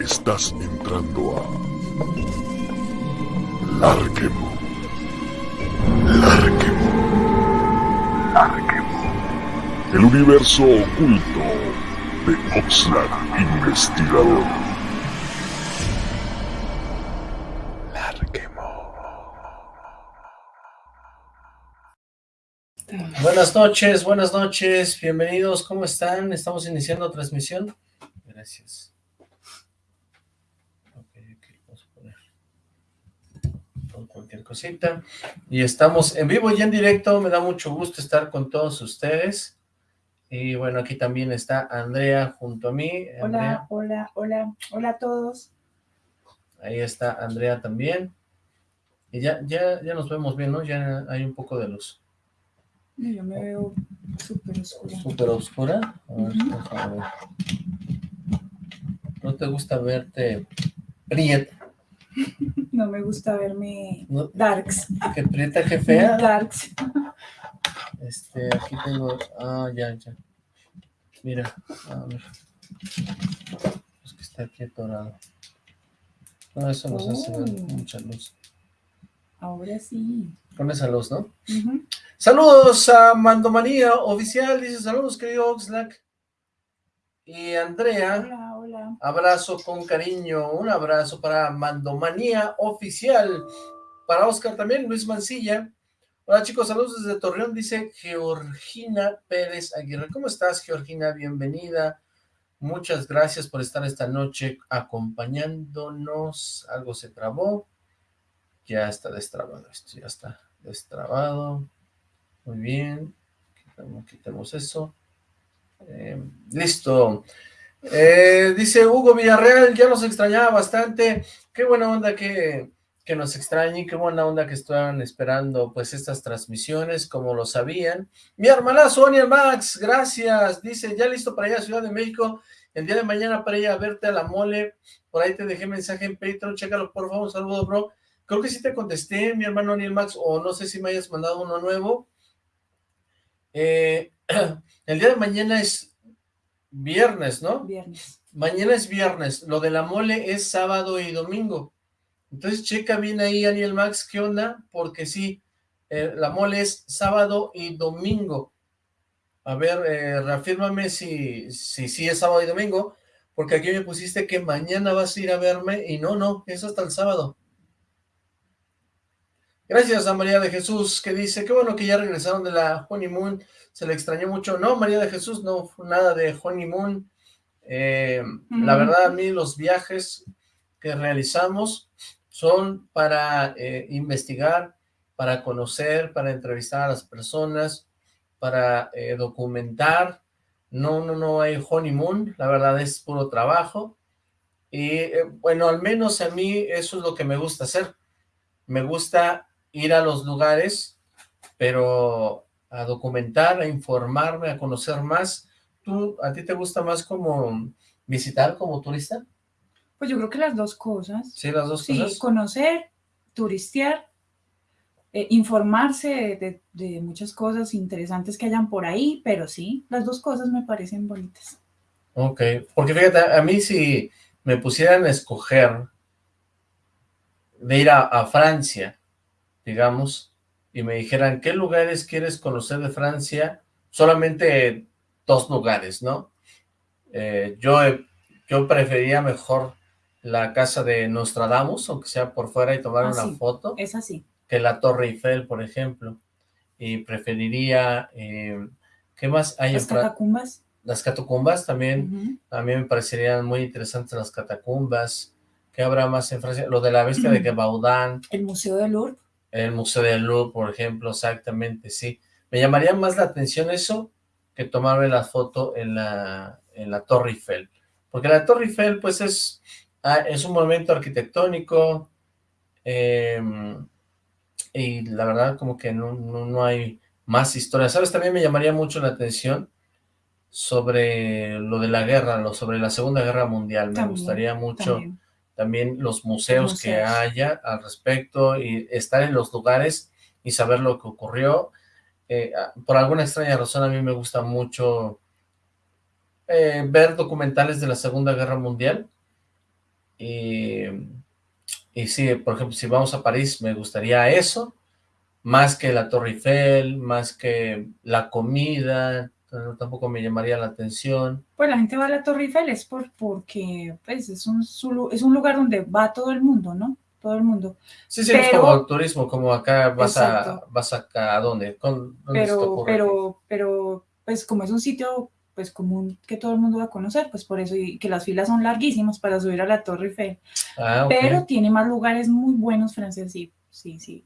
Estás entrando a Larquemo. Larquemo. Larquemo. El universo oculto de Oxlack Investigador. Larquemo. Buenas noches, buenas noches, bienvenidos, ¿cómo están? Estamos iniciando transmisión. Gracias. Ok, aquí vamos a poner con cualquier cosita. Y estamos en vivo y en directo, me da mucho gusto estar con todos ustedes. Y bueno, aquí también está Andrea junto a mí. Andrea, Hola, hola, hola, hola a todos. ahí está Andrea también. Y ya, ya, ya nos vemos bien, ¿no? Ya hay un poco de luz. Yo me veo súper oscura. ¿Súper oscura? A ver, Ujú. déjame ver. ¿No te gusta verte prieta? No me gusta verme ¿No? darks. ¿Que prieta, que fea? Darks. Este, aquí tengo... Ah, ya, ya. Mira, a ver. Es que está aquí atorado. No, eso nos hace Oh. mucha luz. Ahora sí. Con esa luz, ¿no? Saludos a Mandomanía Oficial, dice saludos querido Oxlack. Y Andrea, hola. Abrazo con cariño, un abrazo para Mandomanía Oficial. Para Oscar también, Luis Mancilla. Hola chicos, saludos desde Torreón, dice Georgina Pérez Aguirre. ¿Cómo estás, Georgina? Bienvenida. Muchas gracias por estar esta noche acompañándonos. Algo se trabó. Ya está destrabado esto, ya está destrabado. Muy bien. Quitamos, eso. Eh, listo. Eh, dice Hugo Villarreal, ya nos extrañaba bastante. Qué buena onda que, que nos extrañen, qué buena onda que estaban esperando pues estas transmisiones, como lo sabían. Mi hermanazo, Oniel Max, gracias. Dice, ya listo para ir a Ciudad de México. El día de mañana para ir a verte a la mole. Por ahí te dejé mensaje en Patreon, chécalo por favor, un saludo, bro. Creo que sí te contesté, mi hermano Oniel Max, o no sé si me hayas mandado uno nuevo. Eh, el día de mañana es viernes, ¿no? Viernes. Mañana es viernes, lo de la mole es sábado y domingo. Entonces checa bien ahí, Aniel Max, ¿qué onda? Porque sí, eh, la mole es sábado y domingo. A ver, eh, reafírmame si, si sí es sábado y domingo, porque aquí me pusiste que mañana vas a ir a verme, y no, no, es hasta el sábado. Gracias a María de Jesús, que dice, qué bueno que ya regresaron de la honeymoon, se le extrañó mucho. No, María de Jesús, no fue nada de honeymoon. Eh, La verdad, a mí los viajes que realizamos son para eh, investigar, para conocer, para entrevistar a las personas, para eh, documentar. No, no, no hay honeymoon, la verdad es puro trabajo. Y eh, bueno, al menos a mí eso es lo que me gusta hacer. Me gusta ir a los lugares, pero a documentar, a informarme, a conocer más. ¿Tú, a ti te gusta más como visitar como turista? Pues yo creo que las dos cosas. Sí, las dos Sí, cosas. conocer, turistear, eh, informarse de, de- de muchas cosas interesantes que hayan por ahí, pero sí, las dos cosas me parecen bonitas. Ok, porque fíjate, a mí si me pusieran a escoger de ir a, a Francia, digamos, y me dijeran, ¿qué lugares quieres conocer de Francia? Solamente dos lugares, ¿no? Eh, yo, he- yo preferiría mejor la casa de Nostradamus, aunque sea por fuera y tomar Ah, una sí. foto, Es así. que la Torre Eiffel, por ejemplo. Y preferiría, eh, ¿qué más hay Las en catacumbas. Las catacumbas también. ujú. A mí me parecerían muy interesantes las catacumbas. ¿Qué habrá más en Francia? Lo de la bestia de Gevaudan, El Museo del Louvre. El Museo del Louvre, por ejemplo, exactamente, sí. Me llamaría más la atención eso que tomarme la foto en la, en la Torre Eiffel. Porque la Torre Eiffel, pues, es, ah, es un monumento arquitectónico eh, y la verdad como que no, no, no hay más historia. ¿Sabes? También me llamaría mucho la atención sobre lo de la guerra, lo sobre la Segunda Guerra Mundial. Me gustaría mucho también. También los museos, que haya al respecto y estar en los lugares y saber lo que ocurrió. Eh, ah, por alguna extraña razón a mí me gusta mucho eh, ver documentales de la Segunda Guerra Mundial Y, y sí, por ejemplo, si vamos a París, me gustaría eso, más que la Torre Eiffel, más que la comida, tampoco me llamaría la atención. Pues la gente va a la Torre Eiffel es por, porque pues, es, un, es un lugar donde va todo el mundo, ¿no? Todo el mundo. Sí, sí, es como turismo, como acá vas a vas acá a dónde, pero, pero, pero, pues como es un sitio pues común que todo el mundo va a conocer, pues por eso y que las filas son larguísimas para subir a la Torre Eiffel. Ah, pero tiene más lugares muy buenos, Francés, sí, sí, sí.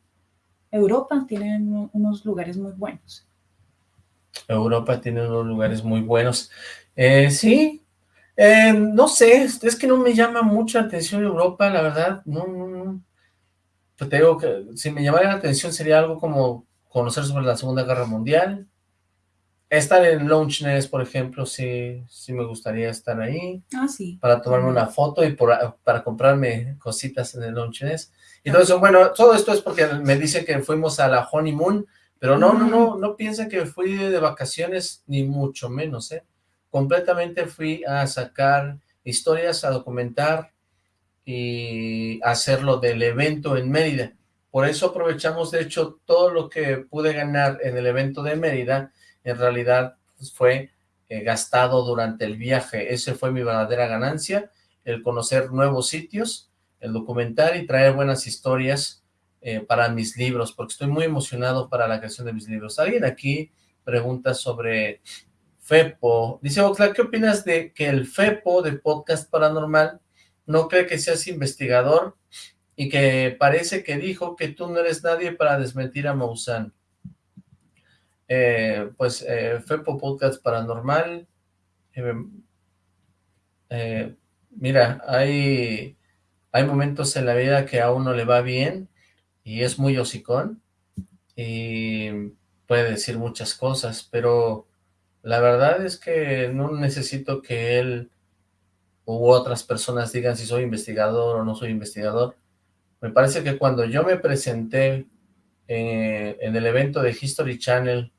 Europa tiene unos lugares muy buenos. Europa tiene unos lugares muy buenos. Eh, sí, eh, no sé, es que no me llama mucho la atención Europa, la verdad, no, no, no. Pues te digo que si me llamara la atención sería algo como conocer sobre la Segunda Guerra Mundial, estar en Launch Nest, por ejemplo, sí, sí me gustaría estar ahí. Ah, sí. Para tomarme una foto y para comprarme cositas en el Launch Nest. Y todo eso, bueno, todo esto es porque me dice que fuimos a la honeymoon, pero no, no, no, no piensen que fui de vacaciones, ni mucho menos, ¿eh? Completamente fui a sacar historias, a documentar y hacerlo del evento en Mérida. Por eso aprovechamos, de hecho, todo lo que pude ganar en el evento de Mérida, en realidad pues, fue eh, gastado durante el viaje. Esa fue mi verdadera ganancia, el conocer nuevos sitios, el documentar y traer buenas historias eh, para mis libros, porque estoy muy emocionado para la creación de mis libros. Alguien aquí pregunta sobre FEPO. Dice, Oxlack, ¿qué opinas de que el FEPO de Podcast Paranormal no cree que seas investigador y que parece que dijo que tú no eres nadie para desmentir a Maussan? Eh, pues eh, FEPO Podcast Paranormal, mira, hay, hay momentos en la vida que a uno le va bien y es muy hocicón y puede decir muchas cosas, pero la verdad es que no necesito que él u otras personas digan si soy investigador o no soy investigador. Me parece que cuando yo me presenté eh, en el evento de History Channel,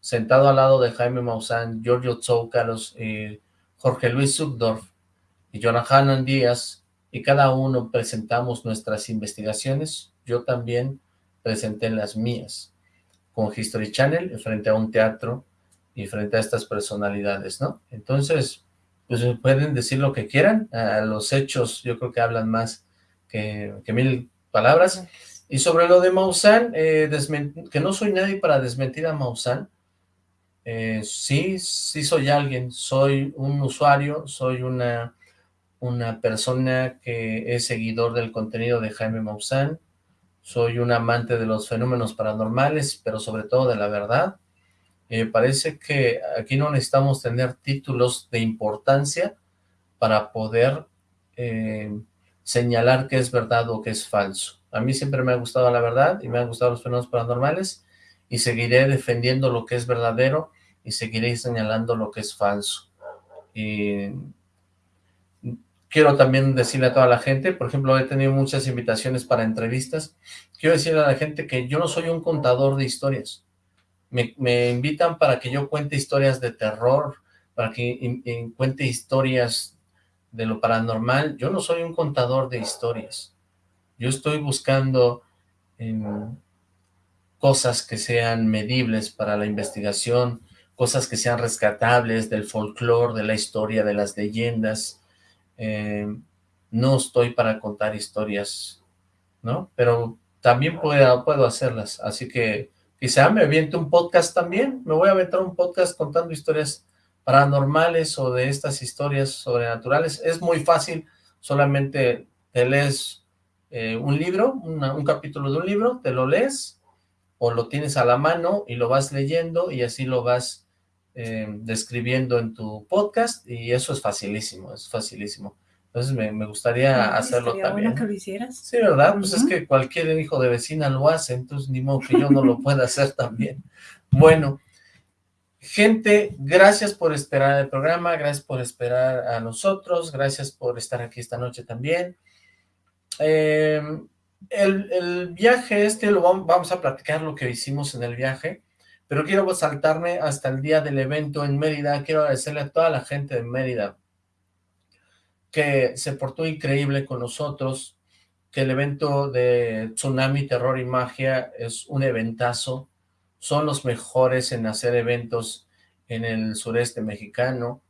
sentado al lado de Jaime Maussan, Giorgio Tsoukalos, y Jorge Luis Subdorf y Jonathan Díaz, y cada uno presentamos nuestras investigaciones, yo también presenté las mías, con History Channel, frente a un teatro y frente a estas personalidades, ¿no? Entonces, pues pueden decir lo que quieran, los hechos yo creo que hablan más que, mil palabras. Y sobre lo de Maussan, eh, que no soy nadie para desmentir a Maussan, eh, sí, sí soy alguien, soy un usuario, soy una, una persona que es seguidor del contenido de Jaime Maussan, soy un amante de los fenómenos paranormales, pero sobre todo de la verdad. Me parece que aquí no necesitamos tener títulos de importancia para poder eh, señalar qué es verdad o qué es falso. A mí siempre me ha gustado la verdad y me han gustado los fenómenos paranormales y seguiré defendiendo lo que es verdadero y seguiré señalando lo que es falso. Quiero también decirle a toda la gente, por ejemplo, he tenido muchas invitaciones para entrevistas, quiero decirle a la gente que yo no soy un contador de historias, me, invitan para que yo cuente historias de terror, para que cuente historias de lo paranormal, yo no soy un contador de historias, yo estoy buscando cosas que sean medibles para la investigación, cosas que sean rescatables del folclore, de la historia, de las leyendas, eh, no estoy para contar historias, ¿no? Pero también puedo, puedo hacerlas, así que quizá me aviente un podcast también, me voy a aventar un podcast contando historias paranormales o de estas historias sobrenaturales, es muy fácil, solamente te lees eh, un libro, un capítulo de un libro, te lo lees, o lo tienes a la mano y lo vas leyendo y así lo vas eh, describiendo en tu podcast y eso es facilísimo, es facilísimo. Entonces me, gustaría hacerlo también. que lo hicieras. Sí, ¿verdad? Pues es que cualquier hijo de vecina lo hace, entonces ni modo que yo no lo pueda hacer también. Bueno, gente, gracias por esperar el programa, gracias por esperar a nosotros, gracias por estar aquí esta noche también. Em, el, el, viaje este, lo vamos, vamos a platicar lo que hicimos en el viaje pero quiero saltarme hasta el día del evento en Mérida, quiero agradecerle a toda la gente de Mérida, que se portó increíble con nosotros, que el evento de Tsunami, Terror y Magia es un eventazo, son los mejores en hacer eventos en el sureste mexicano,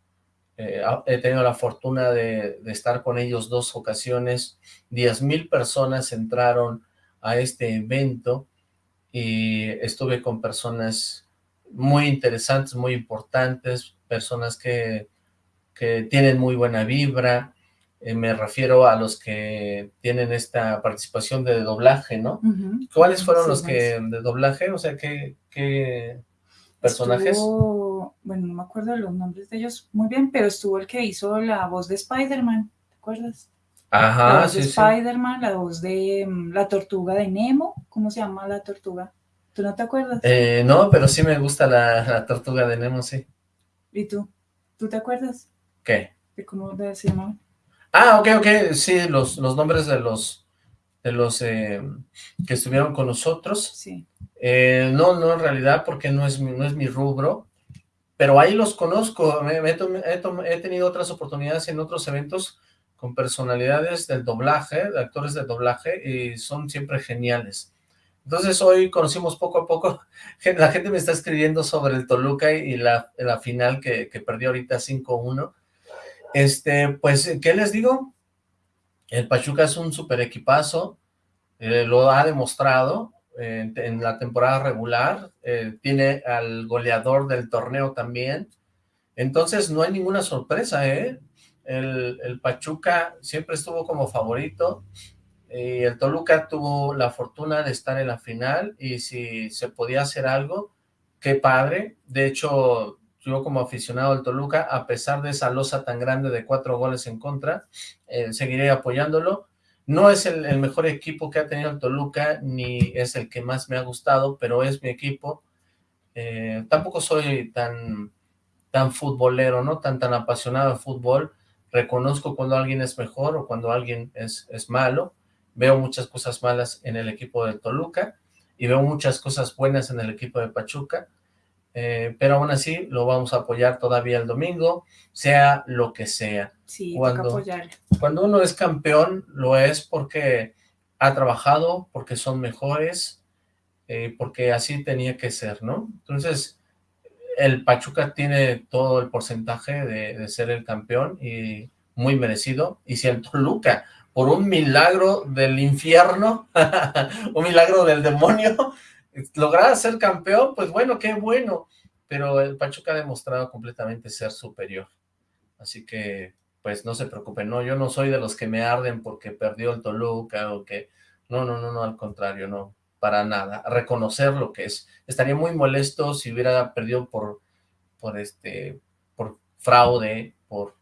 eh, he tenido la fortuna de, estar con ellos dos ocasiones, 10 mil personas entraron a este evento y estuve con personas muy interesantes, muy importantes, personas que, que tienen muy buena vibra, eh, me refiero a los que tienen esta participación de doblaje, ¿no? ¿Cuáles fueron los que de doblaje? O sea, ¿qué, qué personajes? bueno, no me acuerdo los nombres de ellos muy bien, pero estuvo el que hizo la voz de Spider-Man, ¿te acuerdas? Ajá, la voz de Spider-Man, la voz de mm, la tortuga de Nemo, ¿cómo se llama la tortuga? ¿Tú no te acuerdas? Eh, no, pero sí me gusta la, tortuga de Nemo, sí. ¿Y tú? ¿Tú te acuerdas? ¿Qué? ¿De cómo se llamaba? Ah, ok, ok, sí, los, los nombres de los de los eh, que estuvieron con nosotros. Sí. Eh, no, no, en realidad, porque no es, mi, no es mi rubro, pero ahí los conozco, he, tenido otras oportunidades en otros eventos con personalidades del doblaje, de actores de doblaje, y son siempre geniales. Entonces hoy conocimos poco a poco, la gente me está escribiendo sobre el Toluca y la, final que, que perdió ahorita 5-1. Este, pues, ¿qué les digo? El Pachuca es un super equipazo, eh, lo ha demostrado en la temporada regular, eh, tiene al goleador del torneo también, entonces no hay ninguna sorpresa, ¿eh? El, el Pachuca siempre estuvo como favorito, y el Toluca tuvo la fortuna de estar en la final, y si se podía hacer algo, qué padre, de hecho yo como aficionado del Toluca, a pesar de esa losa tan grande de cuatro goles en contra, eh, seguiré apoyándolo. No es el, mejor equipo que ha tenido el Toluca, ni es el que más me ha gustado, pero es mi equipo. Eh, tampoco soy tan, tan futbolero, ¿no? Tan, tan apasionado de fútbol. Reconozco cuando alguien es mejor o cuando alguien es, es malo. Veo muchas cosas malas en el equipo del Toluca y veo muchas cosas buenas en el equipo de Pachuca eh, pero aún así lo vamos a apoyar todavía el domingo, sea lo que sea. Sí, cuando, Cuando uno es campeón, lo es porque ha trabajado, porque son mejores, eh, porque así tenía que ser, ¿no? Entonces, el Pachuca tiene todo el porcentaje de, ser el campeón y muy merecido, y si el Toluca, por un milagro del infierno, un milagro del demonio, lograr ser campeón, pues bueno, qué bueno, pero el Pachuca ha demostrado completamente ser superior. Así que, pues no se preocupen, no, yo no soy de los que me arden porque perdió el Toluca o que, no, no, no, no, al contrario, no, para nada, reconocer lo que es. Estaría muy molesto si hubiera perdido por, por este, por fraude, por,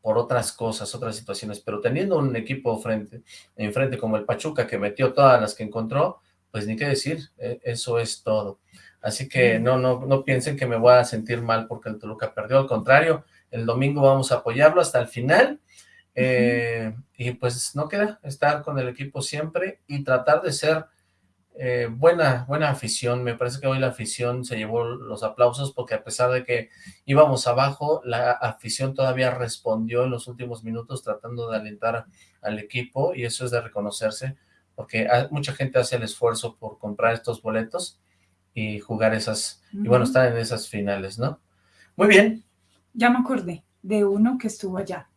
por otras cosas, otras situaciones, pero teniendo un equipo frente, enfrente como el Pachuca que metió todas las que encontró, pues ni qué decir, e, eso es todo. Así que no, no, no piensen que me voy a sentir mal porque el Toluca perdió, al contrario, el domingo vamos a apoyarlo hasta el final, eh, y pues no queda estar con el equipo siempre y tratar de ser eh, buena, buena afición, me parece que hoy la afición se llevó los aplausos porque a pesar de que íbamos abajo, la afición todavía respondió en los últimos minutos tratando de alentar al equipo y eso es de reconocerse, porque mucha gente hace el esfuerzo por comprar estos boletos y jugar esas, y bueno, estar en esas finales, ¿no? Muy bien. Ya me acordé de uno que estuvo allá.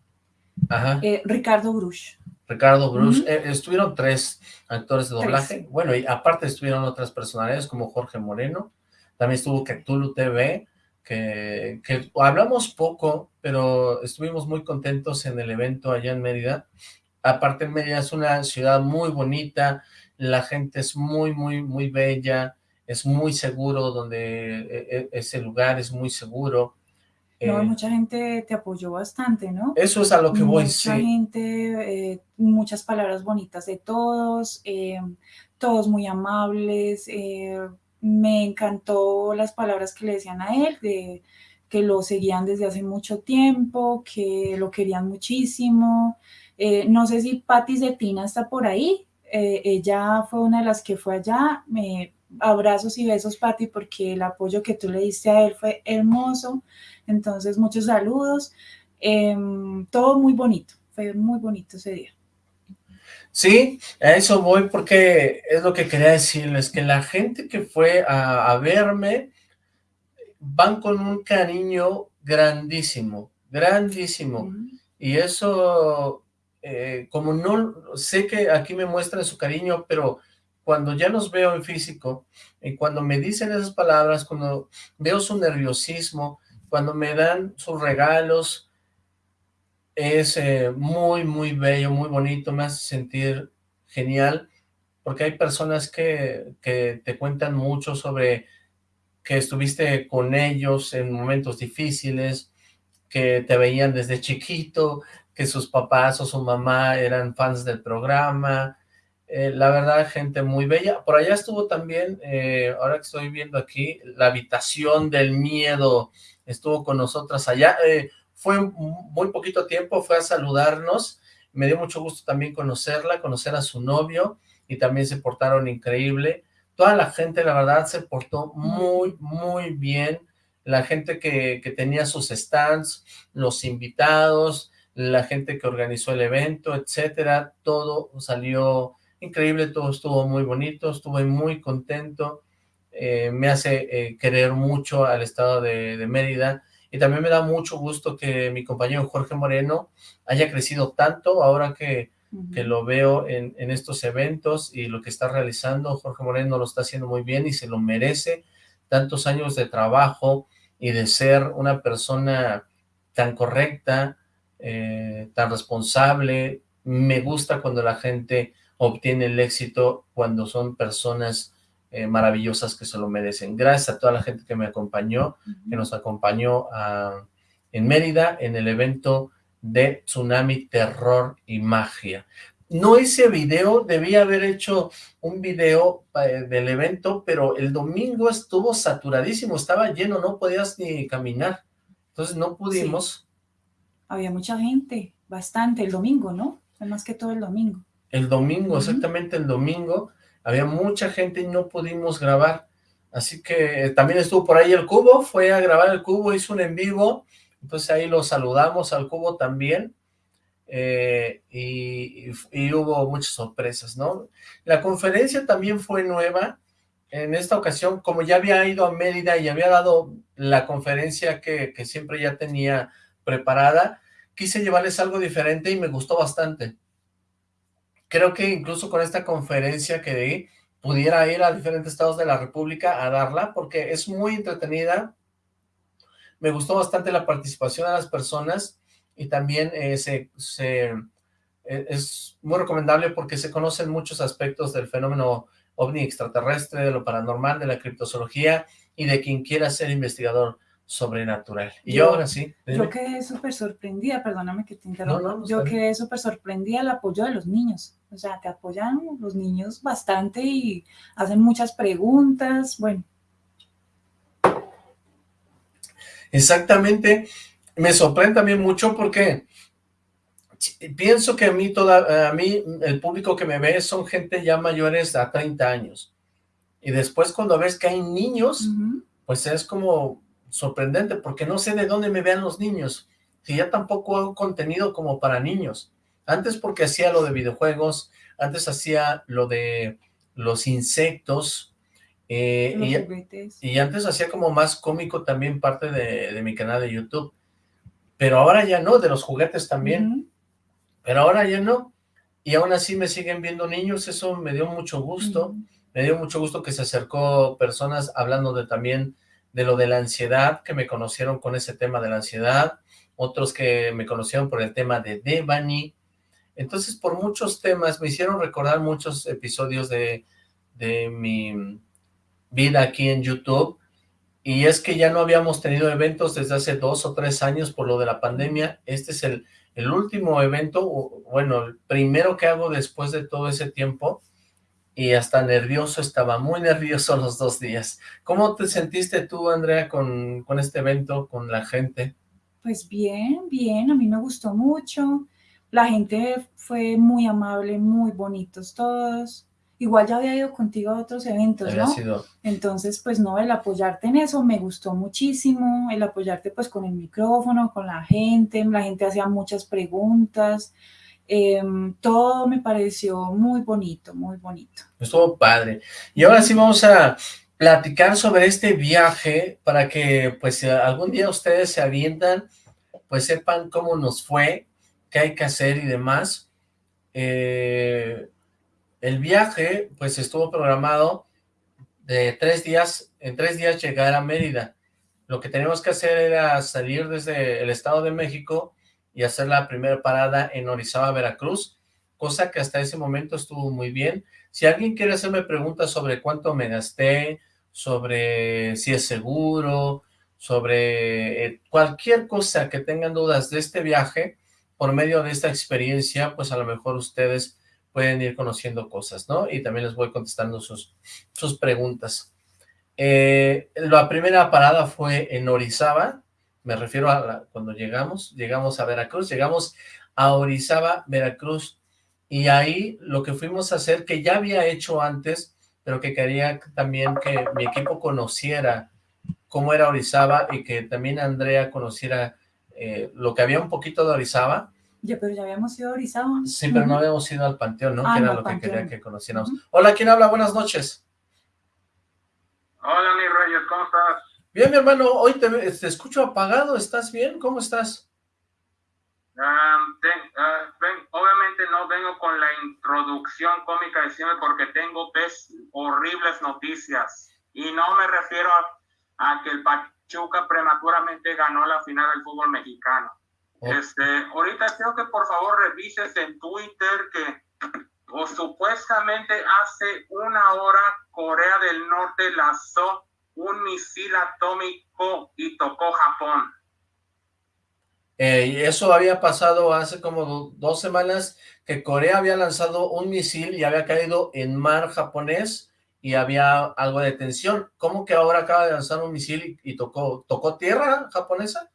Ajá. Eh, Ricardo Bruch. Ricardo Bruch. Eh, estuvieron tres actores de doblaje. Bueno, y aparte estuvieron otras personalidades como Jorge Moreno. También estuvo Cthulhu TV, que, que hablamos poco, pero estuvimos muy contentos en el evento allá en Mérida aparte Mérida es una ciudad muy bonita, la gente es muy, muy, muy bella, es muy seguro donde e, e, ese lugar es muy seguro. No, eh, mucha gente te apoyó bastante, ¿no? Eso es a lo que voy, Mucha gente, eh, muchas palabras bonitas de todos, eh, todos muy amables, me encantó las palabras que le decían a él, de que lo seguían desde hace mucho tiempo, que lo querían muchísimo, no sé si Patti Zetina está por ahí. Ella fue una de las que fue allá. Me, abrazos y besos, Patti, porque el apoyo que tú le diste a él fue hermoso. Entonces, muchos saludos. Em, todo muy bonito. fue muy bonito ese día. Sí, a eso voy porque es lo que quería decirles, que la gente que fue a, verme van con un cariño grandísimo, grandísimo. Y eso, eh, como no, sé que aquí me muestran su cariño, pero cuando ya los veo en físico, y cuando me dicen esas palabras, cuando veo su nerviosismo, cuando me dan sus regalos, es eh, muy, muy bello, muy bonito, me hace sentir genial, porque hay personas que, que te cuentan mucho sobre que estuviste con ellos en momentos difíciles, que te veían desde chiquito, que sus papás o su mamá eran fans del programa, eh, la verdad, gente muy bella. Por allá estuvo también, eh, ahora que estoy viendo aquí, la habitación del miedo, estuvo con nosotras allá. Eh, fue muy poquito tiempo, fue a saludarnos, me dio mucho gusto también conocerla, conocer a su novio, y también se portaron increíble. Toda la gente, la verdad, se portó muy, muy bien. La gente que, que tenía sus stands, los invitados, la gente que organizó el evento, etcétera, todo salió increíble, todo estuvo muy bonito, estuve muy contento, eh, me hace eh, querer mucho al estado de, de Mérida, y también me da mucho gusto que mi compañero Jorge Moreno haya crecido tanto ahora que, que lo veo en, en, estos eventos y lo que está realizando. Jorge Moreno lo está haciendo muy bien y se lo merece. Tantos años de trabajo y de ser una persona tan correcta, eh, tan responsable. Me gusta cuando la gente obtiene el éxito cuando son personas eh, maravillosas que se lo merecen. Gracias a toda la gente que me acompañó, que nos acompañó ah, en Mérida, en el evento de Tsunami, Terror y Magia. No hice video, debía haber hecho un video eh, del evento, pero el domingo estuvo saturadísimo, estaba lleno, no podías ni caminar. Entonces no pudimos. Había mucha gente, bastante, el domingo, ¿no? Más que todo el domingo. El domingo, exactamente el domingo había mucha gente y no pudimos grabar, así que eh, también estuvo por ahí el Cubo, fue a grabar el Cubo, hizo un en vivo, entonces ahí lo saludamos al Cubo también, eh, y, hubo muchas sorpresas, ¿no? La conferencia también fue nueva, en esta ocasión, como ya había ido a Mérida y había dado la conferencia que, que siempre ya tenía preparada, quise llevarles algo diferente y me gustó bastante creo que incluso con esta conferencia que di, pudiera ir a diferentes estados de la república a darla, porque es muy entretenida, me gustó bastante la participación de las personas, y también eh, se, eh, es muy recomendable porque se conocen muchos aspectos del fenómeno ovni extraterrestre, de lo paranormal, de la criptozoología, y de quien quiera ser investigador sobrenatural. Y yo, ahora sí. Yo quedé súper sorprendida, perdóname que te interrumpa. yo quedé súper sorprendida el apoyo de los niños. O sea, te apoyan los niños bastante y hacen muchas preguntas, bueno. Exactamente. Me sorprende también mucho porque pienso que a mí, toda, a mí el público que me ve son gente ya mayores a 30 años. Y después cuando ves que hay niños, pues es como sorprendente, porque no sé de dónde me vean los niños, si ya tampoco hago contenido como para niños. Antes porque hacía lo de videojuegos, antes hacía lo de los insectos, eh, y, antes hacía como más cómico también parte de, mi canal de YouTube. Pero ahora ya no, de los juguetes también. Pero ahora ya no. Y aún así me siguen viendo niños, eso me dio mucho gusto. Me dio mucho gusto que se acercó personas hablando de también de lo de la ansiedad, que me conocieron con ese tema de la ansiedad, otros que me conocieron por el tema de Devani. Entonces, por muchos temas, me hicieron recordar muchos episodios de, de mi vida aquí en YouTube, y es que ya no habíamos tenido eventos desde hace dos o tres años por lo de la pandemia. Este es el, el último evento, bueno, el primero que hago después de todo ese tiempo, y hasta nervioso, estaba muy nervioso los dos días. ¿Cómo te sentiste tú, Andrea, con, con este evento, con la gente? Pues bien, bien, a mí me gustó mucho. La gente fue muy amable, muy bonitos todos. igual ya había ido contigo a otros eventos, ¿no? Entonces, pues no, el apoyarte en eso me gustó muchísimo, el apoyarte pues con el micrófono, con la gente, la gente hacía muchas preguntas, em, todo me pareció muy bonito, muy bonito. Estuvo padre. Y ahora sí vamos a platicar sobre este viaje para que pues algún día ustedes se avientan, pues sepan cómo nos fue, qué hay que hacer y demás. Eh, el viaje, pues estuvo programado de tres días, en tres días llegar a Mérida. Lo que teníamos que hacer era salir desde el Estado de México y hacer la primera parada en Orizaba, Veracruz, cosa que hasta ese momento estuvo muy bien. Si alguien quiere hacerme preguntas sobre cuánto me gasté, sobre si es seguro, sobre eh, cualquier cosa que tengan dudas de este viaje, por medio de esta experiencia, pues a lo mejor ustedes pueden ir conociendo cosas, ¿no? Y también les voy contestando sus, sus preguntas. Eh, la primera parada fue en Orizaba, me refiero a cuando llegamos, llegamos a Veracruz, llegamos a Orizaba, Veracruz, y ahí lo que fuimos a hacer, que ya había hecho antes, pero que quería también que mi equipo conociera cómo era Orizaba y que también Andrea conociera eh, lo que había un poquito de Orizaba, ya, pero ya habíamos ido a Orizaba. Sí, pero no habíamos ido al Panteón, ¿no? Ah, que era lo que quería que conociéramos. Hola, ¿quién habla? Buenas noches. Hola, mi Reyes, ¿cómo estás? Bien, mi hermano, hoy te, escucho apagado, ¿estás bien? ¿Cómo estás? Ah, obviamente no vengo con la introducción cómica de siempre porque tengo horribles noticias y no me refiero a que el Pachuca prematuramente ganó la final del fútbol mexicano. Este, ahorita creo que por favor revises en Twitter que o supuestamente hace una hora Corea del Norte lanzó un misil atómico y tocó Japón. Eh, eso había pasado hace como dos semanas que Corea había lanzado un misil y había caído en mar japonés y había algo de tensión. ¿Cómo que ahora acaba de lanzar un misil y, y tocó, tocó tierra japonesa?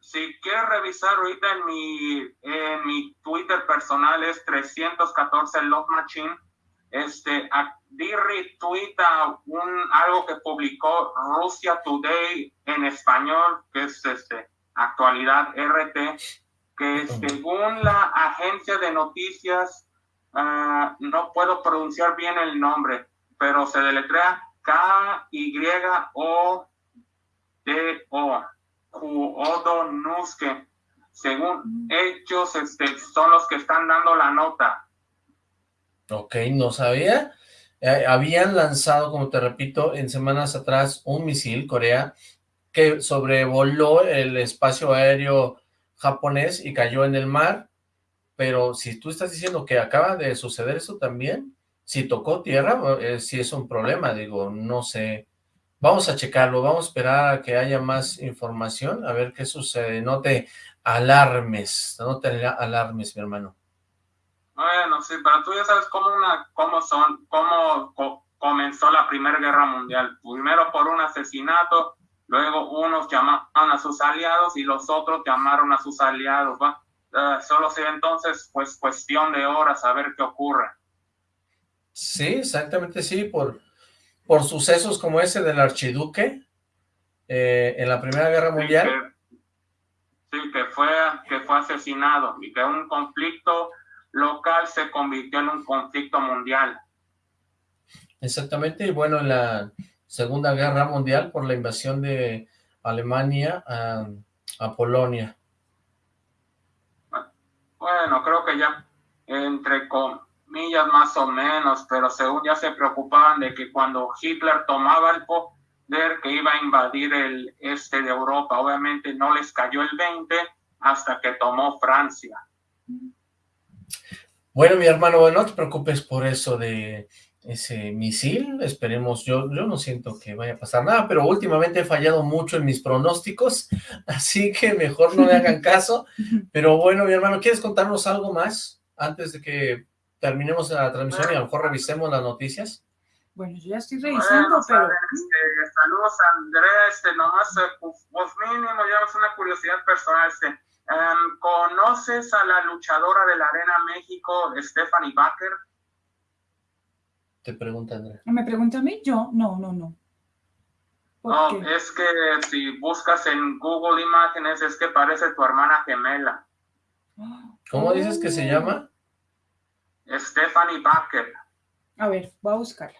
si quieres revisar ahorita en mi, en mi Twitter personal es 314 Love Machine, este, di retweet un, algo que publicó Rusia Today en español, que es este, actualidad RT, que según la agencia de noticias, ah, no puedo pronunciar bien el nombre, pero se deletrea K-Y-O-D-O. Nuske. Según ellos, este, son los que están dando la nota. Ok, no sabía. Eh, habían lanzado, como te repito, en semanas atrás un misil, Corea, que sobrevoló el espacio aéreo japonés y cayó en el mar, pero si tú estás diciendo que acaba de suceder eso también, si tocó tierra, eh, si es un problema, digo, no sé Vamos a checarlo, vamos a esperar a que haya más información, a ver qué sucede. No te alarmes, no te alarmes, mi hermano. Bueno, sí, pero tú ya sabes cómo, una, cómo son, cómo comenzó la Primera Guerra Mundial. Primero por un asesinato, luego unos llamaron a sus aliados y los otros llamaron a sus aliados, ¿va? Uh, solo sea entonces, pues, cuestión de horas a ver qué ocurre. Sí, exactamente, sí, por por sucesos como ese del archiduque eh, en la Primera Guerra Mundial. Sí, que, fue, que fue asesinado y que un conflicto local se convirtió en un conflicto mundial. Exactamente, y bueno, en la Segunda Guerra Mundial por la invasión de Alemania a, a Polonia. Bueno, creo que ya entre con millas más o menos, pero según ya se preocupaban de que cuando Hitler tomaba el poder que iba a invadir el este de Europa, obviamente no les cayó el 20 hasta que tomó Francia. Bueno, mi hermano, no te preocupes por eso de ese misil, esperemos, yo, yo no siento que vaya a pasar nada, pero últimamente he fallado mucho en mis pronósticos, así que mejor no le hagan caso, pero bueno, mi hermano, ¿quieres contarnos algo más antes de que terminemos la transmisión y a lo mejor revisemos las noticias? Bueno, yo ya estoy revisando, pero... Este, saludos, Andrea, este, nomás, eh, pues, pues mínimo, ya es una curiosidad personal, este, ¿conoces a la luchadora de la Arena México, Stephanie Baker? Te pregunta Andrea. ¿Me pregunta a mí? Yo, no, no, no. No, es que si buscas en Google Imágenes es que parece tu hermana gemela. ¿Cómo dices que se llama? Stephanie Baker. A ver, voy a buscarla.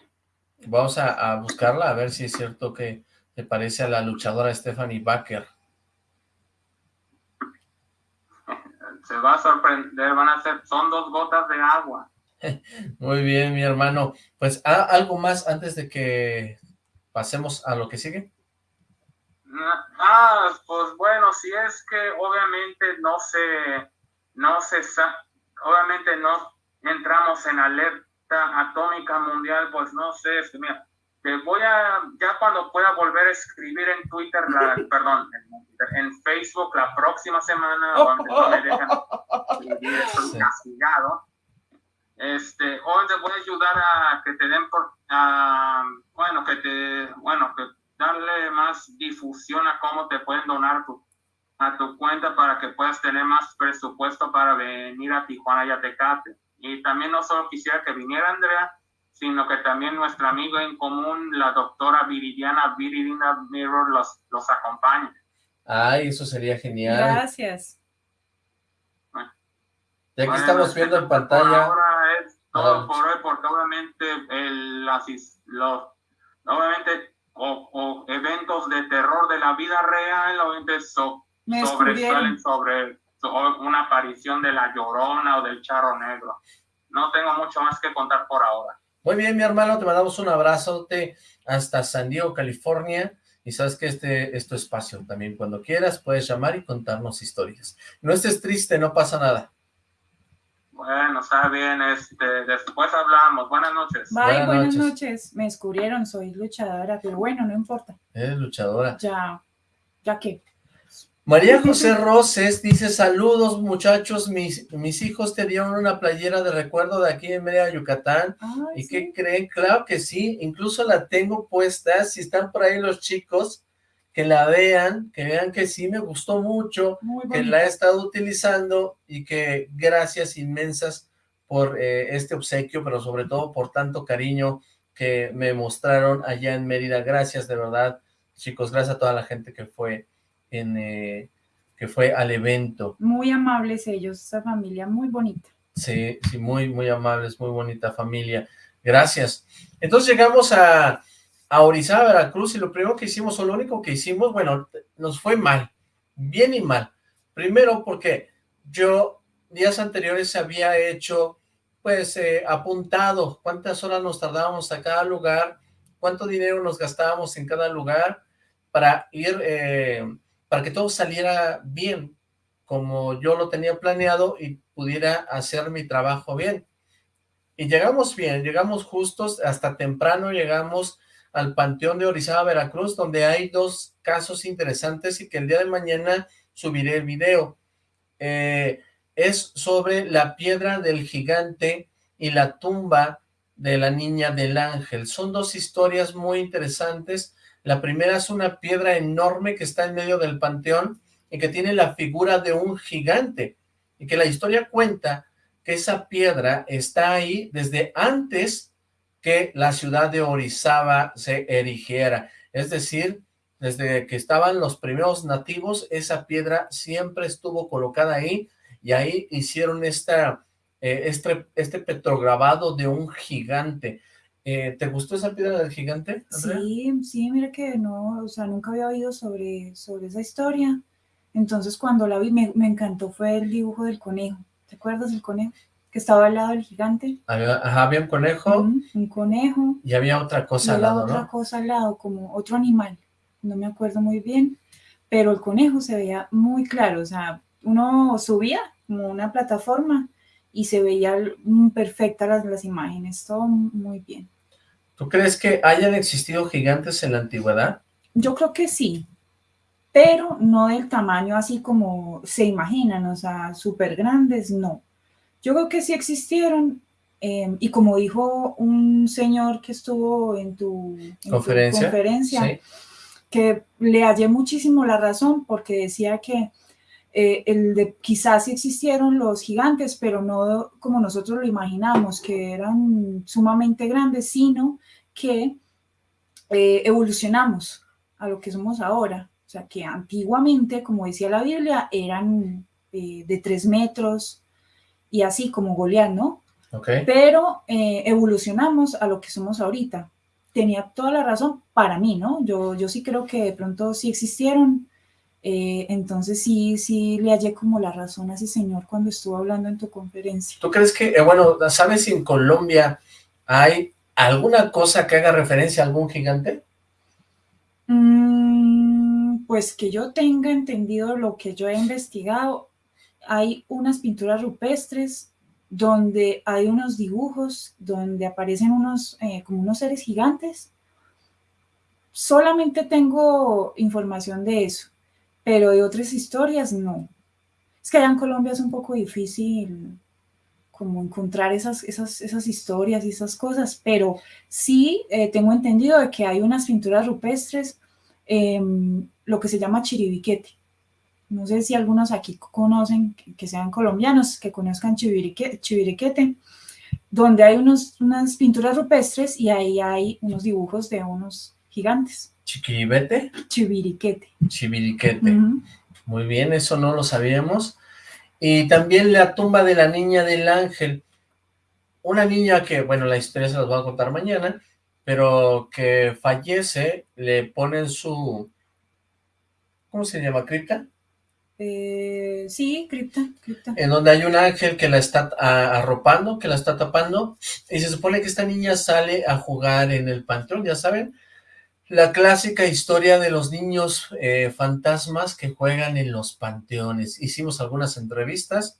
Vamos a, buscarla a ver si es cierto que te parece a la luchadora Stephanie Baker. Se va a sorprender, van a ser, son dos gotas de agua. Muy bien, mi hermano. Pues, ¿algo más antes de que pasemos a lo que sigue? Ah, pues bueno, si es que obviamente no se, no se, obviamente no entramos en alerta atómica mundial, pues no sé, es mira, te voy a, ya cuando pueda volver a escribir en Twitter, la, perdón, en, Facebook la próxima semana, donde no me dejan escribir, castigado, este, hoy te voy a ayudar a que te den por, bueno, que te, bueno, que darle más difusión a cómo te pueden donar tu, a tu cuenta para que puedas tener más presupuesto para venir a Tijuana y a Tecate. Y también no solo quisiera que viniera Andrea, sino que también nuestra amiga en común, la doctora Viridiana Viridina Mirror, los, los acompañe. Ay, eso sería genial. Gracias. Ya que estamos viendo en pantalla. Ahora es todo por hoy, porque obviamente el, los, obviamente o, eventos de terror de la vida real, obviamente sobresalen sobre una aparición de la Llorona o del Charro Negro. No tengo mucho más que contar por ahora. Muy bien, mi hermano, te mandamos un abrazote hasta San Diego, California, y sabes que este es tu espacio también. Cuando quieras puedes llamar y contarnos historias. No estés triste, no pasa nada. Bueno, está bien, este, después hablamos. Buenas noches. Bye, buenas, noches. Me descubrieron, soy luchadora, pero bueno, no importa. Eres luchadora. Ya, ya que. María José Roses dice, saludos muchachos, mis, mis hijos te dieron una playera de recuerdo de aquí en Mérida, Yucatán. ¿Y qué creen? Claro que sí, incluso la tengo puesta, si están por ahí los chicos, que la vean, que vean que sí me gustó mucho, que la he estado utilizando y que gracias inmensas por eh, este obsequio, pero sobre todo por tanto cariño que me mostraron allá en Mérida. Gracias, de verdad, chicos, gracias a toda la gente que fue en, eh, que fue al evento. Muy amables ellos, esa familia muy bonita. Sí, sí, muy, muy amables, muy bonita familia. Gracias. Entonces llegamos a, a Orizaba, Veracruz, y lo primero que hicimos, o lo único que hicimos, bueno, nos fue mal, bien y mal. Primero porque yo días anteriores había hecho, pues, eh, apuntado cuántas horas nos tardábamos a cada lugar, cuánto dinero nos gastábamos en cada lugar para ir eh, para que todo saliera bien, como yo lo tenía planeado y pudiera hacer mi trabajo bien. Y llegamos bien, llegamos justos, hasta temprano llegamos al Panteón de Orizaba, Veracruz, donde hay dos casos interesantes y que el día de mañana subiré el video. Eh, es sobre la piedra del gigante y la tumba de la niña del ángel. Son dos historias muy interesantes la primera es una piedra enorme que está en medio del panteón y que tiene la figura de un gigante. Y que la historia cuenta que esa piedra está ahí desde antes que la ciudad de Orizaba se erigiera. Es decir, desde que estaban los primeros nativos, esa piedra siempre estuvo colocada ahí y ahí hicieron esta, eh, este, este petrograbado de un gigante. Eh, ¿Te gustó esa piedra del gigante, Sí, sí, mira que no, o sea, nunca había oído sobre, sobre esa historia. Entonces cuando la vi me, encantó, fue el dibujo del conejo. ¿Te acuerdas del conejo? Que estaba al lado del gigante. Había, ajá, había un conejo. un conejo. Y había otra cosa al lado, otra cosa al lado, como otro animal. No me acuerdo muy bien. Pero el conejo se veía muy claro, o sea, uno subía como una plataforma y se veía perfectas las, las imágenes, todo muy bien. ¿Tú crees que hayan existido gigantes en la antigüedad? Yo creo que sí, pero no del tamaño así como se imaginan, o sea, súper grandes, no. Yo creo que sí existieron, em, y como dijo un señor que estuvo en tu, conferencia, que le hallé muchísimo la razón, porque decía que eh, el de quizás sí existieron los gigantes, pero no como nosotros lo imaginamos, que eran sumamente grandes, sino que eh, evolucionamos a lo que somos ahora. O sea, que antiguamente, como decía la Biblia, eran eh, de tres metros y así como Goliat, ¿no? Okay. Pero evolucionamos a lo que somos ahorita. Tenía toda la razón para mí, ¿no? Yo, yo sí creo que de pronto sí existieron, eh, entonces sí, sí le hallé como la razón a ese señor cuando estuvo hablando en tu conferencia. ¿Tú crees que, eh, bueno, sabes si en Colombia hay alguna cosa que haga referencia a algún gigante? Mm, pues que yo tenga entendido lo que yo he investigado, hay unas pinturas rupestres donde hay unos dibujos, donde aparecen unos, eh, como unos seres gigantes. Solamente tengo información de eso pero de otras historias no. Es que allá en Colombia es un poco difícil como encontrar esas, esas, esas historias y esas cosas, pero sí eh, tengo entendido de que hay unas pinturas rupestres, em, lo que se llama chiribiquete. No sé si algunos aquí conocen, que sean colombianos, que conozcan chiribiquete, donde hay unos, unas pinturas rupestres y ahí hay unos dibujos de unos gigantes. ¿Chiquiribete? Chiviriquete. Chiviriquete. Muy bien, eso no lo sabíamos. Y también la tumba de la niña del ángel. Una niña que, bueno, la historia se las voy a contar mañana, pero que fallece, le ponen su... ¿Cómo se llama? ¿Cripta? Eh, sí, cripta, cripta. En donde hay un ángel que la está arropando, que la está tapando, y se supone que esta niña sale a jugar en el panteón, ya saben, la clásica historia de los niños eh, fantasmas que juegan en los panteones. Hicimos algunas entrevistas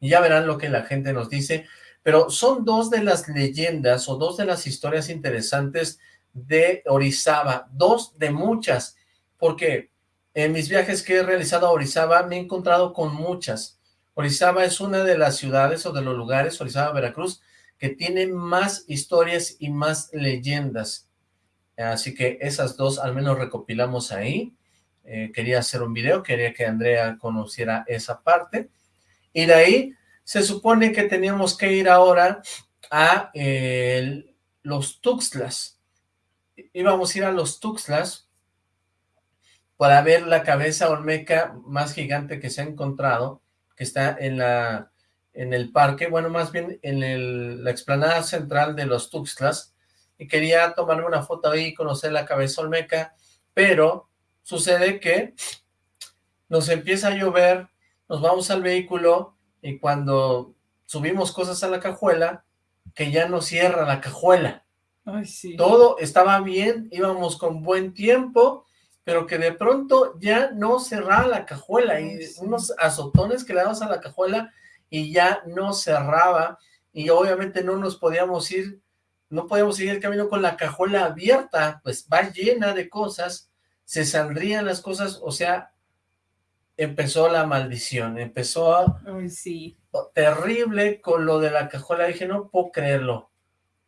y ya verán lo que la gente nos dice, pero son dos de las leyendas o dos de las historias interesantes de Orizaba, dos de muchas, porque en mis viajes que he realizado a Orizaba me he encontrado con muchas. Orizaba es una de las ciudades o de los lugares, Orizaba, Veracruz, que tiene más historias y más leyendas. Así que esas dos al menos recopilamos ahí. Eh, quería hacer un video, quería que Andrea conociera esa parte. Y de ahí se supone que teníamos que ir ahora a los Tuxtlas. Íbamos a ir a los Tuxtlas para ver la cabeza olmeca más gigante que se ha encontrado, que está en la en el parque, bueno, más bien en la explanada central de los Tuxtlas, y quería tomarme una foto ahí, conocer la cabeza olmeca, pero sucede que nos empieza a llover, nos vamos al vehículo y cuando subimos cosas a la cajuela, que ya no cierra la cajuela. Todo estaba bien, íbamos con buen tiempo, pero que de pronto ya no cerraba la cajuela y unos azotones que le damos a la cajuela y ya no cerraba. Y obviamente no nos podíamos ir no podemos seguir el camino con la cajuela abierta, pues va llena de cosas, se saldrían las cosas, o sea, empezó la maldición, empezó a... sí. terrible con lo de la cajuela, dije, no puedo creerlo,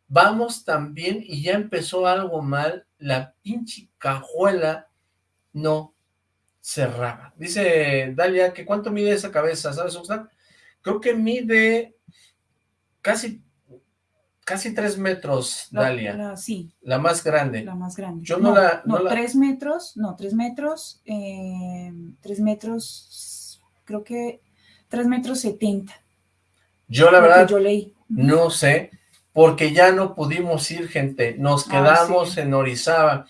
vamos también y ya empezó algo mal, la pinche cajuela no cerraba. Dice Dalia, que cuánto mide esa cabeza, ¿sabes, Oxlack? Creo que mide casi casi tres metros, Dalia. La, sí. La más grande. La más grande. Yo no, la... No, tres metros, no, tres metros, eh, tres metros, creo que tres metros setenta. Yo la verdad yo leí. no sé, porque ya no pudimos ir, gente. Nos ah, quedamos en Orizaba.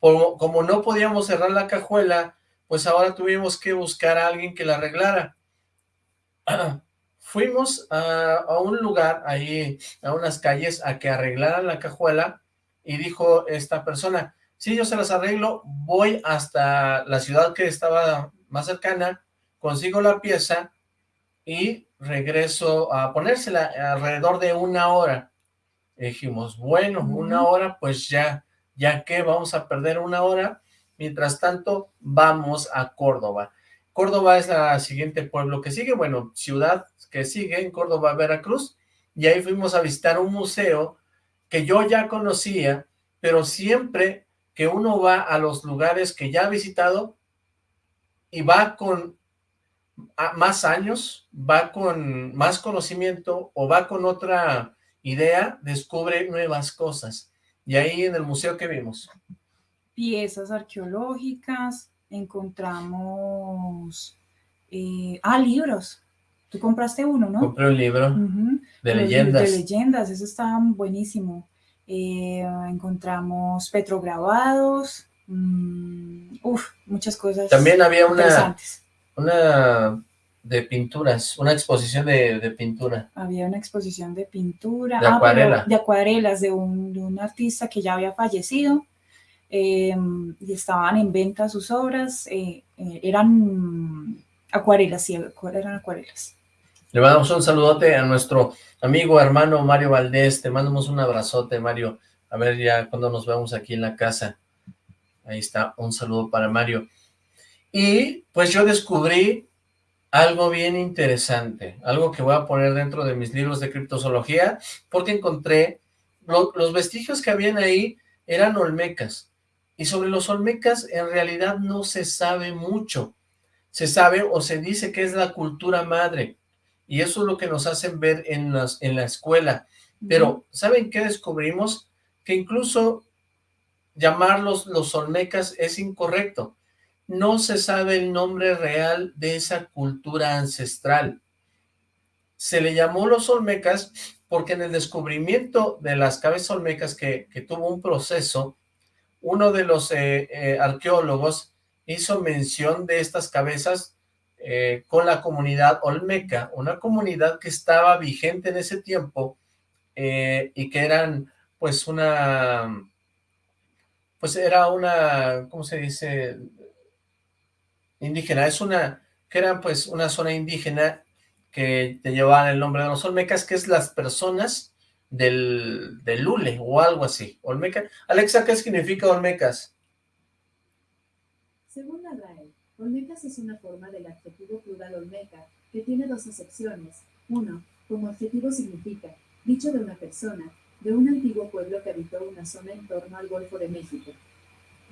Como, como no podíamos cerrar la cajuela, pues ahora tuvimos que buscar a alguien que la arreglara. fuimos a, un lugar, ahí, a unas calles, a que arreglaran la cajuela, y dijo esta persona, sí, yo se las arreglo, voy hasta la ciudad que estaba más cercana, consigo la pieza, y regreso a ponérsela alrededor de una hora. dijimos, bueno, una hora, pues ya, ya que vamos a perder una hora, mientras tanto, vamos a Córdoba. Córdoba es la siguiente pueblo que sigue, bueno, ciudad que sigue en Córdoba, Veracruz, y ahí fuimos a visitar un museo que yo ya conocía, pero siempre que uno va a los lugares que ya ha visitado y va con más años, va con más conocimiento o va con otra idea, descubre nuevas cosas. Y ahí en el museo que vimos. Piezas arqueológicas, encontramos, eh, ah, libros. Tú compraste uno, ¿no? Compré un libro de leyendas. De leyendas, eso está buenísimo. Eh, encontramos petrograbados, mmm, uf, muchas cosas También había una, una de pinturas, una exposición de, pintura. Había una exposición de pintura. De ah, de acuarelas de un, artista que ya había fallecido. Em, y estaban en venta sus obras. Eh, eh, eran acuarelas, sí, eran acuarelas. Le mandamos un saludote a nuestro amigo, hermano Mario Valdés. Te mandamos un abrazote, Mario. A ver ya cuando nos vemos aquí en la casa. Ahí está, un saludo para Mario. Y pues yo descubrí algo bien interesante, algo que voy a poner dentro de mis libros de criptozoología, porque encontré, los vestigios que habían ahí eran olmecas, y sobre los olmecas en realidad no se sabe mucho, se sabe o se dice que es la cultura madre, y eso es lo que nos hacen ver en, las, en la escuela, pero ¿saben qué descubrimos? Que incluso llamarlos los olmecas es incorrecto, no se sabe el nombre real de esa cultura ancestral. Se le llamó los olmecas porque en el descubrimiento de las cabezas olmecas que, tuvo un proceso, uno de los eh, eh, arqueólogos hizo mención de estas cabezas eh, con la comunidad olmeca, una comunidad que estaba vigente en ese tiempo y que eran pues una, pues era una, ¿cómo se dice? indígena, es una, que era pues una zona indígena que te llevaban el nombre de los olmecas, que es las personas del, del Lule o algo así. Olmeca. Alexa, ¿qué significa Olmecas? Según la RAE, Olmecas es una forma del adjetivo plural Olmeca, que tiene dos acepciones. Uno, como adjetivo significa, dicho de una persona, de un antiguo pueblo que habitó una zona en torno al Golfo de México.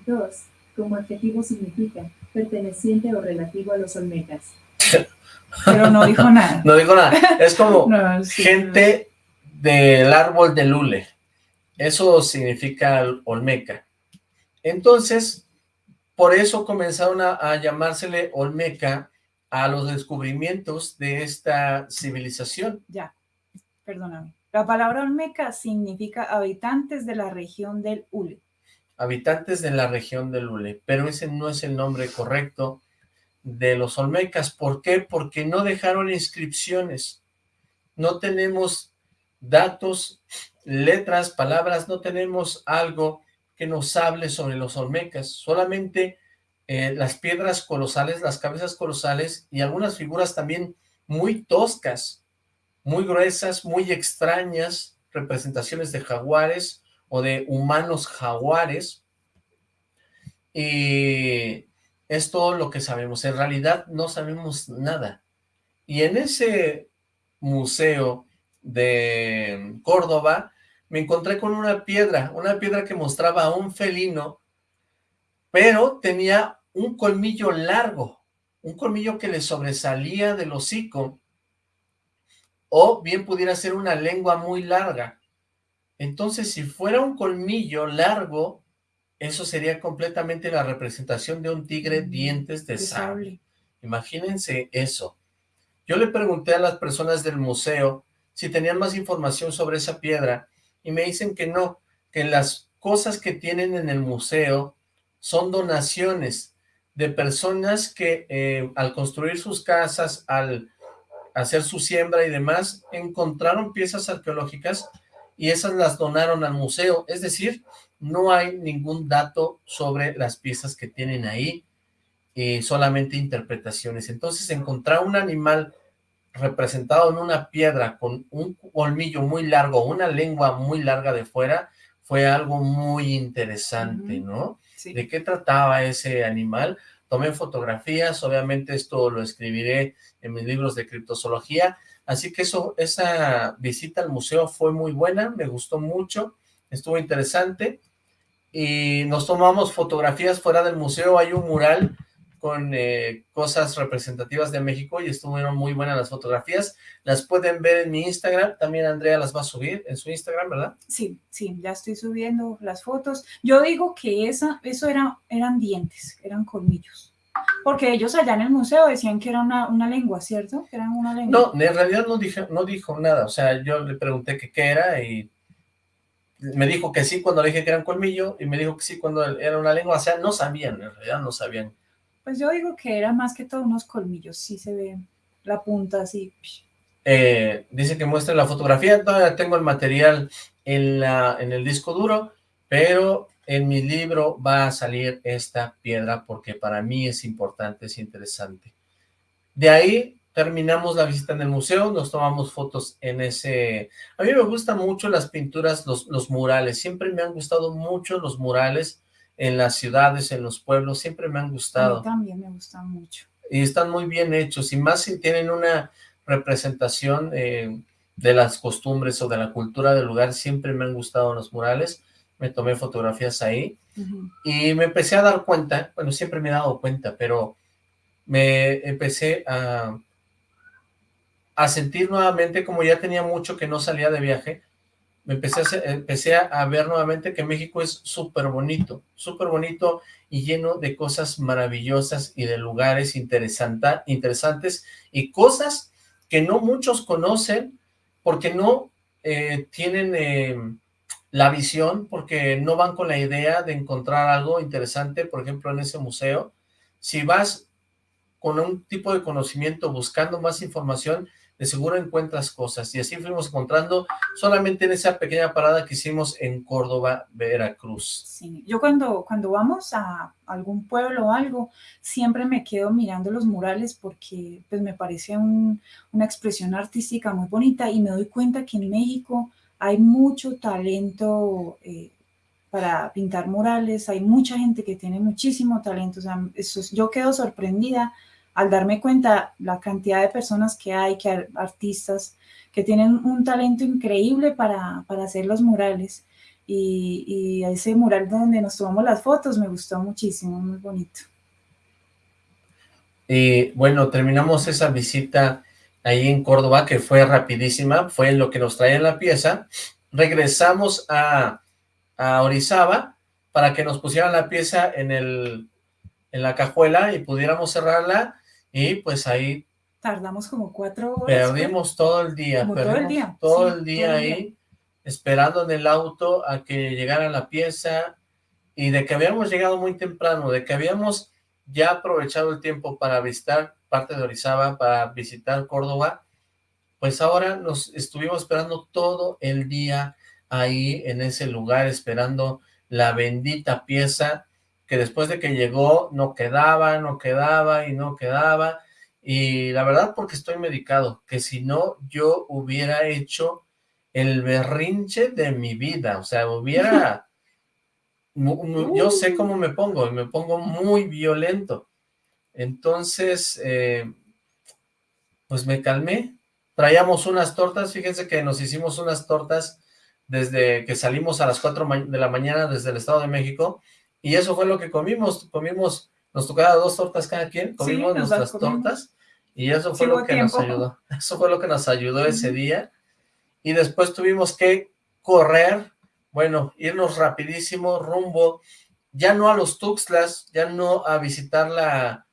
Dos, como adjetivo significa perteneciente o relativo a los olmecas. Pero no dijo nada. no dijo nada. Es como gente del árbol de lule. Eso significa olmeca. Entonces, por eso comenzaron a, a llamársele olmeca a los descubrimientos de esta civilización. Ya, perdóname. La palabra olmeca significa habitantes de la región del Ule habitantes de la región de Lule, pero ese no es el nombre correcto de los olmecas. ¿Por qué? Porque no dejaron inscripciones, no tenemos datos, letras, palabras, no tenemos algo que nos hable sobre los olmecas, solamente eh, las piedras colosales, las cabezas colosales y algunas figuras también muy toscas, muy gruesas, muy extrañas, representaciones de jaguares, o de humanos jaguares. Y es todo lo que sabemos. En realidad no sabemos nada. Y en ese museo de Córdoba me encontré con una piedra, una piedra que mostraba a un felino, pero tenía un colmillo largo, un colmillo que le sobresalía del hocico, o bien pudiera ser una lengua muy larga. Entonces, si fuera un colmillo largo, eso sería completamente la representación de un tigre mm, dientes de, sable. Imagínense eso. Yo le pregunté a las personas del museo si tenían más información sobre esa piedra y me dicen que no, que las cosas que tienen en el museo son donaciones de personas que eh, al construir sus casas, al hacer su siembra y demás, encontraron piezas arqueológicas y esas las donaron al museo, es decir, no hay ningún dato sobre las piezas que tienen ahí, y solamente interpretaciones. Entonces encontrar un animal representado en una piedra con un colmillo muy largo, una lengua muy larga de fuera, fue algo muy interesante, ¿no? ¿De qué trataba ese animal? Tomé fotografías, obviamente esto lo escribiré en mis libros de criptozoología, Así que eso, esa visita al museo fue muy buena, me gustó mucho, estuvo interesante. Y nos tomamos fotografías fuera del museo, hay un mural con eh, cosas representativas de México y estuvieron muy buenas las fotografías. Las pueden ver en mi Instagram, también Andrea las va a subir en su Instagram, ¿verdad? Sí, sí, ya estoy subiendo las fotos. Yo digo que esa, eso era, eran dientes, eran colmillos. Porque ellos allá en el museo decían que era una, una lengua, ¿cierto? Que eran una lengua. No, en realidad no, dije, no dijo nada, o sea, yo le pregunté qué era y me dijo que sí cuando le dije que eran colmillo y me dijo que sí cuando era una lengua, o sea, no sabían, en realidad no sabían pues yo digo que era más que todo unos colmillos, sí se ve la punta así. Eh, dice que muestra la fotografía, todavía tengo el material en, la, en el disco duro, pero en mi libro va a salir esta piedra porque para mí es importante, es interesante. De ahí terminamos la visita en el museo, nos tomamos fotos en ese... A mí me gustan mucho las pinturas, los, los murales, siempre me han gustado mucho los murales, en las ciudades, en los pueblos, siempre me han gustado. también me gustan mucho. Y están muy bien hechos, y más si tienen una representación eh, de las costumbres o de la cultura del lugar, siempre me han gustado los murales, me tomé fotografías ahí, y me empecé a dar cuenta, bueno, siempre me he dado cuenta, pero me empecé a, a sentir nuevamente, como ya tenía mucho que no salía de viaje, empecé a, empecé a ver nuevamente que México es súper bonito, súper bonito y lleno de cosas maravillosas y de lugares interesantes y cosas que no muchos conocen porque no eh, tienen eh, la visión, porque no van con la idea de encontrar algo interesante, por ejemplo, en ese museo. Si vas con un tipo de conocimiento buscando más información, de seguro encuentras cosas, y así fuimos encontrando solamente en esa pequeña parada que hicimos en Córdoba, Veracruz. Yo cuando, cuando vamos a algún pueblo o algo, siempre me quedo mirando los murales porque pues me parece una expresión artística muy bonita y me doy cuenta que en México hay mucho talento eh, para pintar murales, hay mucha gente que tiene muchísimo talento, o sea, eso, yo quedo sorprendida al darme cuenta la cantidad de personas que hay, que artistas que tienen un talento increíble para, hacer los murales. Y, ese mural donde nos tomamos las fotos me gustó muchísimo, muy bonito. Y bueno, terminamos esa visita ahí en Córdoba, que fue rapidísima, fue lo que nos traía la pieza. Regresamos a, a Orizaba para que nos pusieran la pieza en, el, en la cajuela y pudiéramos cerrarla y pues ahí... Tardamos como cuatro horas. Perdimos todo el día. todo el día. Todo el día ahí, esperando en el auto a que llegara la pieza y de que habíamos llegado muy temprano, de que habíamos ya aprovechado el tiempo para visitar parte de Orizaba, para visitar Córdoba, pues ahora nos estuvimos esperando todo el día ahí en ese lugar, esperando la bendita pieza que después de que llegó no quedaba, no quedaba y no quedaba, y la verdad porque estoy medicado, que si no yo hubiera hecho el berrinche de mi vida, o sea, hubiera, yo sé cómo me pongo, y me pongo muy violento, entonces, eh, pues me calmé, traíamos unas tortas, fíjense que nos hicimos unas tortas desde que salimos a las 4 de la mañana desde el Estado de México, y eso fue lo que comimos, comimos, nos tocaba dos tortas cada quien, comimos nuestras tortas, y eso fue lo que nos ayudó, eso fue lo que nos ayudó ese día, y después tuvimos que correr, bueno, irnos rapidísimo rumbo, ya no a los Tuxtlas, ya no a visitar la,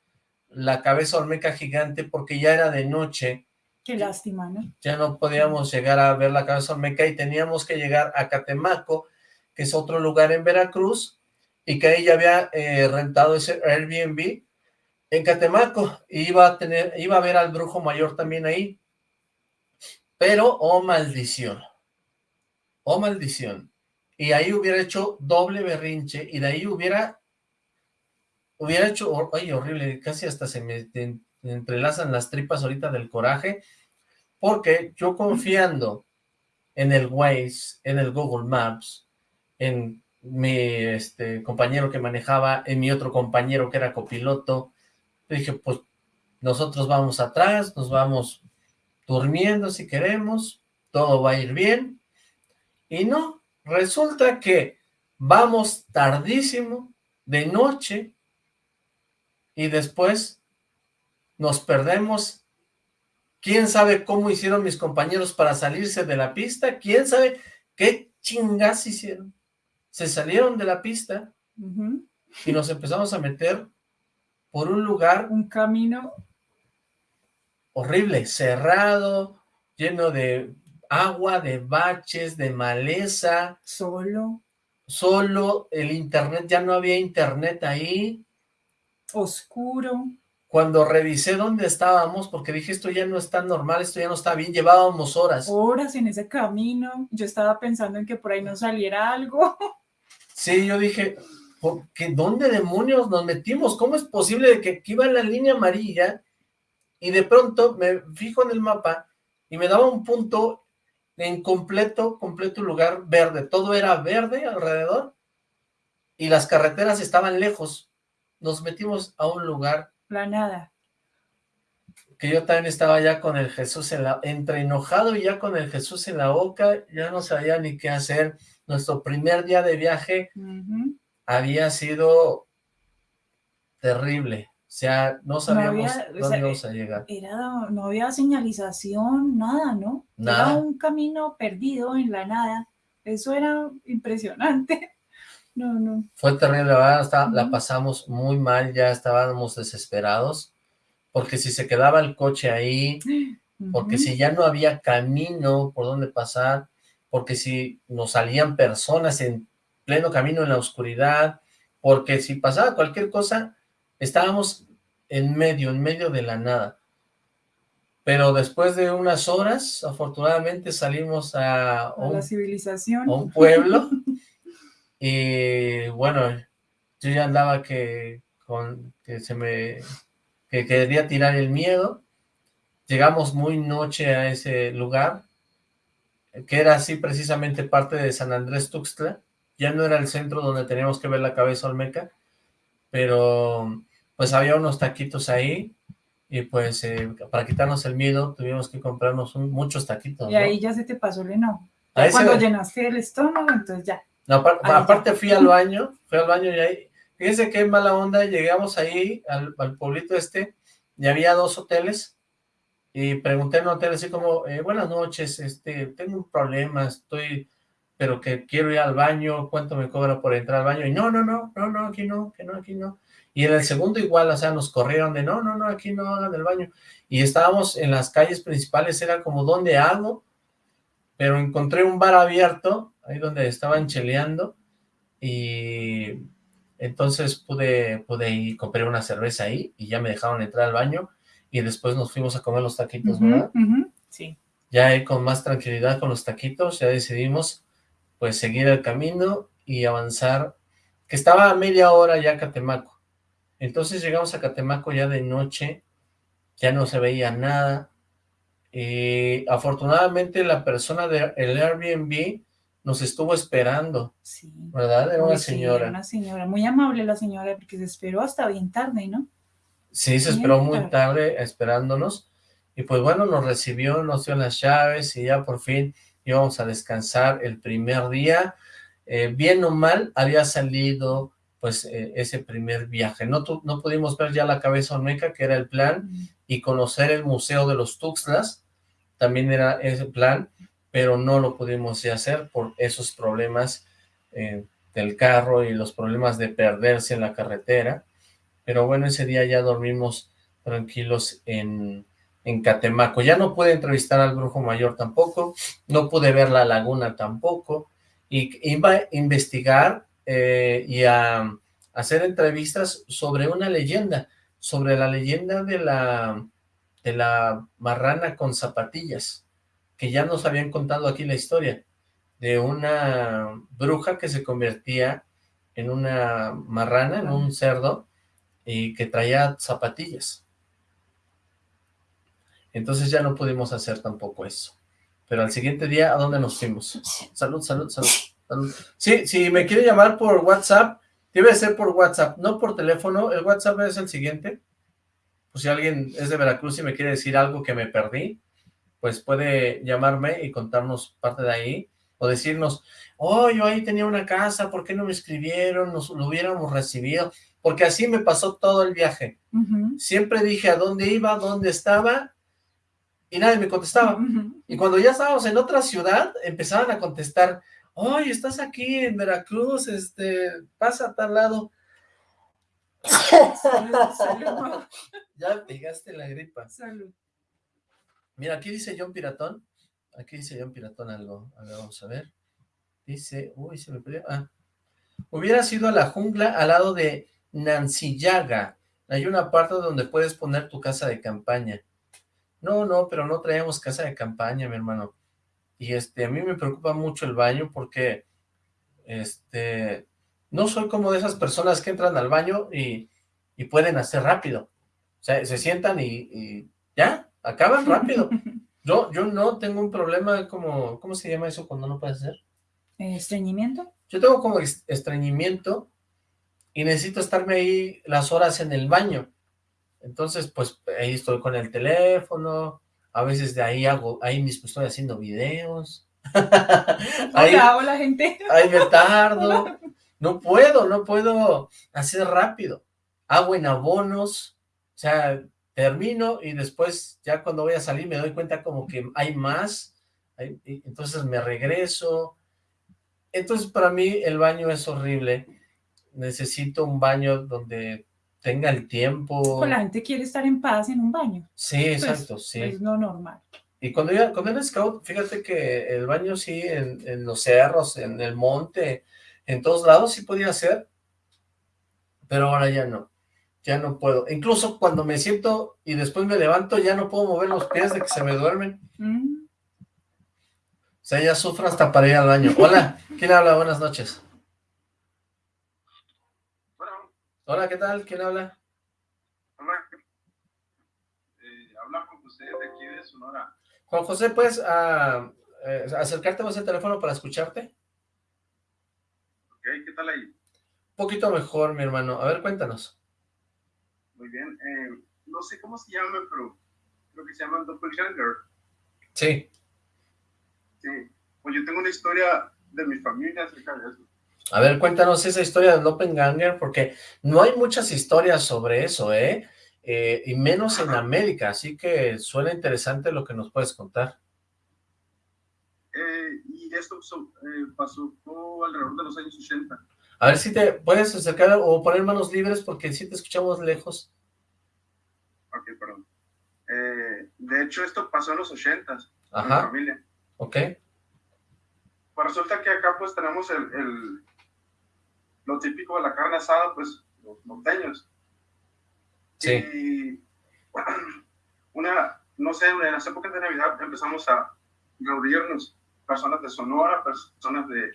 la cabeza olmeca gigante, porque ya era de noche. Qué lástima, ¿no? Ya no podíamos llegar a ver la cabeza olmeca y teníamos que llegar a Catemaco, que es otro lugar en Veracruz, y que ella había eh, rentado ese Airbnb en Catemaco, y iba a tener, iba a ver al brujo mayor también ahí, pero, oh maldición, oh maldición, y ahí hubiera hecho doble berrinche, y de ahí hubiera, hubiera hecho, ay, horrible, casi hasta se me entrelazan las tripas ahorita del coraje, porque yo confiando en el Waze, en el Google Maps, en mi este, compañero que manejaba, en mi otro compañero que era copiloto. dije, pues nosotros vamos atrás, nos vamos durmiendo si queremos, todo va a ir bien. Y no, resulta que vamos tardísimo, de noche, y después nos perdemos. ¿Quién sabe cómo hicieron mis compañeros para salirse de la pista? ¿Quién sabe qué chingas hicieron? Se salieron de la pista y nos empezamos a meter por un lugar... Un camino... Horrible, cerrado, lleno de agua, de baches, de maleza. Solo. Solo, el internet, ya no había internet ahí. Oscuro. Cuando revisé dónde estábamos, porque dije, esto ya no está normal, esto ya no está bien, llevábamos horas. Horas en ese camino, yo estaba pensando en que por ahí no saliera algo. Sí, yo dije, ¿por qué, ¿dónde demonios nos metimos? ¿Cómo es posible que aquí iba la línea amarilla y de pronto me fijo en el mapa y me daba un punto en completo, completo lugar verde, todo era verde alrededor y las carreteras estaban lejos. Nos metimos a un lugar la nada. Que yo también estaba ya con el Jesús en la, entre enojado y ya con el Jesús en la boca, ya no sabía ni qué hacer. Nuestro primer día de viaje había sido terrible. O sea, no sabíamos dónde íbamos a llegar. Era, no había señalización, nada, ¿no? Nada. Era un camino perdido en la nada. Eso era impresionante. No, no. Fue terrible, la verdad, la pasamos muy mal, ya estábamos desesperados, porque si se quedaba el coche ahí, porque si ya no había camino por donde pasar, porque si nos salían personas en pleno camino en la oscuridad, porque si pasaba cualquier cosa, estábamos en medio, en medio de la nada. Pero después de unas horas, afortunadamente salimos a, la civilización. a un pueblo Y bueno, yo ya andaba que, con, que se me que quería tirar el miedo. Llegamos muy noche a ese lugar, que era así precisamente parte de San Andrés Tuxtla. Ya no era el centro donde teníamos que ver la cabeza olmeca, pero pues había unos taquitos ahí, y pues eh, para quitarnos el miedo tuvimos que comprarnos muchos taquitos. Y ahí ya se te pasó el enojo. Cuando llenaste el estómago, entonces ya aparte fui al baño, fui al baño y ahí, fíjense qué mala onda, llegamos ahí al, pueblito este, y había dos hoteles, y pregunté en un hotel así como, eh, buenas noches, este, tengo un problema, estoy, pero que quiero ir al baño, ¿cuánto me cobra por entrar al baño? Y no, no, no, no, no, aquí no, que no, aquí no. Y en el segundo igual, o sea, nos corrieron de, no, no, no, aquí no hagan el baño. Y estábamos en las calles principales, era como, ¿dónde hago? Pero encontré un bar abierto ahí donde estaban cheleando, y entonces pude, pude ir, compré una cerveza ahí, y ya me dejaron entrar al baño, y después nos fuimos a comer los taquitos, ¿verdad? Sí. Ya con más tranquilidad con los taquitos, ya decidimos, pues, seguir el camino y avanzar, que estaba a media hora ya Catemaco. Entonces llegamos a Catemaco ya de noche, ya no se veía nada, y afortunadamente la persona del Airbnb nos estuvo esperando, sí. ¿verdad? Era una señora. una señora, muy amable la señora, porque se esperó hasta bien tarde, ¿no? Sí, se esperó muy tarde esperándonos, y pues bueno, nos recibió, nos dio las llaves, y ya por fin íbamos a descansar el primer día, eh, bien o mal, había salido pues eh, ese primer viaje, no, no pudimos ver ya la cabeza olmeca, que era el plan, y conocer el Museo de los Tuxtlas, también era ese plan, pero no lo pudimos hacer por esos problemas eh, del carro y los problemas de perderse en la carretera. Pero bueno, ese día ya dormimos tranquilos en, en Catemaco. Ya no pude entrevistar al brujo mayor tampoco, no pude ver la laguna tampoco, y iba a investigar eh, y a hacer entrevistas sobre una leyenda, sobre la leyenda de la, de la marrana con zapatillas ya nos habían contado aquí la historia, de una bruja que se convertía en una marrana, en un cerdo, y que traía zapatillas. Entonces ya no pudimos hacer tampoco eso. Pero al siguiente día, ¿a dónde nos fuimos? Salud, salud, salud. Sí, si me quiere llamar por WhatsApp, debe ser por WhatsApp, no por teléfono. El WhatsApp es el siguiente. Pues si alguien es de Veracruz y me quiere decir algo que me perdí, pues puede llamarme y contarnos parte de ahí, o decirnos, oh, yo ahí tenía una casa, ¿por qué no me escribieron? Nos lo hubiéramos recibido. porque así me pasó todo el viaje. Siempre dije a dónde iba, dónde estaba, y nadie me contestaba. Y cuando ya estábamos en otra ciudad, empezaban a contestar, oye, estás aquí en Veracruz, este, pasa a tal lado. ya pegaste la gripa. Salud. Mira, aquí dice John Piratón. Aquí dice John Piratón algo. A ver, vamos a ver. Dice, uy, se me perdió. Ah. Hubiera sido a la jungla al lado de Nancillaga. Hay una parte donde puedes poner tu casa de campaña. No, no, pero no traemos casa de campaña, mi hermano. Y este, a mí me preocupa mucho el baño porque, este, no soy como de esas personas que entran al baño y, pueden hacer rápido. O sea, se sientan y, y ya, acaban rápido. Yo, yo no tengo un problema como, ¿cómo se llama eso cuando no puede hacer? ¿Estreñimiento? Yo tengo como estreñimiento y necesito estarme ahí las horas en el baño. Entonces, pues, ahí estoy con el teléfono, a veces de ahí hago, ahí mismo estoy haciendo videos. ahí, hola, gente. Ahí me tardo. No puedo, no puedo hacer rápido. Hago en abonos, o sea, termino y después ya cuando voy a salir me doy cuenta como que hay más, entonces me regreso. Entonces para mí el baño es horrible. Necesito un baño donde tenga el tiempo. Pues la gente quiere estar en paz en un baño. Sí, pues, exacto, sí. Es lo normal. Y cuando, yo, cuando era scout, fíjate que el baño sí, en, en, los cerros, en el monte, en todos lados sí podía hacer, pero ahora ya no, ya no puedo. Incluso cuando me siento y después me levanto, ya no puedo mover los pies de que se me duermen. Mm. O sea, ya sufro hasta para ir al baño. Hola, ¿quién habla? Buenas noches. Hola, ¿qué tal? ¿Quién habla? Hola. Eh, habla Juan José de aquí de Sonora. Juan José, ¿puedes uh, eh, acercarte más al teléfono para escucharte? Ok, ¿qué tal ahí? Un poquito mejor, mi hermano. A ver, cuéntanos. Muy bien. Eh, no sé cómo se llama, pero creo que se llama Doppelganger. Sí. Sí. Pues yo tengo una historia de mi familia acerca de eso. A ver, cuéntanos esa historia del Doppelganger, porque no hay muchas historias sobre eso, ¿eh? ¿eh? y menos en América, así que suena interesante lo que nos puedes contar. Eh, y esto eh, pasó alrededor de los años 80. A ver si te puedes acercar o poner manos libres, porque si te escuchamos lejos. Ok, perdón. de hecho, esto pasó en los 80 Ajá. En mi familia. Ok. Pues resulta que acá pues tenemos el lo típico de la carne asada, pues los norteños. Sí. Y una, no sé, en las épocas de Navidad empezamos a reunirnos, personas de Sonora, personas de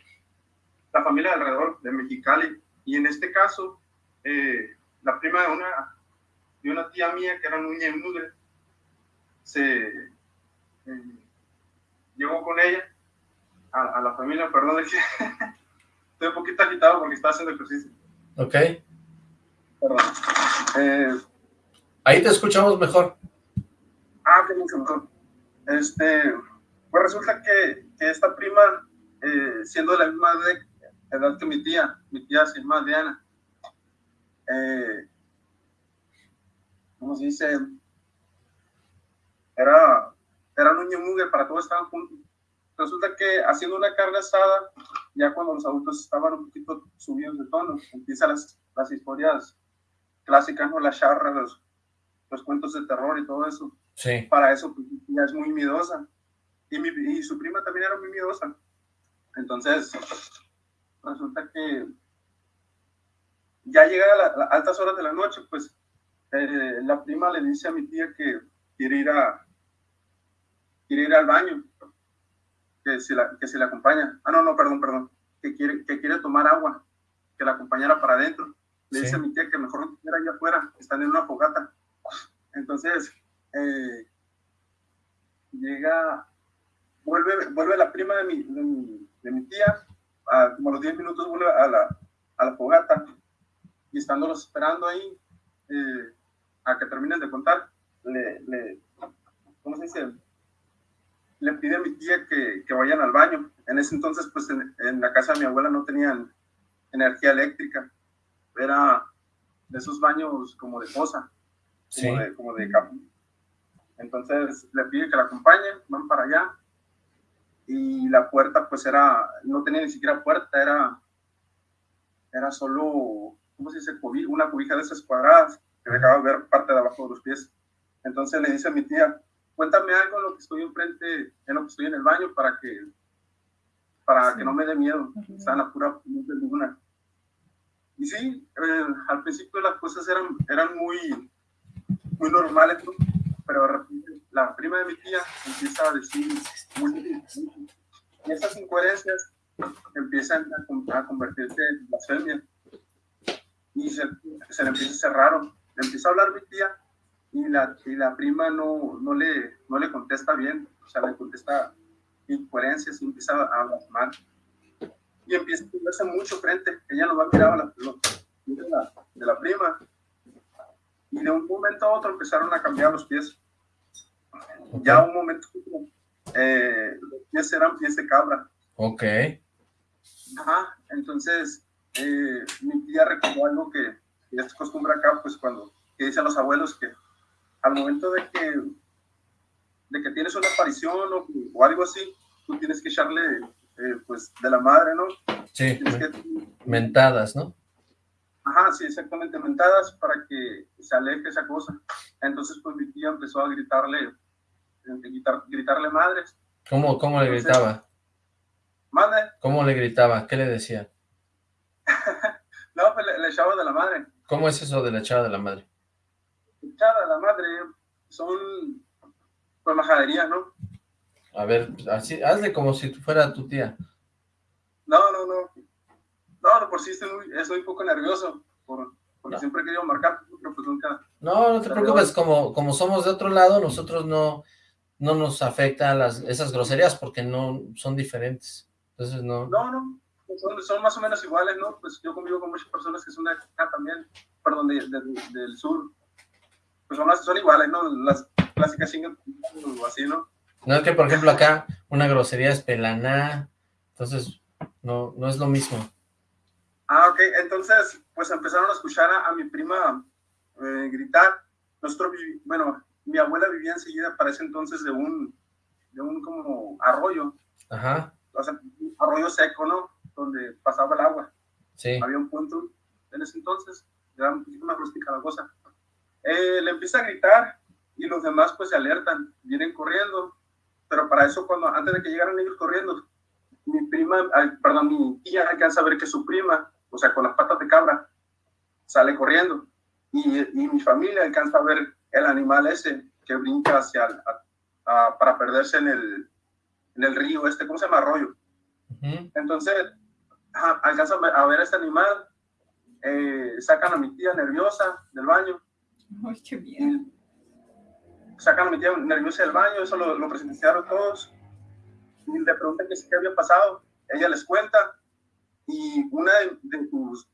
la familia alrededor de Mexicali, y en este caso, eh, la prima de una, de una tía mía que era Nuña y Mugre, se eh, llegó con ella a, a, la familia, perdón, Estoy un poquito agitado porque está haciendo ejercicio. Ok. Perdón. Eh, Ahí te escuchamos mejor. Ah, qué mucho mejor. Este, pues resulta que, que esta prima, eh, siendo de la misma edad que mi tía, mi tía sin más Diana, eh, ¿cómo se dice? Era, era un muy para todos estaban juntos. Resulta que haciendo una carne asada, ya cuando los adultos estaban un poquito subidos de tono, empiezan las, las historias clásicas, ¿no? Las charras, los, los, cuentos de terror y todo eso. Sí. Para eso pues, ya es muy miedosa. Y, mi, y su prima también era muy miedosa. Entonces, resulta que ya llega a las altas horas de la noche, pues eh, la prima le dice a mi tía que quiere ir a quiere ir al baño que se la, que se le acompaña. Ah, no, no, perdón, perdón. Que quiere, que quiere tomar agua, que la acompañara para adentro. Le dice a mi tía que mejor no estuviera allá afuera, están en una fogata. Entonces, eh, llega, vuelve, vuelve la prima de mi, de mi, tía, a, como a los 10 minutos vuelve a la, a la fogata, y estándolos esperando ahí, eh, a que terminen de contar, le, le, ¿cómo se dice? le pide a mi tía que, que vayan al baño. En ese entonces, pues en, la casa de mi abuela no tenían energía eléctrica. Era, de esos baños como de fosa, como de, como de Entonces le pide que la acompañe, van para allá. Y la puerta pues era, no tenía ni siquiera puerta, era, era solo, ¿cómo se dice? Una cubija de esas cuadradas que dejaba ver parte de abajo de los pies. Entonces le dice a mi tía, cuéntame algo en lo que estoy enfrente, en lo que estoy en el baño para que, para que no me dé miedo. Está en la pura luna. Y sí, eh, al principio las cosas eran, eran muy, muy normales, pero la prima de mi tía empieza a decir y esas incoherencias empiezan a, convertirse en blasfemia y se, se le empieza a hacer raro. Le empieza a hablar mi tía y la, y la prima no, no, le, no le contesta bien, o sea, le contesta incoherencias y empieza a hablar mal y empieza a verse mucho frente. Ella no va a mirar a la, de, la, de la prima. Y de un momento a otro empezaron a cambiar los pies. Ya un momento, eh, los pies eran pies de cabra. Ok. Ajá, entonces eh, mi tía recordó algo que, es costumbre acá, pues cuando que dicen los abuelos que al momento de que de que tienes una aparición o, o algo así, tú tienes que echarle eh, pues, de la madre, ¿no? Sí, mentadas, ¿no? Ajá, sí, exactamente, mentadas para que se aleje esa cosa. Entonces, pues mi tía empezó a gritarle, eh, gritarle madres. ¿Cómo, cómo le gritaba? ¿Madre? ¿Cómo le gritaba? ¿Qué le decía? no, pues le, echaba de la madre. ¿Cómo es eso de la echada de la madre? Echada de la madre son, pues, majadería, ¿no? A ver, así, hazle como si fuera tu tía. No, no, no. No, por sí estoy muy, estoy un poco nervioso, por, porque siempre he querido marcar, pero pues nunca... No, no te preocupes, como, como somos de otro lado, nosotros no, no nos afecta las, esas groserías porque no son diferentes. Entonces no... No, no, son, son, más o menos iguales, ¿no? Pues yo convivo con muchas personas que son de acá también, perdón, de, del sur. Pues son, son iguales, ¿no? Las clásicas chingas o así, ¿no? No es que, por ejemplo, acá una grosería es pelaná, entonces no, no es lo mismo. Ah, ok, entonces, pues empezaron a escuchar a, mi prima eh, gritar. Nosotros, bueno, mi abuela vivía enseguida para ese entonces de un, de un como arroyo. Ajá. O sea, arroyo seco, ¿no? Donde pasaba el agua. Sí. Había un punto en ese entonces, era un poquito más rústica la cosa. Eh, le empieza a gritar y los demás pues se alertan, vienen corriendo pero para eso, cuando antes de que llegaran ellos corriendo, mi prima, perdón, mi tía alcanza a ver que su prima, o sea, con las patas de cabra, sale corriendo. Y, y mi familia alcanza a ver el animal ese que brinca hacia, para perderse en el, en el río este, ¿cómo se llama? Arroyo. Entonces, alcanza a ver a este animal, eh, sacan a mi tía nerviosa del baño. Ay, qué bien sacan a mi tía nerviosa del baño, eso lo, lo presenciaron todos, y le preguntan qué, qué había pasado, ella les cuenta, y una de, sus,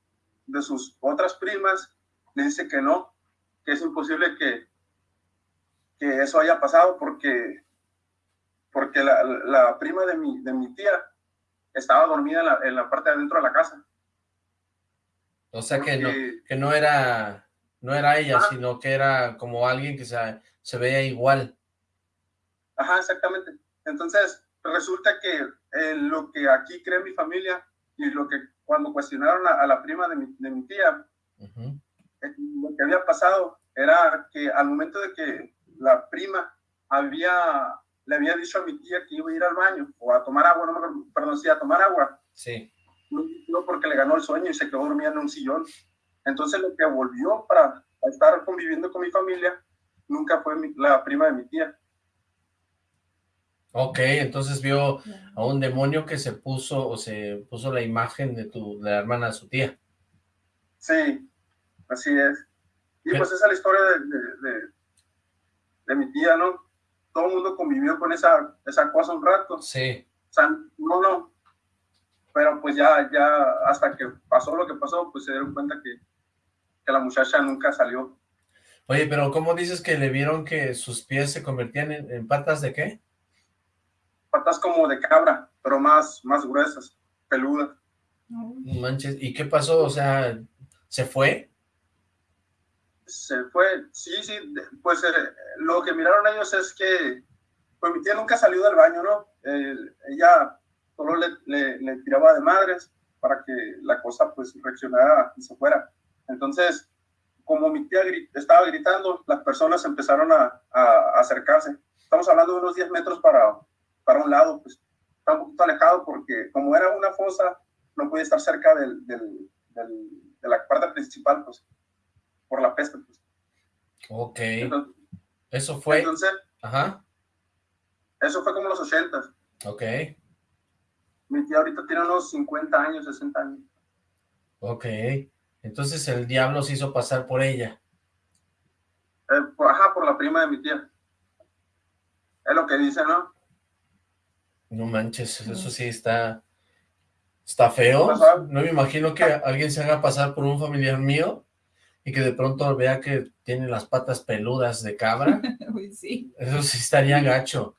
de sus otras primas le dice que no, que es imposible que, que eso haya pasado porque, porque la, la prima de mi, de mi tía estaba dormida en la, en la parte de adentro de la casa. O sea que no, que no era, no era ella, sino que era como alguien que se, se veía igual. Ajá, exactamente. Entonces, resulta que eh, lo que aquí cree mi familia y lo que cuando cuestionaron a, la prima de mi, de mi tía, eh, lo que había pasado era que al momento de que la prima había, le había dicho a mi tía que iba a ir al baño o a tomar agua, no perdón, sí, a tomar agua. Sí. No, porque le ganó el sueño y se quedó dormida en un sillón. Entonces lo que volvió para estar conviviendo con mi familia nunca fue la prima de mi tía. Ok, entonces vio a un demonio que se puso, o se puso la imagen de tu, de la hermana de su tía. Sí, así es. Y pues esa es la historia de, de, mi tía, ¿no? Todo el mundo convivió con esa, esa cosa un rato. Sí. O sea, no, no. Pero pues ya, ya, hasta que pasó lo que pasó, pues se dieron cuenta que, que la muchacha nunca salió. Oye, pero ¿cómo dices que le vieron que sus pies se convertían en, patas de qué? Patas como de cabra, pero más, más gruesas, peludas. Manches, ¿y qué pasó? O sea, ¿se fue? se fue, sí, sí, pues eh, lo que miraron ellos es que, pues mi tía nunca salió del baño, ¿no? ella solo le, le, tiraba de madres para que la cosa pues reaccionara y se fuera. Entonces, como mi tía estaba gritando, las personas empezaron a, a, acercarse. Estamos hablando de unos 10 metros para, para un lado, pues está un poquito alejado porque como era una fosa, no podía estar cerca del, del, de la parte principal, pues, por la peste, pues. Ok. eso fue... Entonces, Ajá. Eso fue como los 80. Ok. Mi tía ahorita tiene unos 50 años, 60 años. Ok. Entonces el diablo se hizo pasar por ella. Eh, ajá, por la prima de mi tía. Es lo que dice, ¿no? No manches, eso sí está... Está feo. No me imagino que alguien se haga pasar por un familiar mío y que de pronto vea que tiene las patas peludas de cabra. sí. Eso sí estaría gacho.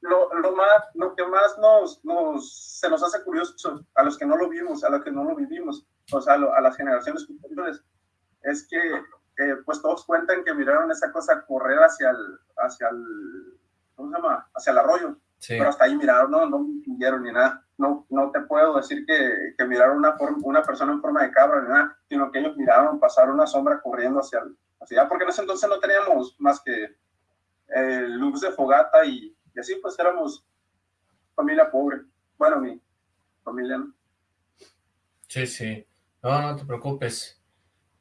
Lo, lo, más, lo que más nos, nos, se nos hace curioso a los que no lo vimos, a los que no lo vivimos, o sea, a, las generaciones superiores, es que eh, pues todos cuentan que miraron esa cosa correr hacia el, hacia el, ¿cómo se llama? Hacia el arroyo. Pero hasta ahí miraron, no, no vieron ni nada. No, no te puedo decir que, que miraron una, forma, una persona en forma de cabra ni nada, sino que ellos miraron pasar una sombra corriendo hacia, hacia allá, porque en ese entonces no teníamos más que eh, luz de fogata y, y, así pues éramos familia pobre. Bueno, mi familia no. Sí, sí. No, no te preocupes.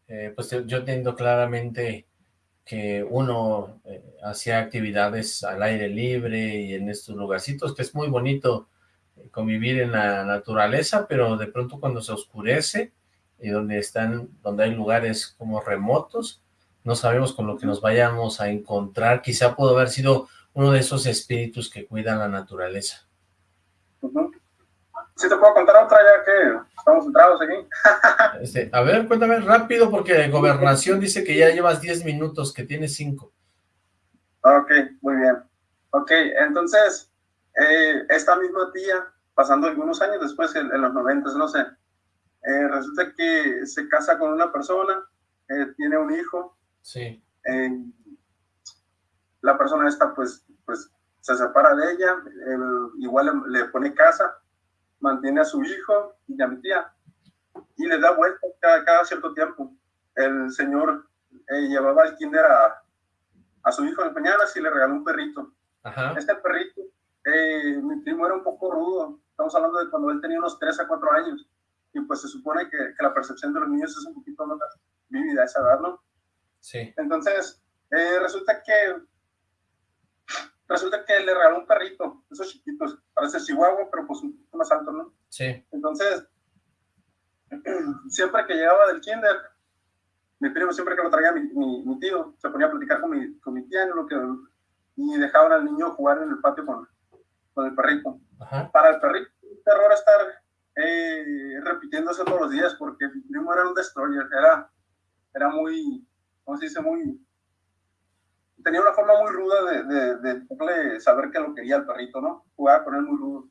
Eh, pues yo entiendo claramente que uno eh, hacía actividades al aire libre y en estos lugarcitos, que es muy bonito eh, convivir en la naturaleza, pero de pronto cuando se oscurece y donde están, donde hay lugares como remotos, no sabemos con lo que nos vayamos a encontrar, quizá pudo haber sido uno de esos espíritus que cuidan la naturaleza. Si te puedo contar otra ya que estamos entrados aquí. Este, a ver, cuéntame rápido porque Gobernación dice que ya llevas 10 minutos, que tienes 5. Ok, muy bien. Ok, entonces, eh, esta misma tía, pasando algunos años después, en, los 90, no sé, eh, resulta que se casa con una persona, eh, tiene un hijo. Sí. la persona esta, pues, pues, se separa de ella, igual le pone casa, mantiene a su hijo y a mi tía y le da vuelta cada, cierto tiempo. El señor eh, llevaba al kinder a, a, su hijo en mañanas y le regaló un perrito. Este perrito, eh, mi primo era un poco rudo. Estamos hablando de cuando él tenía unos 3 a 4 años. Y pues se supone que, que la percepción de los niños es un poquito más vívida a esa edad, ¿no? Sí. Entonces, eh, resulta que resulta que le regaló un perrito, esos chiquitos, parece chihuahua, pero pues un poquito más alto, ¿no? Sí. Entonces, siempre que llegaba del kinder, mi primo, siempre que lo traía mi, mi, tío, se ponía a platicar con mi, con mi tía lo que, y dejaban al niño jugar en el patio con, con el perrito. Para el perrito, un terror estar eh, repitiéndose todos los días, porque mi primo era un destroyer, era, era muy, ¿cómo se dice? Muy tenía una forma muy ruda de, de, saber que lo quería el perrito, ¿no? Jugaba con él muy rudo.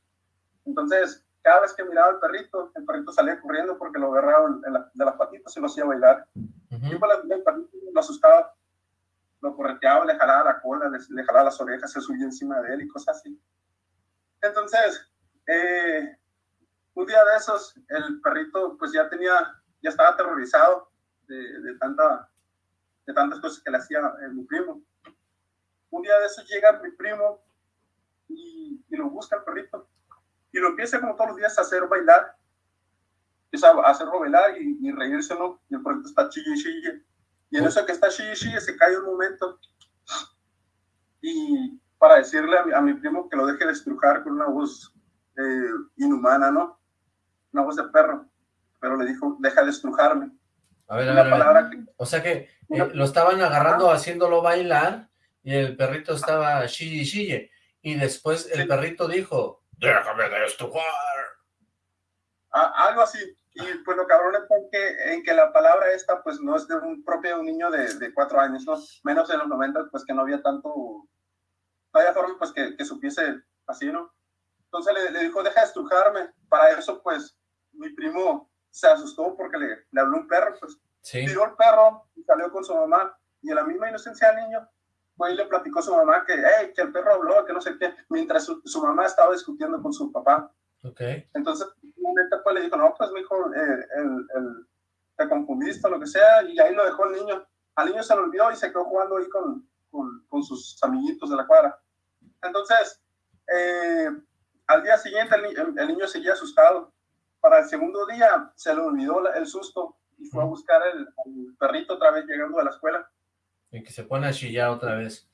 Entonces, cada vez que miraba al perrito, el perrito salía corriendo porque lo agarraba de las patitas y lo hacía bailar. Y pues el perrito lo asustaba, lo correteaba, le jalaba la cola, le, jalaba las orejas, se subía encima de él y cosas así. Entonces, eh, un día de esos, el perrito pues ya tenía, ya estaba aterrorizado de, de tanta, de tantas cosas que le hacía mi primo. Un día de eso llega mi primo y, lo busca el perrito y lo empieza como todos los días a hacer bailar. Empieza a hacerlo bailar y, y reírse, ¿no? Y el perrito está chille, chille. Y en eso que está chille, chille, se cae un momento. Y para decirle a mi, primo que lo deje de estrujar con una voz eh, inhumana, ¿no? Una voz de perro. Pero le dijo, deja de estrujarme. A ver, a ver, o sea que eh, lo estaban agarrando, haciéndolo bailar, y el perrito estaba chille chille, y después el perrito dijo, déjame de estrujar. algo así, y pues lo cabrón es porque, en que la palabra esta pues no es de un propio niño de, de cuatro años, ¿no? Menos en los 90 pues que no había tanto, no había forma pues que, que supiese así, ¿no? Entonces le, le, dijo, deja de estrujarme. Para eso pues mi primo se asustó porque le, le habló un perro, pues Sí. Tiró el perro y salió con su mamá. Y en la misma inocencia del niño, fue y le platicó a su mamá que, hey, que el perro habló, que no sé qué, mientras su, su mamá estaba discutiendo con su papá. Okay. Entonces, momento pues le dijo, no, pues, mi hijo, eh, el, el, te confundiste o lo que sea, y ahí lo dejó el niño. Al niño se lo olvidó y se quedó jugando ahí con, con, con sus amiguitos de la cuadra. Entonces, eh, al día siguiente el, el, niño seguía asustado. Para el segundo día se le olvidó el susto y fue a buscar el, el, perrito otra vez llegando a la escuela. Y que se pone a chillar otra vez.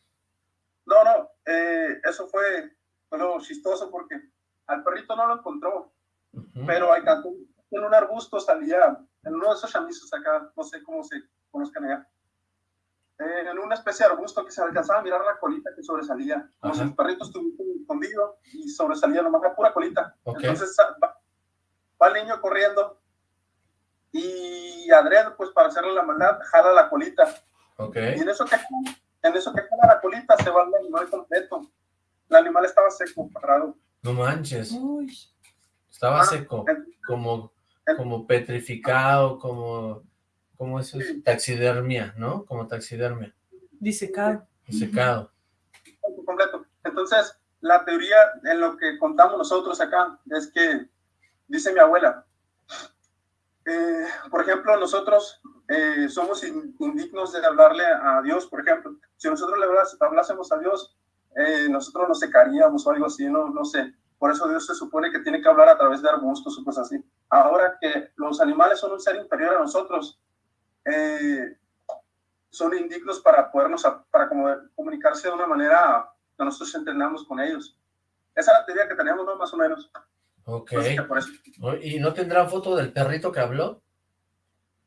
No, no, eh, eso fue lo chistoso porque al perrito no lo encontró, uh -huh. pero en un arbusto salía, en uno de esos chamizos acá, no sé cómo se conozcan allá, eh, en una especie de arbusto que se alcanzaba a mirar la colita que sobresalía, como si el perrito estuviera escondido y sobresalía nomás la pura colita. Okay. Entonces va, va, el niño corriendo y Adrián, pues para hacerle la maldad, jala la colita. Okay. Y en eso que en eso que la colita se va el animal completo. El animal estaba seco, parado. No manches. Uy. Estaba ah, seco, como, como petrificado, como, como eso es, taxidermia, ¿no? Como taxidermia. Disecado. Disecado. Completo. Entonces, la teoría en lo que contamos nosotros acá es que, dice mi abuela, eh, por ejemplo, nosotros eh, somos indignos de hablarle a Dios, por ejemplo. Si nosotros le hablásemos a Dios, eh, nosotros nos secaríamos o algo así, no, no sé. Por eso Dios se supone que tiene que hablar a través de arbustos o cosas así. Ahora que los animales son un ser inferior a nosotros, eh, son indignos para podernos, para comunicarse de una manera que nosotros entendamos con ellos. Esa es la teoría que teníamos, ¿no? Más o menos. Ok. ¿Y no tendrá foto del perrito que habló?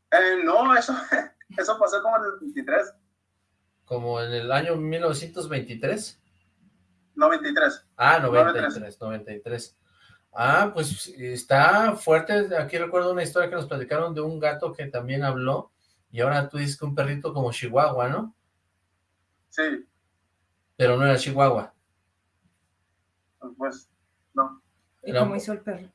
Eh, no, eso, eso pasó como en el 23. ¿Como en el año 1923? 93. Ah, 93, 93. Ah, pues está fuerte. Aquí recuerdo una historia que nos platicaron de un gato que también habló. Y ahora tú dices que un perrito como Chihuahua, ¿no? Sí. Pero no era Chihuahua. Pues, no. ¿Y cómo hizo el perro?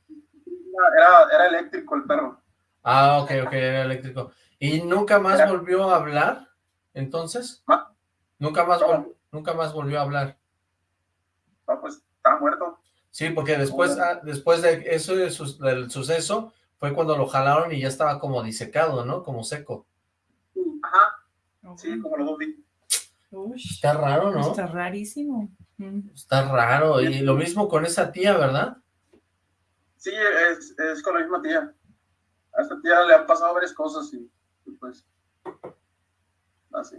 Era, era eléctrico el perro. Ah, ok, ok, era eléctrico. ¿Y nunca más era. volvió a hablar, entonces? ¿Ah? ¿Nunca más, vol nunca más volvió a hablar? No, pues, está muerto. Sí, porque después, ah, después de eso, del suceso, fue cuando lo jalaron y ya estaba como disecado, ¿no? Como seco. Ajá, sí, como lo vi. Está raro, ¿no? Está rarísimo. Está raro, y lo mismo con esa tía, ¿verdad? Sí, es, es con la misma tía. A esta tía le han pasado varias cosas y, y pues, así.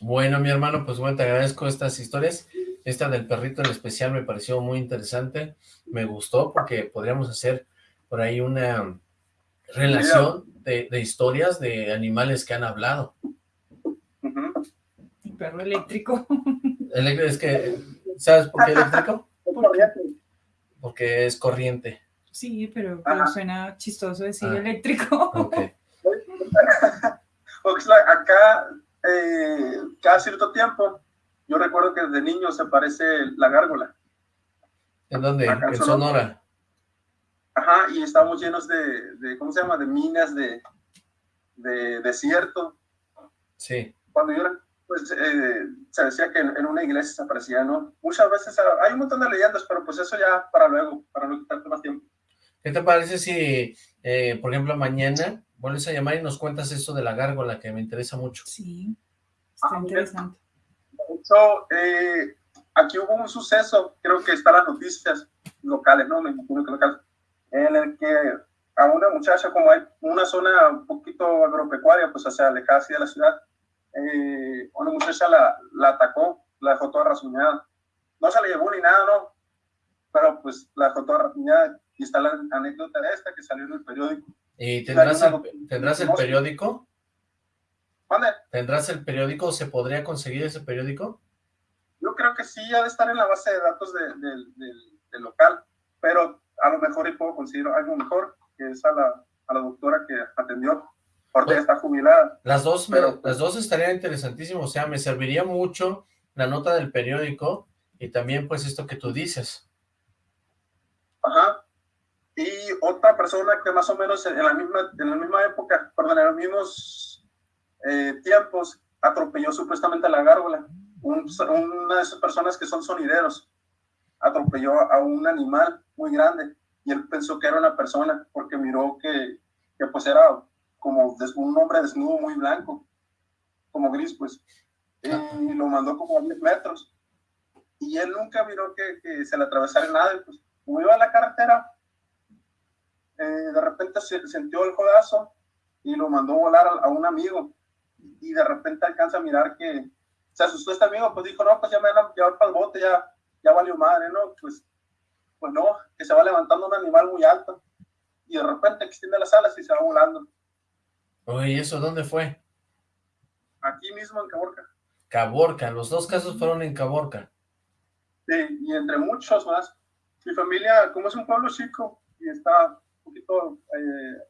Bueno, mi hermano, pues bueno, te agradezco estas historias. Esta del perrito en especial me pareció muy interesante. Me gustó porque podríamos hacer por ahí una relación de, de historias de animales que han hablado. El perro eléctrico. Es que, ¿sabes por qué eléctrico? Porque es corriente. Sí, pero, pero suena chistoso decir ah. eléctrico. Okay. Acá, eh, cada cierto tiempo, yo recuerdo que desde niño se parece la gárgola. ¿En dónde? Acá en Sonora. Sonora. Ajá, y estamos llenos de, de, ¿cómo se llama? De minas, de, de desierto. Sí. Cuando yo era, pues, eh, se decía que en, en, una iglesia se aparecía, ¿no? Muchas veces hay un montón de leyendas, pero pues eso ya para luego, para no quitarte más tiempo. ¿Qué te parece si, eh, por ejemplo, mañana vuelves a llamar y nos cuentas eso de la gárgola, que me interesa mucho? Sí, está ah, interesante. De hecho, eh, aquí hubo un suceso, creo que está en las noticias locales, ¿no? Me imagino que locales, en el que a una muchacha, como hay una zona un poquito agropecuaria, pues hacia alejada así de la ciudad, eh, una muchacha la, la atacó, la dejó toda rasguñada. No se le llevó ni nada, ¿no? Pero pues la dejó toda rasguñada y está la anécdota de esta que salió en el periódico. ¿Y tendrás, el, ¿tendrás el periódico? ¿Vale? ¿Tendrás el periódico? ¿Se podría conseguir ese periódico? Yo creo que sí, ha de estar en la base de datos de, de, de, del local, pero a lo mejor y puedo conseguir algo mejor, que es a la, a la doctora que atendió, porque pues, está jubilada. Las dos, pero, me, las dos estarían interesantísimas, o sea, me serviría mucho la nota del periódico y también pues esto que tú dices. Ajá, y otra persona que más o menos en la misma, en la misma época, perdón, en los mismos eh, tiempos atropelló supuestamente a la gárgola. una de esas personas que son sonideros atropelló a un animal muy grande y él pensó que era una persona porque miró que, que pues era como un hombre desnudo muy blanco, como gris pues, y lo mandó como a 10 metros. Y él nunca miró que, que se le atravesara nada, pues como iba a la carretera, eh, de repente se sintió el jodazo y lo mandó volar a, un amigo. Y de repente alcanza a mirar que se asustó este amigo, pues dijo, no, pues ya me van a llevar para el bote, ya, ya valió madre, ¿no? Pues, pues no, que se va levantando un animal muy alto y de repente extiende las alas y se va volando. Oye, ¿y eso dónde fue? Aquí mismo en Caborca. Caborca, los dos casos fueron en Caborca. Sí, y entre muchos más. Mi familia, como es un pueblo chico y está poquito, eh,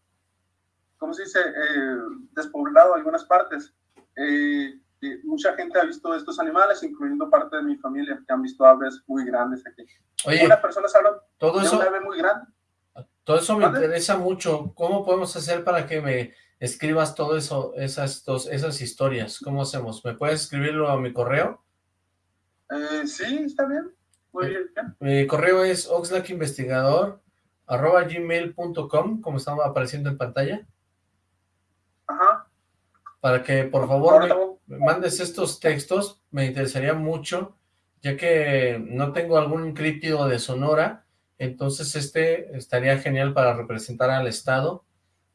¿cómo se dice?, eh, despoblado algunas partes, eh, mucha gente ha visto estos animales, incluyendo parte de mi familia, que han visto aves muy grandes aquí. Oye, Una persona hablan todo eso, una ave muy grande. Todo eso me interesa mucho. ¿Cómo podemos hacer para que me escribas todo eso, esas, dos, esas historias? ¿Cómo hacemos? ¿Me puedes escribirlo a mi correo? Eh, sí, está bien. Muy eh, bien. Mi correo es oxlackinvestigador arroba gmail.com, como estaba apareciendo en pantalla. Ajá. Para que por favor me, mandes estos textos, me interesaría mucho, ya que no tengo algún críptido de Sonora, entonces este estaría genial para representar al Estado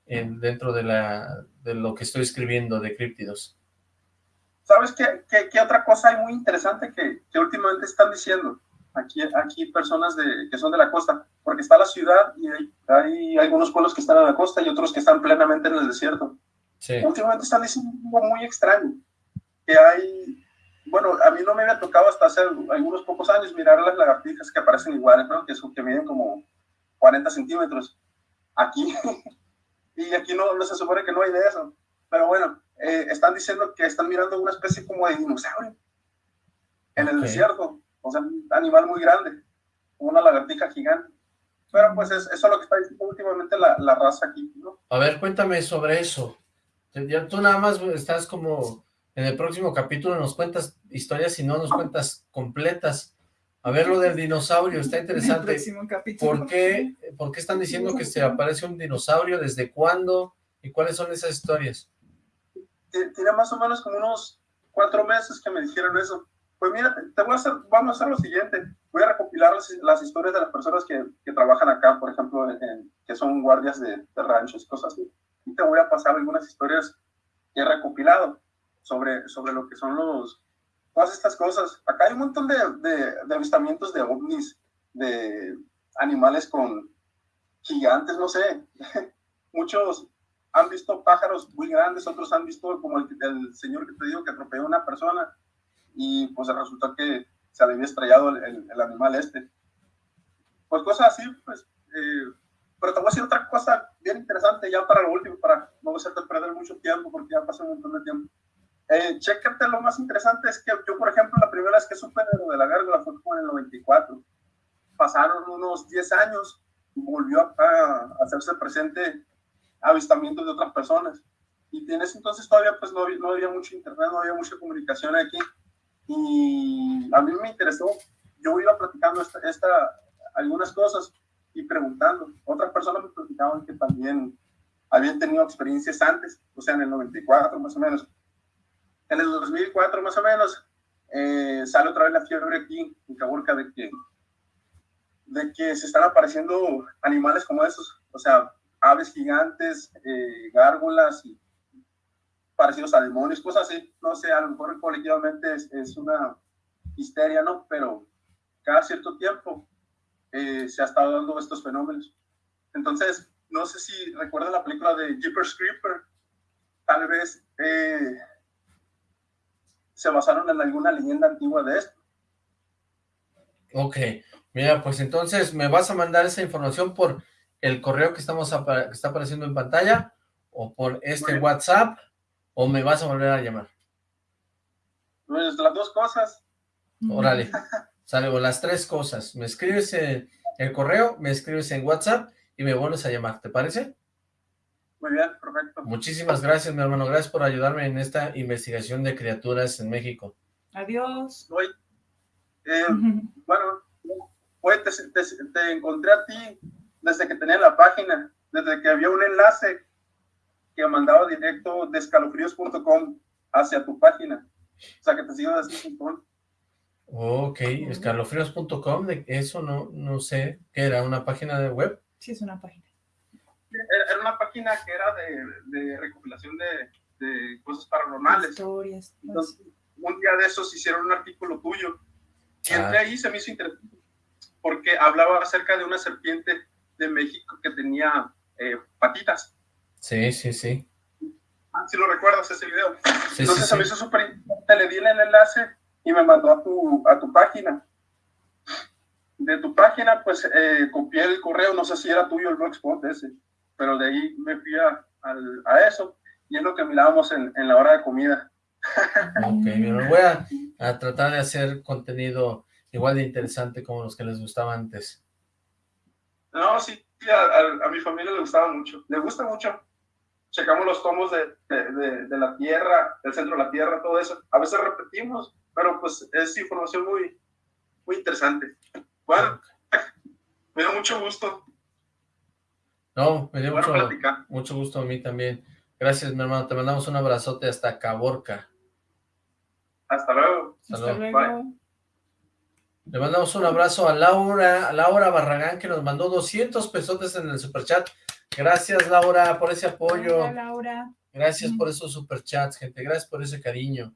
en, dentro de, la, de lo que estoy escribiendo de críptidos. ¿Sabes qué, qué, otra cosa hay muy interesante que, que, últimamente están diciendo? Aquí, aquí personas de, que son de la costa, porque está la ciudad y hay, hay, algunos pueblos que están en la costa y otros que están plenamente en el desierto. Sí. Últimamente están diciendo algo muy extraño, que hay, bueno, a mí no me había tocado hasta hace algunos pocos años mirar las lagartijas que aparecen iguales, ¿no? que, son, que miden como 40 centímetros. Aquí, y aquí no, no se supone que no hay de eso. Pero bueno, eh, están diciendo que están mirando una especie como de dinosaurio en el desierto. O sea, un animal muy grande, una lagartija gigante. Pero pues es, eso es lo que está diciendo últimamente la, la raza aquí, ¿no? A ver, cuéntame sobre eso. Ya tú nada más estás como en el próximo capítulo nos cuentas historias y no nos cuentas completas. A ver lo del dinosaurio, está interesante. ¿Por qué, ¿Por qué están diciendo que se aparece un dinosaurio? ¿Desde cuándo? ¿Y cuáles son esas historias? Tiene más o menos como unos cuatro meses que me dijeron eso. Pues mira, te voy a hacer, vamos a hacer lo siguiente. Voy a recopilar las, historias de las personas que, que trabajan acá, por ejemplo, que son guardias de, de ranchos, cosas así. Y te voy a pasar algunas historias que he recopilado sobre, sobre lo que son los, todas estas cosas. Acá hay un montón de, de, avistamientos de ovnis, de animales con gigantes, no sé. Muchos han visto pájaros muy grandes, otros han visto como el, el, señor que te digo que atropelló a una persona y pues resultó que se le había estrellado el, el, animal este. Pues cosas así, pues. Eh, pero te voy a decir otra cosa bien interesante ya para lo último, para no hacerte perder mucho tiempo porque ya pasó un montón de tiempo. Eh, chécate, lo más interesante es que yo, por ejemplo, la primera vez que supe de lo de la gárgola fue como en el 94. Pasaron unos 10 años volvió a, hacerse presente avistamientos de otras personas. Y en ese entonces todavía pues no no había mucho internet, no había mucha comunicación aquí. Y a mí me interesó, yo iba platicando esta, esta, algunas cosas y preguntando. Otras personas me platicaban que también habían tenido experiencias antes, o sea, en el 94 más o menos. En el 2004 más o menos, eh, sale otra vez la fiebre aquí en Caburca de que, de que se están apareciendo animales como esos, o sea, aves gigantes, eh, gárgolas y parecidos a demonios, cosas así. No sé, a lo mejor colectivamente es, es una histeria, ¿no? Pero cada cierto tiempo eh, se ha estado dando estos fenómenos. Entonces, no sé si recuerdan la película de Jeepers Creeper, tal vez eh, se basaron en alguna leyenda antigua de esto. Ok, mira, pues entonces me vas a mandar esa información por el correo que, estamos que está apareciendo en pantalla, o por este WhatsApp, o me vas a volver a llamar. Pues las dos cosas. Órale, salgo las tres cosas. Me escribes en el correo, me escribes en WhatsApp y me vuelves a llamar, ¿te parece? Muy bien, perfecto. Muchísimas gracias, mi hermano. Gracias por ayudarme en esta investigación de criaturas en México. Adiós. Eh, bueno, te, te, encontré a ti desde que tenía la página, desde que había un enlace que mandaba directo de escalofríos.com hacia tu página. O sea, que te sigo un punto. Ok, escalofríos.com, eso no, no sé, ¿qué era? ¿Una página de web? Sí, es una página. Era una página que era de, de recopilación de, de, cosas paranormales. Historias. Entonces, un día de esos hicieron un artículo tuyo. Y entré ah. ahí se me hizo interesante, porque hablaba acerca de una serpiente de México que tenía eh, patitas. Sí, sí, sí. Ah, si lo recuerdas ese video. Entonces se me hizo súper interesante, le di el enlace y me mandó a tu, a tu página. De tu página, pues eh, copié el correo, no sé si era tuyo el blogspot ese, pero de ahí me fui a, a, eso y es lo que mirábamos en, en la hora de comida. Ok, me voy a, a, tratar de hacer contenido igual de interesante como los que les gustaba antes. No, sí, a, a, mi familia le gustaba mucho, le gusta mucho. Checamos los tomos de, de, de, la Tierra, del centro de la Tierra, todo eso. A veces repetimos, pero pues es información muy, muy interesante. Bueno, me da mucho gusto. No, me dio mucho, mucho gusto a mí también. Gracias, mi hermano. Te mandamos un abrazote hasta Caborca. Hasta luego. Hasta, luego. Le mandamos un abrazo a Laura, a Laura Barragán, que nos mandó 200 pesotes en el superchat. Gracias, Laura, por ese apoyo. Hola, Laura. Gracias por esos superchats, gente. Gracias por ese cariño.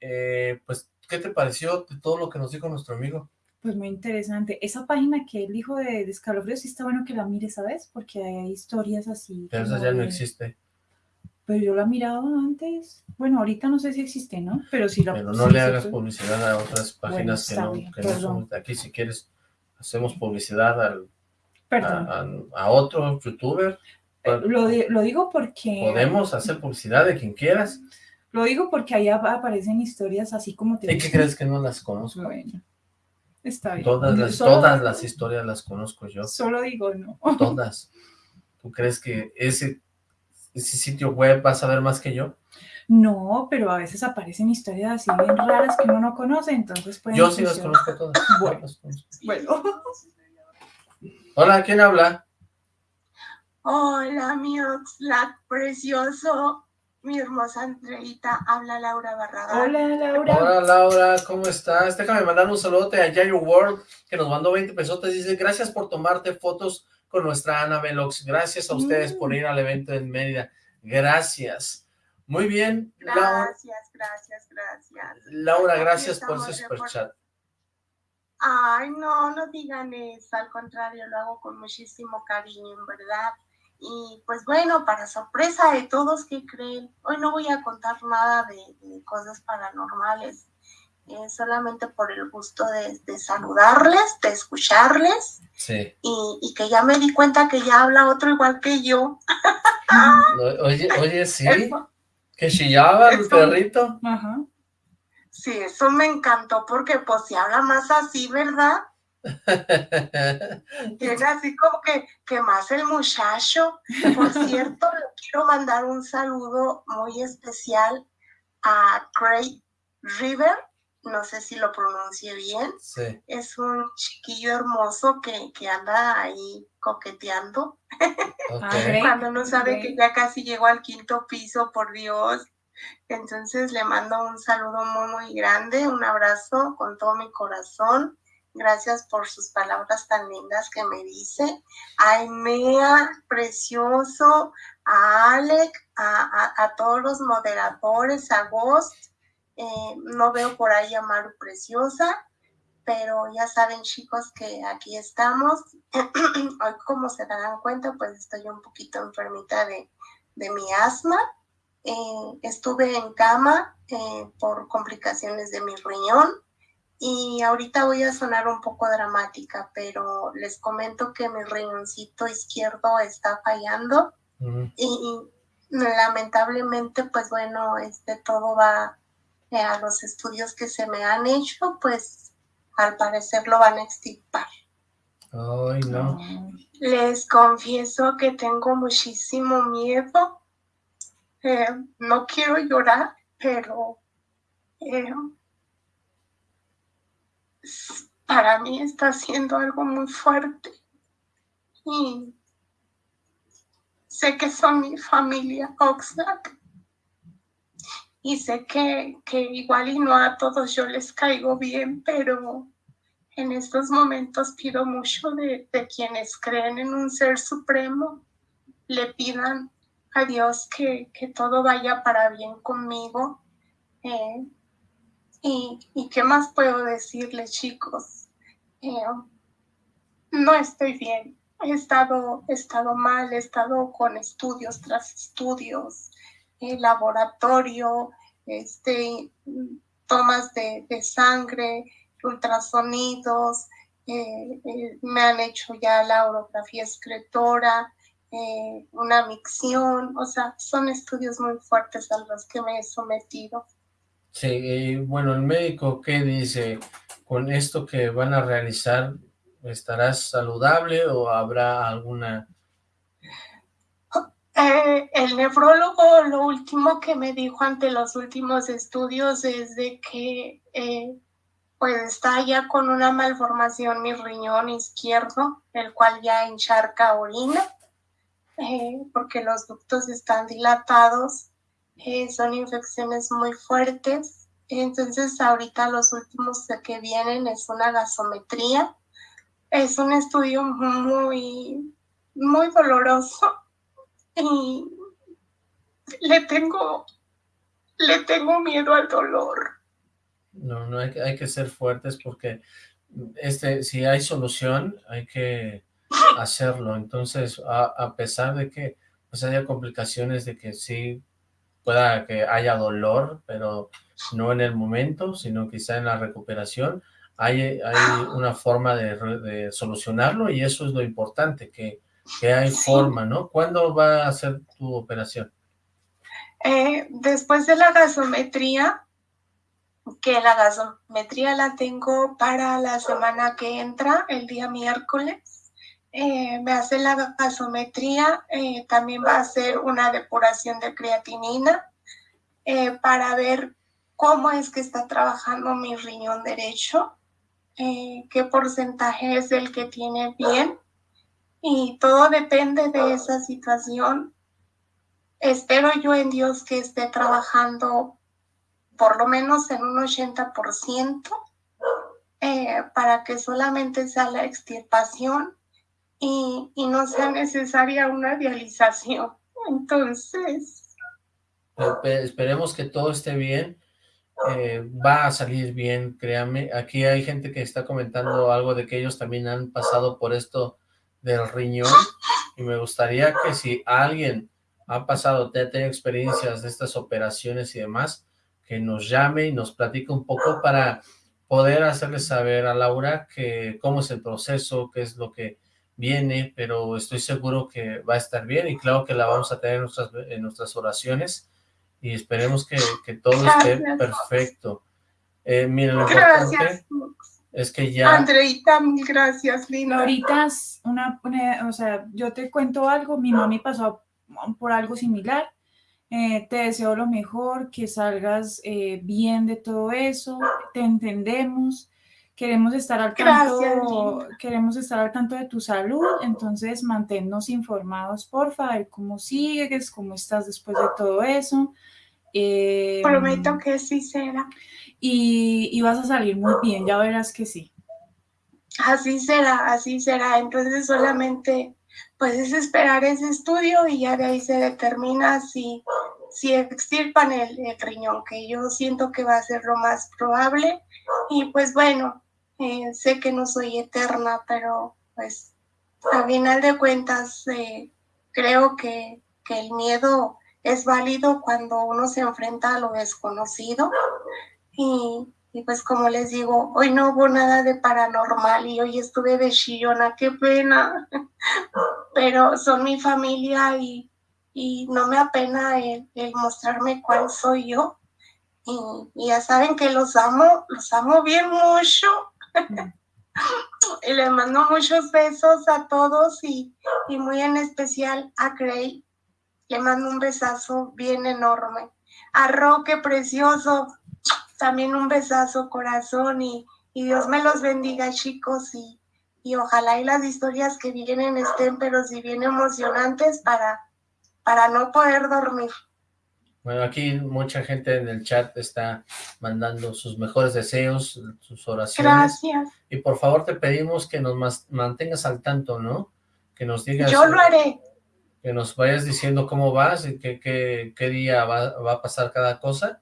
Eh, pues, ¿qué te pareció de todo lo que nos dijo nuestro amigo? Pues muy interesante. Esa página que él dijo de, de escalofríos, sí está bueno que la mires, ¿sabes? Porque hay historias así. Pero esa ya no existe. Pero yo la he mirado antes. Bueno, ahorita no sé si existe, ¿no? Pero sí la Pero no le hagas publicidad a otras páginas que, no, que no, son aquí. Si quieres, hacemos publicidad al, a, a, otro youtuber. Eh, lo, lo, digo porque... Podemos hacer publicidad de quien quieras. Lo digo porque ahí aparecen historias así como te... ¿Y qué crees que no las conozco? Bueno, está bien. Todas las, todas las historias las conozco yo. Solo digo no. Todas. ¿Tú crees que ese ese sitio web vas a ver más que yo? No, pero a veces aparecen historias así bien raras que uno no conoce, entonces Yo sí las conozco todas. Bueno, bueno. Hola, ¿quién habla? Hola, mi Oxlack precioso. Mi hermosa Andreita, habla Laura Barragán. Hola, Laura. Hola, Laura, ¿cómo estás? Déjame mandar un saludote a Yayo World, que nos mandó 20 pesotes. Dice, gracias por tomarte fotos con nuestra Ana Velox. Gracias a ustedes por ir al evento en Mérida. Gracias. Muy bien. Gracias, gracias, gracias. Laura, gracias por ese superchat. Ay, no, no digan eso, al contrario, lo hago con muchísimo cariño, en verdad. Y pues bueno, para sorpresa de todos que creen, hoy no voy a contar nada de cosas paranormales. Eh, solamente por el gusto de, saludarles, de escucharles. Y, que ya me di cuenta que ya habla otro igual que yo. oye, oye, sí. que chillaba el perrito. Sí, eso me encantó porque pues si habla más así, ¿verdad? Tiene así como que, que más el muchacho. Por cierto, le quiero mandar un saludo muy especial a Craig River, no sé si lo pronuncie bien. Es un chiquillo hermoso que, que anda ahí coqueteando. Cuando no sabe que ya casi llegó al quinto piso, por Dios. Entonces le mando un saludo muy, muy grande, un abrazo con todo mi corazón. Gracias por sus palabras tan lindas que me dice. A Mea, precioso, a Alec, a, todos los moderadores, a Ghost, eh, no veo por ahí a Maru Preciosa, pero ya saben chicos que aquí estamos. Hoy como se darán cuenta, pues estoy un poquito enfermita de, mi asma. Eh, estuve en cama eh, por complicaciones de mi riñón y ahorita voy a sonar un poco dramática, pero les comento que mi riñoncito izquierdo está fallando y, lamentablemente pues bueno, este todo va a los estudios que se me han hecho, pues al parecer lo van a extirpar. Ay, no. Les confieso que tengo muchísimo miedo. Eh, no quiero llorar, pero eh, para mí está siendo algo muy fuerte. Y sé que son mi familia Oxlack. Y sé que, que igual y no a todos yo les caigo bien, pero en estos momentos pido mucho de, quienes creen en un ser supremo, le pidan a Dios que, todo vaya para bien conmigo. Eh, y, qué más puedo decirles, chicos? Eh, no estoy bien. He estado, he estado mal, he estado con estudios tras estudios, eh, laboratorio, este, tomas de, de sangre, ultrasonidos, me han hecho ya la orografía excretora, eh, una micción, o sea, son estudios muy fuertes a los que me he sometido. Sí, bueno, el médico, ¿qué dice? ¿Con esto que van a realizar, estarás saludable o habrá alguna...? el nefrólogo lo último que me dijo ante los últimos estudios es de que pues está ya con una malformación mi riñón izquierdo, el cual ya encharca orina, porque los ductos están dilatados, eh, son infecciones muy fuertes, entonces ahorita los últimos que vienen es una gasometría, es un estudio muy, muy doloroso. Y le tengo, le tengo miedo al dolor. No, no hay, hay que ser fuertes porque este, si hay solución, hay que hacerlo. Entonces, a, pesar de que pues haya complicaciones de que sí pueda que haya dolor, pero no en el momento, sino quizá en la recuperación, hay, hay una forma de, solucionarlo y eso es lo importante, que, que hay forma, ¿no? ¿Cuándo va a ser tu operación? Eh, después de la gasometría, que la gasometría la tengo para la semana que entra, el día miércoles. Eh, me hace la gasometría, eh, también va a hacer una depuración de creatinina eh, para ver cómo es que está trabajando mi riñón derecho, qué porcentaje es el que tiene bien y todo depende de esa situación. Espero yo en Dios que esté trabajando por lo menos en un 80%, eh, para que solamente sea la extirpación y, no sea necesaria una dialización. Entonces... Esperemos que todo esté bien. Eh, va a salir bien, créanme. Aquí hay gente que está comentando algo de que ellos también han pasado por esto del riñón y me gustaría que si alguien ha pasado, te ha tenido experiencias de estas operaciones y demás, que nos llame y nos platique un poco para poder hacerle saber a Laura que cómo es el proceso, qué es lo que viene, pero estoy seguro que va a estar bien y claro que la vamos a tener en nuestras, en nuestras oraciones y esperemos que, todo esté perfecto. Eh, mira, lo importante es que ya... Andreita, mil gracias, Lina. Ahorita, una, una, o sea, yo te cuento algo, mi mami pasó por algo similar, eh, te deseo lo mejor, que salgas eh, bien de todo eso, te entendemos, queremos estar al tanto, queremos estar al tanto de tu salud, entonces manténnos informados, por favor, cómo sigues, cómo estás después de todo eso. Eh, Prometo que sí será. Y, y vas a salir muy bien, ya verás que sí. Así será, así será. Entonces solamente pues es esperar ese estudio y ya de ahí se determina si, si extirpan el, riñón, que yo siento que va a ser lo más probable. Y pues bueno, eh, sé que no soy eterna, pero pues a final de cuentas eh, creo que, el miedo es válido cuando uno se enfrenta a lo desconocido y, y pues como les digo, hoy no hubo nada de paranormal y hoy estuve de chillona, qué pena. Pero son mi familia y, no me apena el, mostrarme cuál soy yo. Y, ya saben que los amo, los amo bien mucho. Y les mando muchos besos a todos y, y muy en especial a Gray. Le mando un besazo bien enorme. A Roque Precioso, también un besazo, corazón, y, y Dios me los bendiga, chicos, y, y ojalá y las historias que vienen estén, pero si bien emocionantes para, para no poder dormir. Bueno, aquí mucha gente en el chat está mandando sus mejores deseos, sus oraciones. Gracias. Y por favor te pedimos que nos mantengas al tanto, ¿no? Que nos digas... Yo lo haré. Que nos vayas diciendo cómo vas y qué, qué, qué día va, va, a pasar cada cosa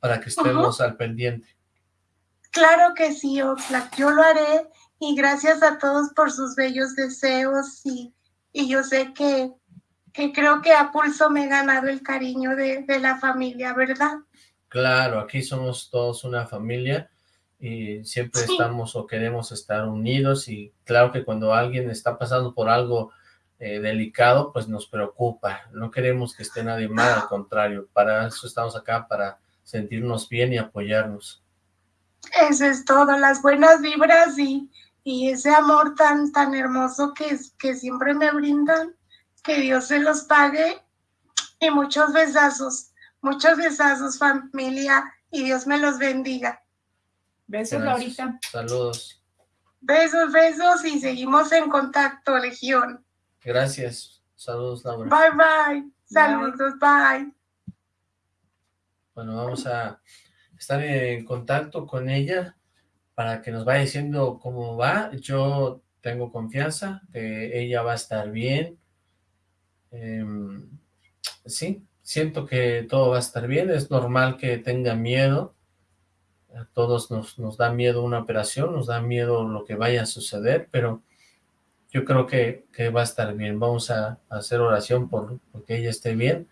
para que estemos al pendiente. Claro que sí, Oxlack, yo lo haré y gracias a todos por sus bellos deseos y, y yo sé que que creo que a pulso me he ganado el cariño de, la familia, ¿verdad? Claro, aquí somos todos una familia y siempre estamos o queremos estar unidos y claro que cuando alguien está pasando por algo eh, delicado, pues nos preocupa. No queremos que esté nadie mal, al contrario, para eso estamos acá, para sentirnos bien y apoyarnos. Eso es todo, las buenas vibras y, y ese amor tan, tan hermoso que, que siempre me brindan que Dios se los pague y muchos besazos, muchos besazos familia y Dios me los bendiga. Besos Laurita. Saludos. Besos, besos y seguimos en contacto, Legión. Gracias. Saludos, Laura. Bye, bye. Saludos, bye. Bueno, vamos a estar en contacto con ella para que nos vaya diciendo cómo va. Yo tengo confianza que ella va a estar bien, Em, sí, siento que todo va a estar bien, es normal que tenga miedo, a todos nos, nos da miedo una operación, nos da miedo lo que vaya a suceder, pero yo creo que, va a estar bien, vamos a, hacer oración por, que ella esté bien,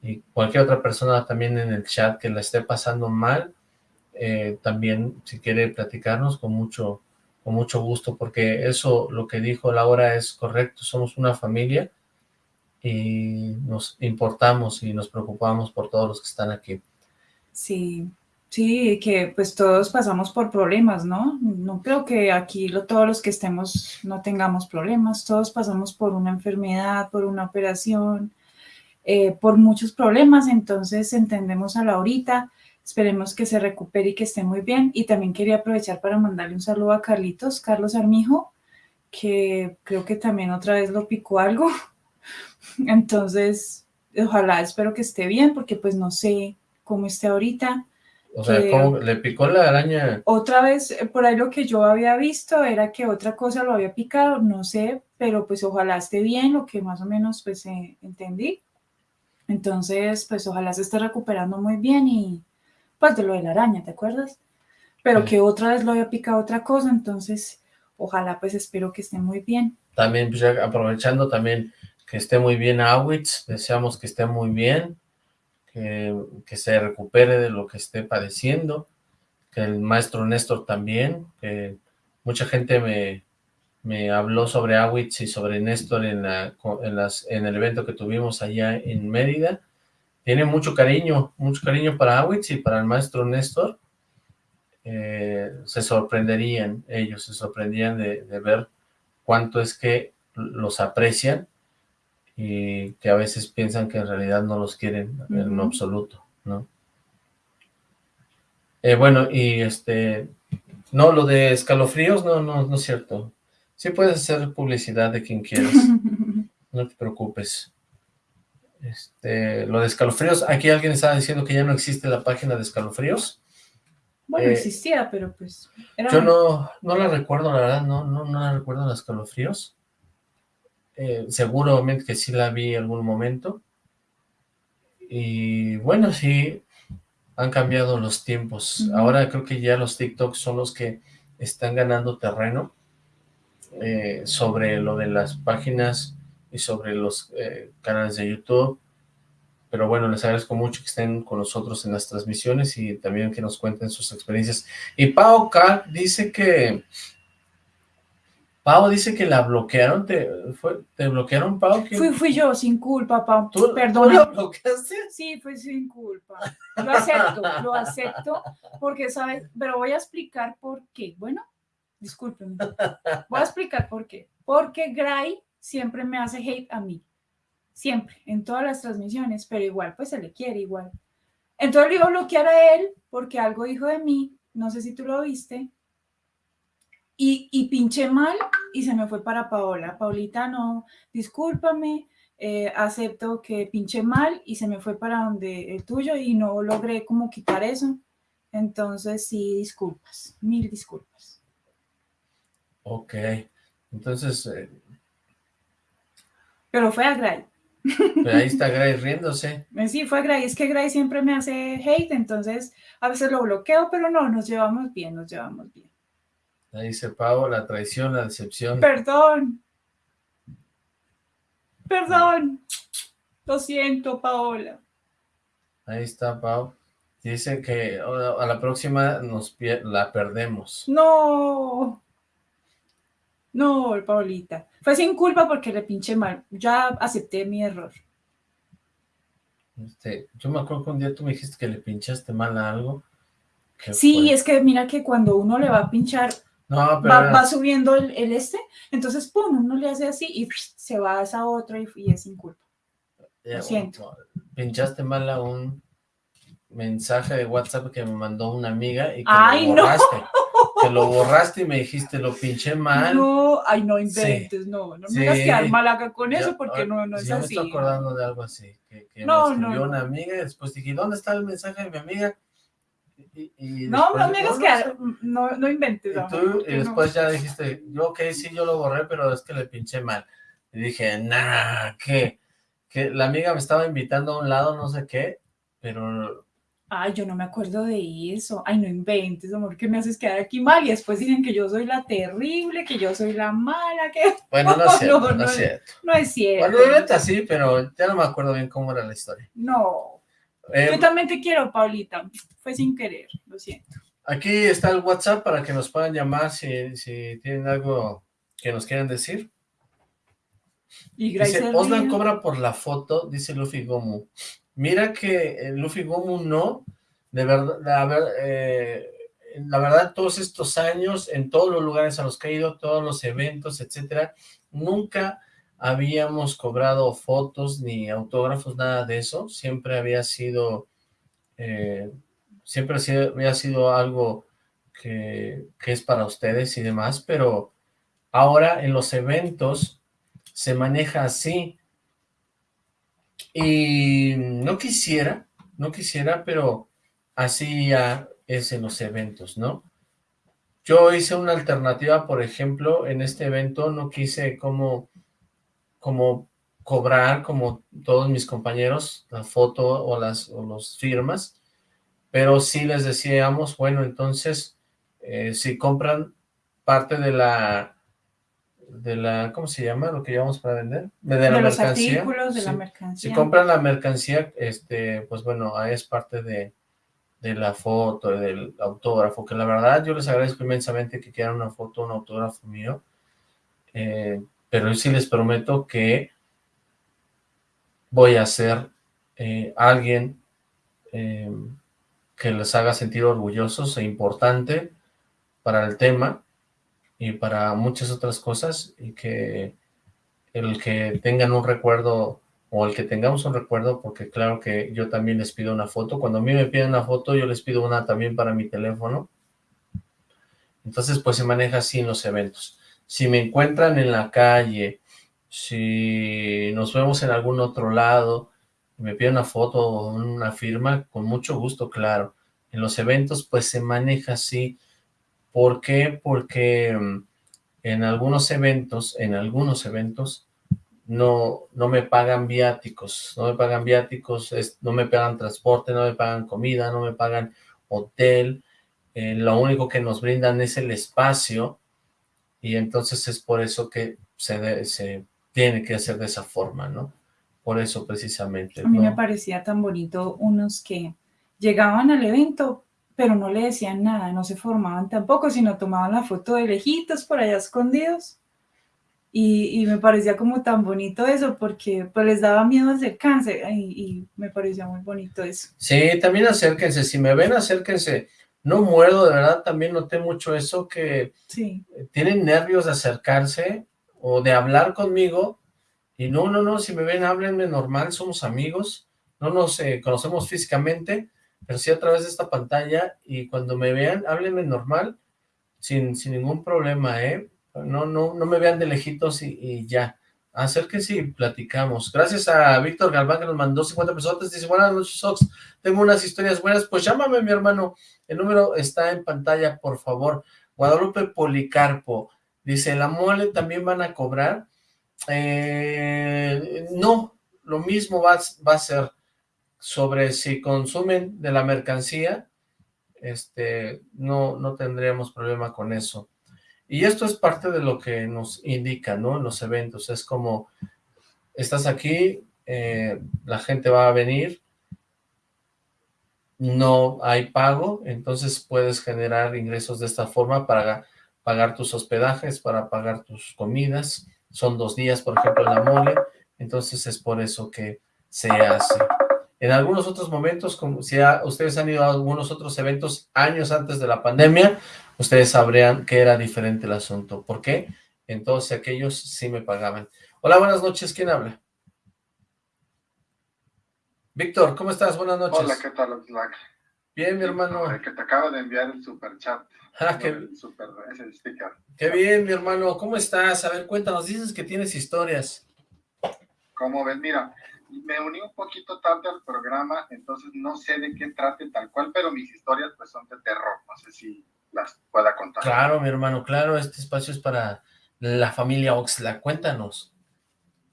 y cualquier otra persona también en el chat que la esté pasando mal, eh, también si quiere platicarnos con mucho, con mucho gusto, porque eso, lo que dijo Laura es correcto, somos una familia, y nos importamos y nos preocupamos por todos los que están aquí. Sí, sí, que pues todos pasamos por problemas, ¿no? No creo que aquí lo, todos los que estemos no tengamos problemas, todos pasamos por una enfermedad, por una operación, eh, por muchos problemas, entonces entendemos a Laurita, esperemos que se recupere y que esté muy bien, y también quería aprovechar para mandarle un saludo a Carlitos, Carlos Armijo, que creo que también otra vez lo picó algo, Entonces, ojalá, espero que esté bien, porque pues no sé cómo esté ahorita. O sea, ¿cómo le picó la araña? Otra vez, por ahí lo que yo había visto era que otra cosa lo había picado, no sé, pero pues ojalá esté bien, lo que más o menos pues eh, entendí. Entonces, pues ojalá se esté recuperando muy bien y pues de lo de la araña, ¿te acuerdas? Pero que otra vez lo había picado otra cosa, entonces ojalá pues espero que esté muy bien. También, pues aprovechando también, que esté muy bien Awitz, deseamos que esté muy bien, que, que, se recupere de lo que esté padeciendo, que el maestro Néstor también, que mucha gente me, me habló sobre Awitz y sobre Néstor en, la, en, las, en el evento que tuvimos allá en Mérida, tiene mucho cariño, mucho cariño para Awitz y para el maestro Néstor, eh, se sorprenderían, ellos se sorprendían de, de ver cuánto es que los aprecian y que a veces piensan que en realidad no los quieren en absoluto, ¿no? Eh, bueno, y este, no, lo de escalofríos, no, no, no es cierto. Sí puedes hacer publicidad de quien quieras, no te preocupes. Este, lo de escalofríos, aquí alguien estaba diciendo que ya no existe la página de escalofríos. Bueno, eh, existía, pero pues... Yo no, no la recuerdo, la verdad, no, no, no la recuerdo los escalofríos. Eh, seguramente que sí la vi en algún momento. Y bueno, sí, han cambiado los tiempos. Ahora creo que ya los TikToks son los que están ganando terreno eh, sobre lo de las páginas y sobre los eh, canales de YouTube. Pero bueno, les agradezco mucho que estén con nosotros en las transmisiones y también que nos cuenten sus experiencias. Y Pau K dice que Pau dice que la bloquearon, ¿te, fue, ¿te bloquearon, Pau? Fui, fui yo, sin culpa, Pau, ¿Tú, perdón. ¿Tú bloqueaste? Sí, fui sin culpa. Lo acepto, lo acepto, porque, ¿sabes? Pero voy a explicar por qué. Bueno, discúlpenme. Voy a explicar por qué. Porque Gray siempre me hace hate a mí. Siempre, en todas las transmisiones, pero igual, pues se le quiere igual. Entonces le iba a bloquear a él porque algo dijo de mí, no sé si tú lo viste, y, y pinché mal y se me fue para Paola. Paulita, no, discúlpame, eh, acepto que pinché mal y se me fue para donde el tuyo y no logré como quitar eso. Entonces sí, disculpas, mil disculpas. Ok, entonces... Eh, Pero fue a Gray. Pero ahí está Gray riéndose. Sí, fue Gray. Es que Gray siempre me hace hate, entonces a veces lo bloqueo, pero no, nos llevamos bien, nos llevamos bien. Ahí dice Pau, la traición, la decepción. Perdón. Perdón. Lo siento, Paola. Ahí está, Pau. Dice que a la próxima nos la perdemos. No. No, Paulita. Fue sin culpa porque le pinché mal. Ya acepté mi error. Este, yo me acuerdo que un día tú me dijiste que le pinchaste mal a algo. Sí, es que mira que cuando uno le va a pinchar, va, subiendo el, este, entonces pum, uno le hace así y se va a esa otra y, es sin culpa. Lo siento. Pinchaste mal a un mensaje de WhatsApp que me mandó una amiga y que Ay, lo borraste. No. Que lo borraste y me dijiste, lo pinché mal. No, ay, no inventes, no, no me hagas quedar mal acá con eso porque no, no es así. Yo me estoy acordando de algo así, que, que no, me escribió una amiga y después dije, ¿dónde está el mensaje de mi amiga? No, no me quedar, no, no inventes. Y, tú, y después ya dijiste, yo ok, sí, yo lo borré, pero es que le pinché mal. Y dije, nah, ¿qué? Que la amiga me estaba invitando a un lado, no sé qué, pero Ay, yo no me acuerdo de eso. Ay, no inventes, amor, que me haces quedar aquí mal. Y después dicen que yo soy la terrible, que yo soy la mala, que... Bueno, no es cierto, no, es cierto. No es cierto. Bueno, así, pero ya no me acuerdo bien cómo era la historia. No. Eh, yo también te quiero, Paulita. Fue sin querer, lo siento. Aquí está el WhatsApp para que nos puedan llamar si, si tienen algo que nos quieran decir. Y gracias dice, Oslan cobra por la foto, dice Luffy Gomu. Mira que Luffy Gomu no, de verdad, la, eh, la verdad, todos estos años, en todos los lugares a los que he ido, todos los eventos, etcétera, nunca habíamos cobrado fotos ni autógrafos, nada de eso, siempre había sido, eh, siempre había sido algo que, que es para ustedes y demás, pero ahora en los eventos se maneja así, y no quisiera, no quisiera, pero así ya es en los eventos, ¿no? Yo hice una alternativa, por ejemplo, en este evento no quise como, como cobrar, como todos mis compañeros, la foto o las o los firmas, pero sí les decíamos, bueno, entonces, eh, si compran parte de la de la, ¿cómo se llama? Lo que llevamos para vender. De, la los mercancía. artículos, de la mercancía. Si compran la mercancía, este, pues bueno, es parte de, de la foto, del autógrafo, que la verdad yo les agradezco inmensamente que quieran una foto, un autógrafo mío, eh, pero sí les prometo que voy a ser eh, alguien eh, que les haga sentir orgullosos e importante para el tema, y para muchas otras cosas y que el que tengan un recuerdo o el que tengamos un recuerdo, porque claro que yo también les pido una foto, cuando a mí me piden una foto yo les pido una también para mi teléfono, entonces pues se maneja así en los eventos. Si me encuentran en la calle, si nos vemos en algún otro lado, me piden una foto o una firma, con mucho gusto, claro. En los eventos pues se maneja así, ¿Por qué? Porque mm, en algunos eventos, en algunos eventos, no, no me pagan viáticos, no me pagan viáticos, no me pagan transporte, no me pagan comida, no me pagan hotel, eh, lo único que nos brindan es el espacio y entonces es por eso que se, se tiene que hacer de esa forma, ¿no? Por eso precisamente. A mí me parecía tan bonito unos que llegaban al evento, pero no le decían nada, no se formaban tampoco, sino tomaban la foto de lejitos por allá escondidos. Y, me parecía como tan bonito eso, porque pues les daba miedo acercarse, y, y me parecía muy bonito eso. Sí, también acérquense, si me ven, acérquense. No muerdo, de verdad también noté mucho eso, que sí. tienen nervios de acercarse o de hablar conmigo, y no, no, no, si me ven, háblenme normal, somos amigos, no nos eh, conocemos físicamente, pero sí a través de esta pantalla, y cuando me vean, háblenme normal, sin, sin ningún problema, ¿eh? No, no, no me vean de lejitos y, y ya. Acérquense y platicamos. Gracias a Víctor Galván que nos mandó 50 pesos. Dice, buenas noches, Sox. Tengo unas historias buenas. Pues llámame, mi hermano. El número está en pantalla, por favor. Guadalupe Policarpo. Dice, ¿la mole también van a cobrar? Eh, no, lo mismo va, va a ser sobre si consumen de la mercancía, este, no, no tendríamos problema con eso. Y esto es parte de lo que nos indica, ¿no? En los eventos, es como, estás aquí, eh, la gente va a venir, no hay pago, entonces puedes generar ingresos de esta forma para pagar tus hospedajes, para pagar tus comidas, son dos días, por ejemplo, en la mole, entonces es por eso que se hace. En algunos otros momentos, como si ustedes han ido a algunos otros eventos años antes de la pandemia, ustedes sabrían que era diferente el asunto. ¿Por qué? Entonces aquellos sí me pagaban. Hola, buenas noches. ¿Quién habla? Víctor, ¿cómo estás? Buenas noches. Hola, ¿qué tal? Bien, mi hermano. que te acabo de enviar el super chat. Ah, qué, super, ese sticker. qué bien, mi hermano. ¿Cómo estás? A ver, cuéntanos. Dices que tienes historias. ¿Cómo ves? Mira, me uní un poquito tarde al programa, entonces no sé de qué trate tal cual, pero mis historias pues son de terror. No sé si las pueda contar. Claro, mi hermano, claro, este espacio es para la familia Oxla, cuéntanos.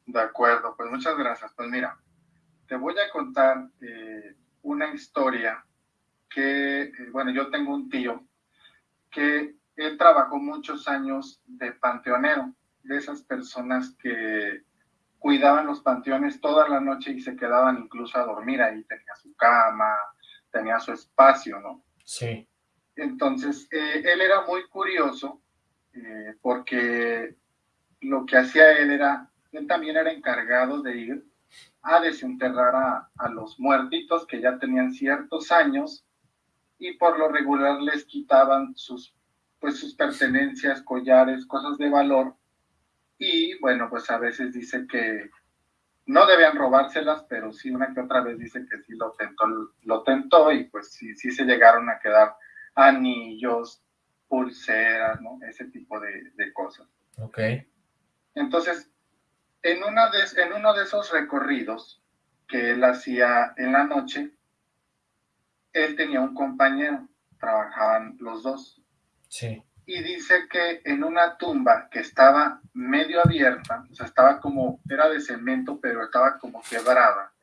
De acuerdo, pues muchas gracias. Pues mira, te voy a contar eh, una historia que, eh, bueno, yo tengo un tío que él trabajó muchos años de panteonero, de esas personas que cuidaban los panteones toda la noche y se quedaban incluso a dormir ahí, tenía su cama, tenía su espacio, ¿no? Sí. Entonces, eh, él era muy curioso eh, porque lo que hacía él era, él también era encargado de ir a desenterrar a, los muertitos que ya tenían ciertos años y por lo regular les quitaban sus, pues, sus pertenencias, collares, cosas de valor. Y bueno, pues a veces dice que no debían robárselas, pero sí una que otra vez dice que sí lo tentó, lo tentó y pues sí, sí se llegaron a quedar anillos, pulseras, ¿no? Ese tipo de, cosas. Ok. Entonces, en, una de, en uno de esos recorridos que él hacía en la noche, él tenía un compañero, trabajaban los dos. Sí. Y dice que en una tumba que estaba medio abierta, o sea, estaba como, era de cemento, pero estaba como quebrada,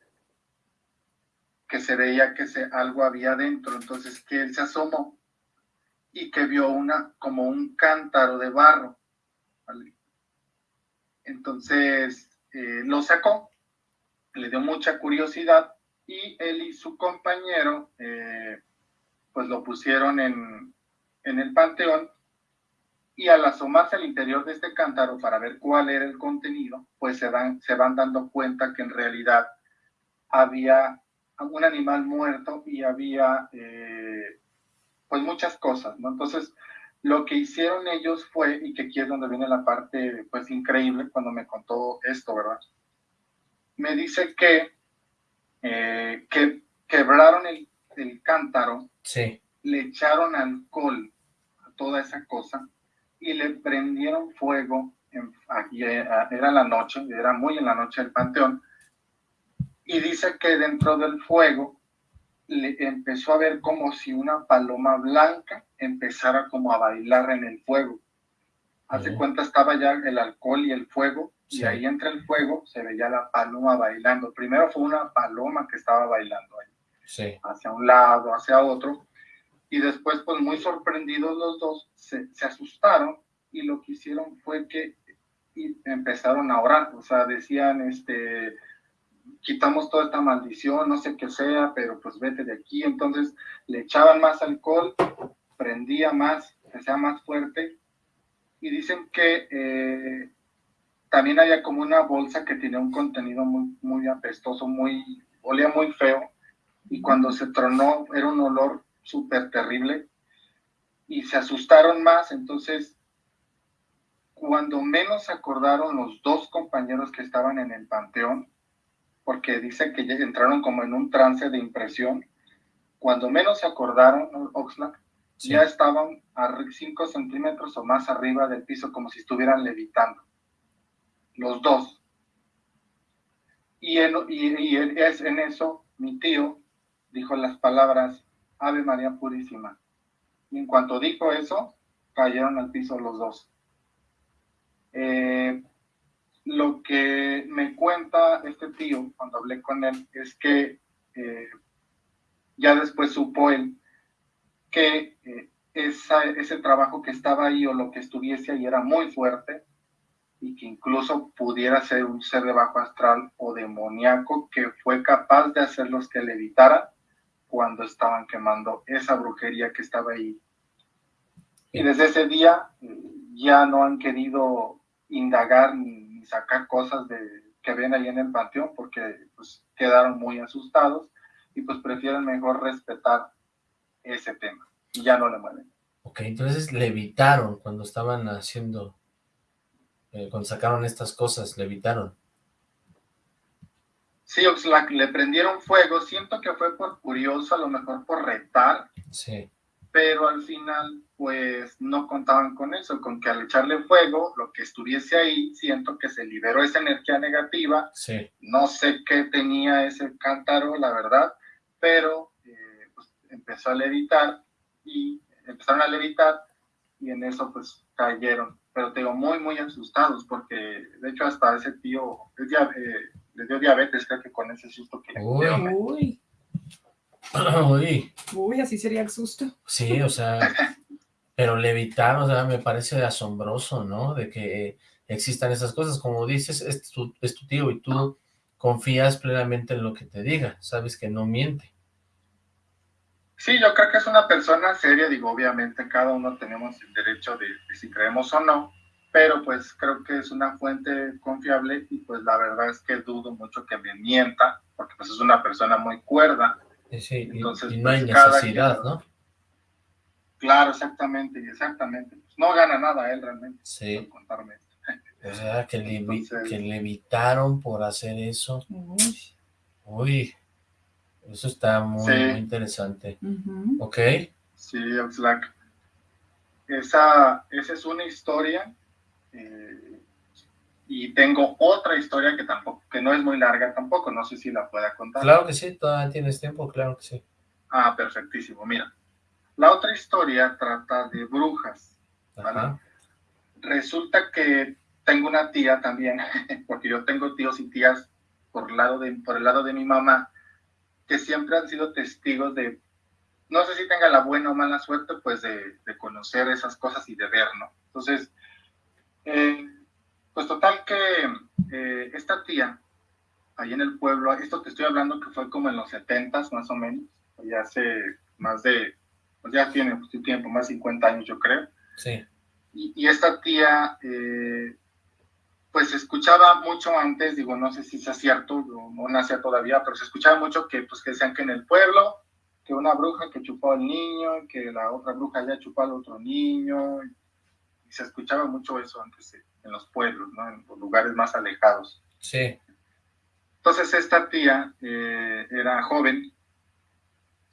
que se veía que se, algo había dentro, entonces que él se asomó y que vio una, como un cántaro de barro. Entonces eh, lo sacó, le dio mucha curiosidad y él y su compañero eh, pues lo pusieron en, en el panteón y al asomarse al interior de este cántaro para ver cuál era el contenido, pues se, dan, se van dando cuenta que en realidad había un animal muerto y había eh, pues muchas cosas, ¿no? Entonces, lo que hicieron ellos fue, y que aquí es donde viene la parte, pues, increíble cuando me contó esto, ¿verdad? Me dice que, eh, que quebraron el, el cántaro, sí. le echaron alcohol a toda esa cosa y le prendieron fuego, en, aquí era la noche, era muy en la noche del panteón, y dice que dentro del fuego le empezó a ver como si una paloma blanca empezara como a bailar en el fuego. Hace cuenta estaba ya el alcohol y el fuego, y ahí entre el fuego se veía la paloma bailando. Primero fue una paloma que estaba bailando ahí, hacia un lado, hacia otro, y después, pues muy sorprendidos los dos, se, se asustaron y lo que hicieron fue que empezaron a orar, o sea, decían, este, quitamos toda esta maldición, no sé qué sea, pero pues vete de aquí. Entonces le echaban más alcohol, prendía más, que sea más fuerte. Y dicen que eh, también había como una bolsa que tenía un contenido muy, muy apestoso, muy, olía muy feo. Y cuando se tronó, era un olor súper terrible. y se asustaron más, entonces cuando menos acordaron los dos compañeros que estaban en el panteón, porque dice que entraron como en un trance de impresión, cuando menos se acordaron, Oxlack, ya estaban a 5 centímetros o más arriba del piso, como si estuvieran levitando. Los dos. Y en, y, es en eso mi tío dijo las palabras Ave María Purísima. Y en cuanto dijo eso, cayeron al piso los dos. Eh, lo que me cuenta este tío cuando hablé con él es que eh, ya después supo él que eh, ese trabajo que estaba ahí o lo que estuviese ahí era muy fuerte y que incluso pudiera ser un ser de bajo astral o demoníaco que fue capaz de hacerlos que le evitaran cuando estaban quemando esa brujería que estaba ahí. Y desde ese día ya no han querido indagar ni, sacar cosas de, que ven ahí en el panteón porque pues, quedaron muy asustados y pues prefieren mejor respetar ese tema y ya no le mueven. Ok, entonces le evitaron cuando estaban haciendo, eh, cuando sacaron estas cosas, le evitaron. Sí, Oxlack, le prendieron fuego, siento que fue por curioso, a lo mejor por retar. Sí. Pero al final, pues, no contaban con eso, con que al echarle fuego, lo que estuviese ahí, siento que se liberó esa energía negativa. Sí. No sé qué tenía ese cántaro, la verdad, pero eh, pues, empezó a levitar y empezaron a levitar y en eso, pues, cayeron. Pero te digo, muy, muy asustados, porque de hecho hasta ese tío, eh, le dio diabetes, creo que con ese susto que Uy. Uy. Uy. Uy, así sería el susto. Sí, o sea, pero levitar, o sea, me parece asombroso, ¿no? De que existan esas cosas. Como dices, es tu, es tu tío y tú confías plenamente en lo que te diga, sabes que no miente. Sí, yo creo que es una persona seria, digo, obviamente cada uno tenemos el derecho de, de si creemos o no, pero pues creo que es una fuente confiable y pues la verdad es que dudo mucho que me mienta, porque pues es una persona muy cuerda. Sí, Entonces, y, no hay pues, necesidad, ¿no? Claro, exactamente, exactamente. Pues, no gana nada él realmente. Sí. contarme O sea, que le, que le evitaron por hacer eso. Uy. eso está muy, interesante. ¿Ok? Sí, Oxlack. Esa, esa es una historia eh, y tengo otra historia que tampoco, que no es muy larga tampoco, no sé si la pueda contar. Claro que sí, todavía tienes tiempo, claro que sí. Ah, perfectísimo, mira. La otra historia trata de brujas. Resulta que tengo una tía también, porque yo tengo tíos y tías por, lado de, por el lado de mi mamá, que siempre han sido testigos de, no sé si tenga la buena o mala suerte, pues de, de conocer esas cosas y de ver, ¿no? Entonces, eh, pues total que eh, esta tía, ahí en el pueblo, esto que estoy hablando que fue como en los 70 más o menos, ya hace más de, pues ya tiene tiempo, más de 50 años yo creo. Sí. Y, esta tía, eh, pues escuchaba mucho antes, digo, no sé si sea cierto, no, no nacía todavía, pero se escuchaba mucho que, pues, que decían que en el pueblo, que una bruja que chupó al niño, que la otra bruja ya chupó al otro niño, se escuchaba mucho eso antes en los pueblos, ¿no? En los lugares más alejados. Sí. Entonces esta tía eh, era joven.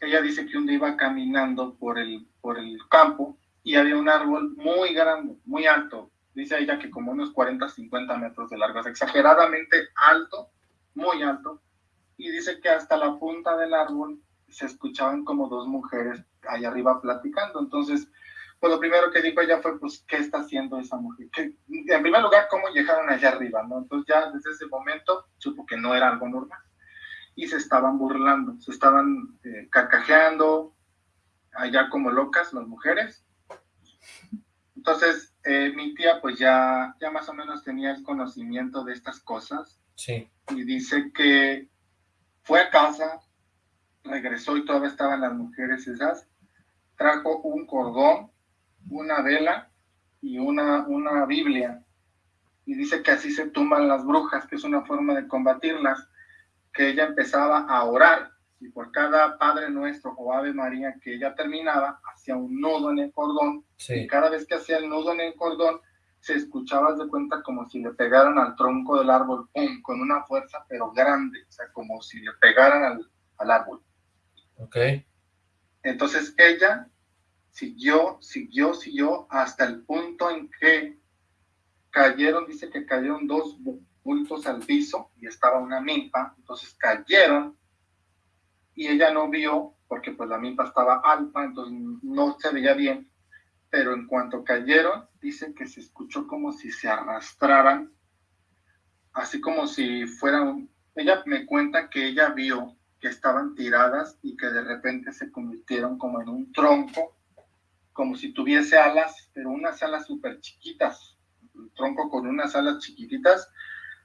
Ella dice que un día iba caminando por el, por el campo y había un árbol muy grande, muy alto. Dice ella que como unos 40, 50 metros de largo, es exageradamente alto, muy alto. Y dice que hasta la punta del árbol se escuchaban como dos mujeres allá arriba platicando. Entonces pues lo primero que dijo ella fue, pues, ¿qué está haciendo esa mujer? en primer lugar, ¿cómo llegaron allá arriba? ¿no? Entonces ya desde ese momento supo que no era algo normal. Y se estaban burlando, se estaban eh, carcajeando, allá como locas las mujeres. Entonces, eh, mi tía pues ya, ya más o menos tenía el conocimiento de estas cosas. Sí. Y dice que fue a casa, regresó y todavía estaban las mujeres esas, trajo un cordón una vela y una, una Biblia. Y dice que así se tumban las brujas, que es una forma de combatirlas, que ella empezaba a orar y por cada Padre Nuestro o Ave María que ella terminaba, hacía un nudo en el cordón, y cada vez que hacía el nudo en el cordón, se escuchaba de cuenta como si le pegaran al tronco del árbol, ¡pum! con una fuerza pero grande, o sea, como si le pegaran al, al árbol. Ok. Entonces ella siguió, siguió, siguió hasta el punto en que cayeron, dice que cayeron dos bultos al piso y estaba una milpa, entonces cayeron y ella no vio porque pues la milpa estaba alta, entonces no se veía bien, pero en cuanto cayeron, dice que se escuchó como si se arrastraran, así como si fueran, ella me cuenta que ella vio que estaban tiradas y que de repente se convirtieron como en un tronco, como si tuviese alas, pero unas alas súper chiquitas, un tronco con unas alas chiquititas,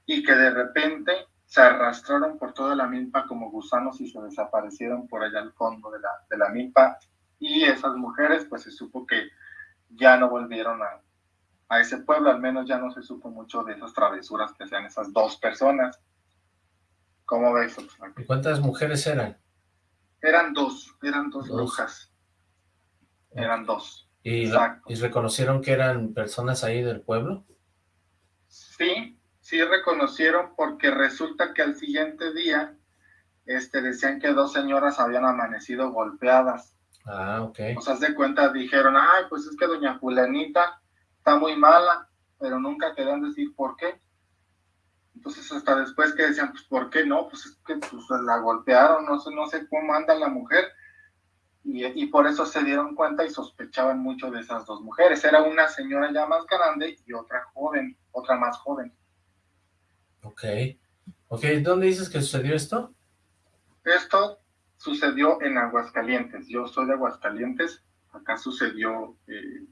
y que de repente se arrastraron por toda la milpa como gusanos y se desaparecieron por allá al fondo de la, de la milpa. Y esas mujeres, pues se supo que ya no volvieron a, a ese pueblo, al menos ya no se supo mucho de esas travesuras que hacían esas dos personas. ¿Cómo ves? ¿Y cuántas mujeres eran? Eran dos, eran dos, brujas. Eran dos. ¿Y, ¿Y reconocieron que eran personas ahí del pueblo? Sí, sí reconocieron porque resulta que al siguiente día este, decían que dos señoras habían amanecido golpeadas. Ah, ok. O sea, de cuenta dijeron, ay, pues es que doña Julianita está muy mala, pero nunca querían decir por qué. Entonces hasta después que decían, pues ¿por qué no? Pues es que pues, la golpearon, no sé, no sé cómo anda la mujer. Y, y, por eso se dieron cuenta y sospechaban mucho de esas dos mujeres. Era una señora ya más grande y otra joven, otra más joven. Ok. Ok, ¿dónde dices que sucedió esto? Esto sucedió en Aguascalientes. Yo soy de Aguascalientes. Acá sucedió... Eh,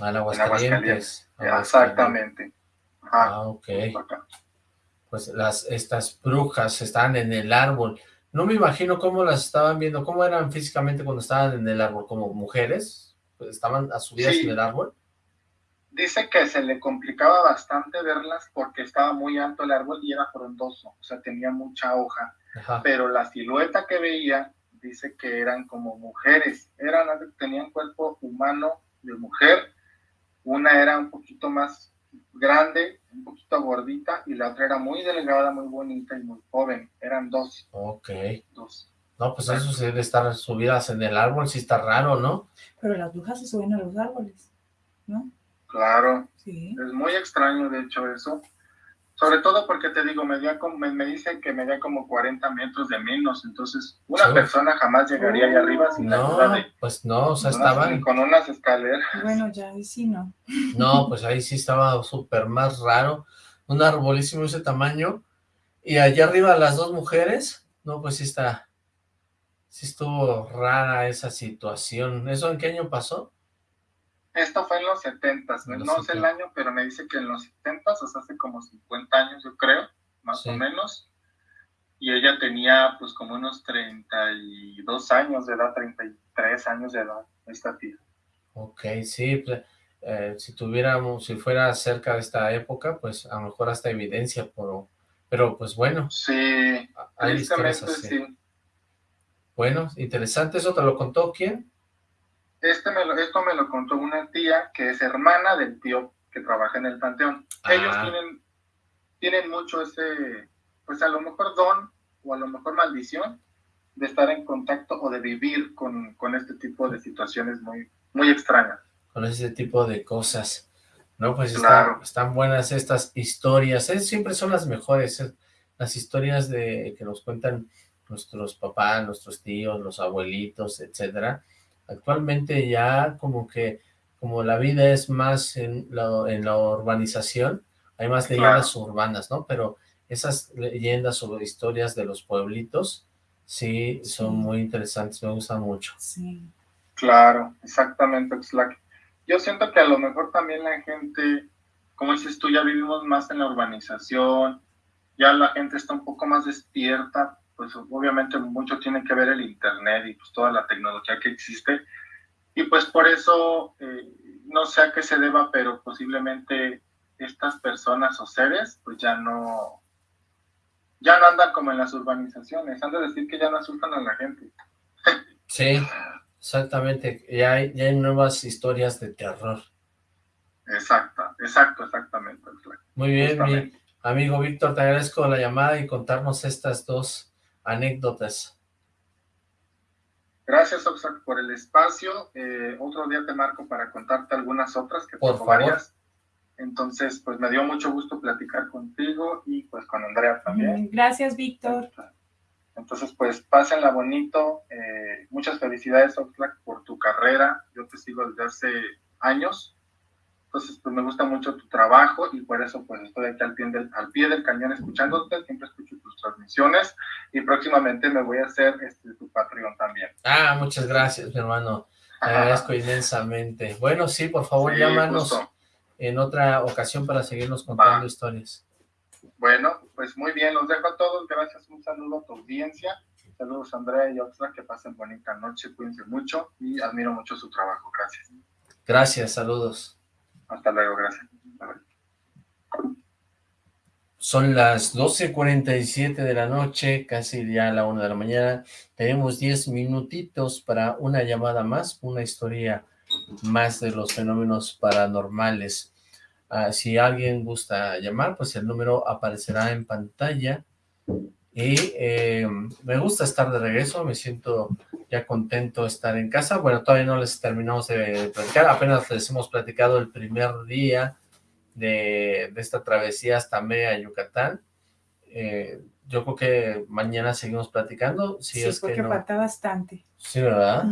ah, en Aguascalientes. Exactamente. ah, ok. Pues las, estas brujas estaban en el árbol. No me imagino cómo las estaban viendo, cómo eran físicamente cuando estaban en el árbol, como mujeres, pues, estaban a subidas en el árbol. Dice que se le complicaba bastante verlas porque estaba muy alto el árbol y era frondoso, o sea, tenía mucha hoja, pero la silueta que veía dice que eran como mujeres, eran, tenían cuerpo humano de mujer, una era un poquito más grande, un poquito gordita, y la otra era muy delgada, muy bonita y muy joven. Eran dos. Ok. Dos. No, pues eso sí debe estar subidas en el árbol, sí está raro, ¿no? Pero las brujas se suben a los árboles, ¿no? Claro. Sí. Es muy extraño, de hecho, eso. Sobre todo porque te digo, me, me, me, dicen que me da como 40 metros de menos, entonces una persona jamás llegaría ahí arriba sin no, la pues no, o sea, estaban... Con unas escaleras. Bueno, ya ahí sí no. No, pues ahí sí estaba súper más raro, un arbolísimo de ese tamaño, y allá arriba las dos mujeres, no, pues sí está, sí estuvo rara esa situación. ¿Eso en qué año pasó? Esto fue en los 70, no sé el año, pero me dice que en los 70, o sea, hace como 50 años, yo creo, más o menos. Y ella tenía, pues, como unos 32 años de edad, 33 años de edad, esta tía. Ok, sí, pues, eh, si tuviéramos, si fuera cerca de esta época, pues, a lo mejor hasta evidencia, pero, pero pues, bueno. Sí, hay sí. Bueno, interesante, ¿eso te lo contó quién? Este me lo, esto me lo contó una tía que es hermana del tío que trabaja en el panteón. Ellos ah. tienen, tienen mucho ese, pues a lo mejor don o a lo mejor maldición de estar en contacto o de vivir con, con este tipo de situaciones muy, muy extrañas. Con ese tipo de cosas. No, pues están, buenas estas historias. siempre son las mejores. Eh, las historias de que nos cuentan nuestros papás, nuestros tíos, los abuelitos, etcétera Actualmente ya como que, como la vida es más en la, en la urbanización, hay más leyendas urbanas, ¿no? Pero esas leyendas sobre historias de los pueblitos, sí, son muy interesantes, me gustan mucho. Sí. Claro, exactamente, Yo siento que a lo mejor también la gente, como dices tú, ya vivimos más en la urbanización, ya la gente está un poco más despierta pues obviamente mucho tiene que ver el Internet y pues toda la tecnología que existe. Y pues por eso, eh, no sé a qué se deba, pero posiblemente estas personas o seres, pues ya no, ya no andan como en las urbanizaciones, han de decir que ya no asustan a la gente. Sí, exactamente, ya hay, ya hay nuevas historias de terror. Exacto, exacto, exactamente. Muy bien, mi amigo Víctor, te agradezco la llamada y contarnos estas dos anécdotas. Gracias, Oxlack, por el espacio. Eh, otro día te marco para contarte algunas otras que por favor. Entonces, pues me dio mucho gusto platicar contigo y pues con Andrea también. Gracias, Víctor. Entonces, pues pásenla bonito. Eh, muchas felicidades, Oxlack, por tu carrera. Yo te sigo desde hace años. Entonces, pues me gusta mucho tu trabajo y por eso pues estoy aquí al pie del, al pie del cañón escuchándote. Siempre escucho tus transmisiones y próximamente me voy a hacer este, tu Patreon también. Ah, muchas gracias, mi hermano. Te agradezco inmensamente. Bueno, sí, por favor, llámanos en otra ocasión para seguirnos contando historias. Bueno, pues muy bien, los dejo a todos. Gracias, un saludo a tu audiencia. Saludos Andrea y Oxla, que pasen bonita noche, cuídense mucho y admiro mucho su trabajo. Gracias. Gracias, saludos. Hasta luego, gracias. Son las 12.47 de la noche, casi ya a la una de la mañana. Tenemos 10 minutitos para una llamada más, una historia más de los fenómenos paranormales. Ah, si alguien gusta llamar, pues el número aparecerá en pantalla. Y eh, me gusta estar de regreso, me siento ya contento de estar en casa. Bueno, todavía no les terminamos de platicar, apenas les hemos platicado el primer día de, esta travesía hasta Mea, Yucatán. Eh, yo creo que mañana seguimos platicando. Si sí, es porque que falta bastante. Sí, ¿verdad?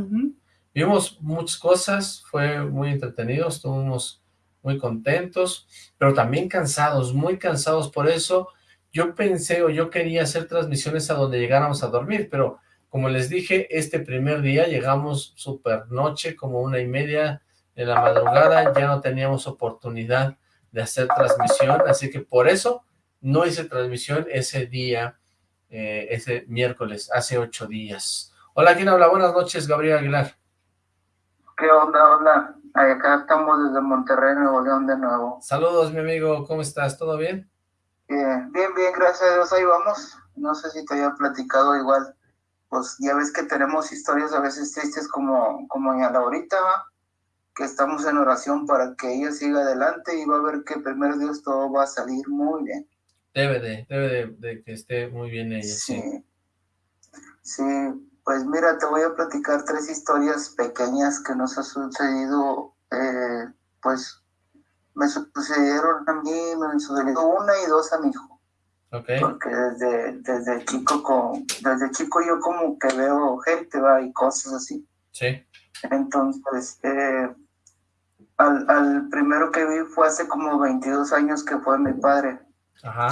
Vimos muchas cosas, fue muy entretenido, estuvimos muy contentos, pero también cansados, muy cansados. Por eso yo pensé o yo quería hacer transmisiones a donde llegáramos a dormir, pero como les dije, este primer día llegamos super noche, como una y media de la madrugada, ya no teníamos oportunidad de hacer transmisión, así que por eso no hice transmisión ese día, eh, ese miércoles, hace ocho días. Hola, ¿quién habla? Buenas noches, Gabriel Aguilar. ¿Qué onda? Hola, acá estamos desde Monterrey, Nuevo León de nuevo. Saludos, mi amigo, ¿cómo estás? ¿Todo bien? Bien, bien, bien, gracias a Dios, ahí vamos. No sé si te había platicado igual, pues ya ves que tenemos historias a veces tristes como, como en la ahorita, que estamos en oración para que ella siga adelante y va a ver que primero Dios todo va a salir muy bien. Debe de, debe de, que esté muy bien ella, sí. Sí, pues mira, te voy a platicar tres historias pequeñas que nos ha sucedido, eh, pues me sucedieron a mí, me sucedió una y dos a mi hijo. Okay. Porque desde, desde chico con, desde chico yo como que veo gente, va, y cosas así. Sí. Entonces, eh, al, al primero que vi fue hace como 22 años que fue mi padre. Ajá.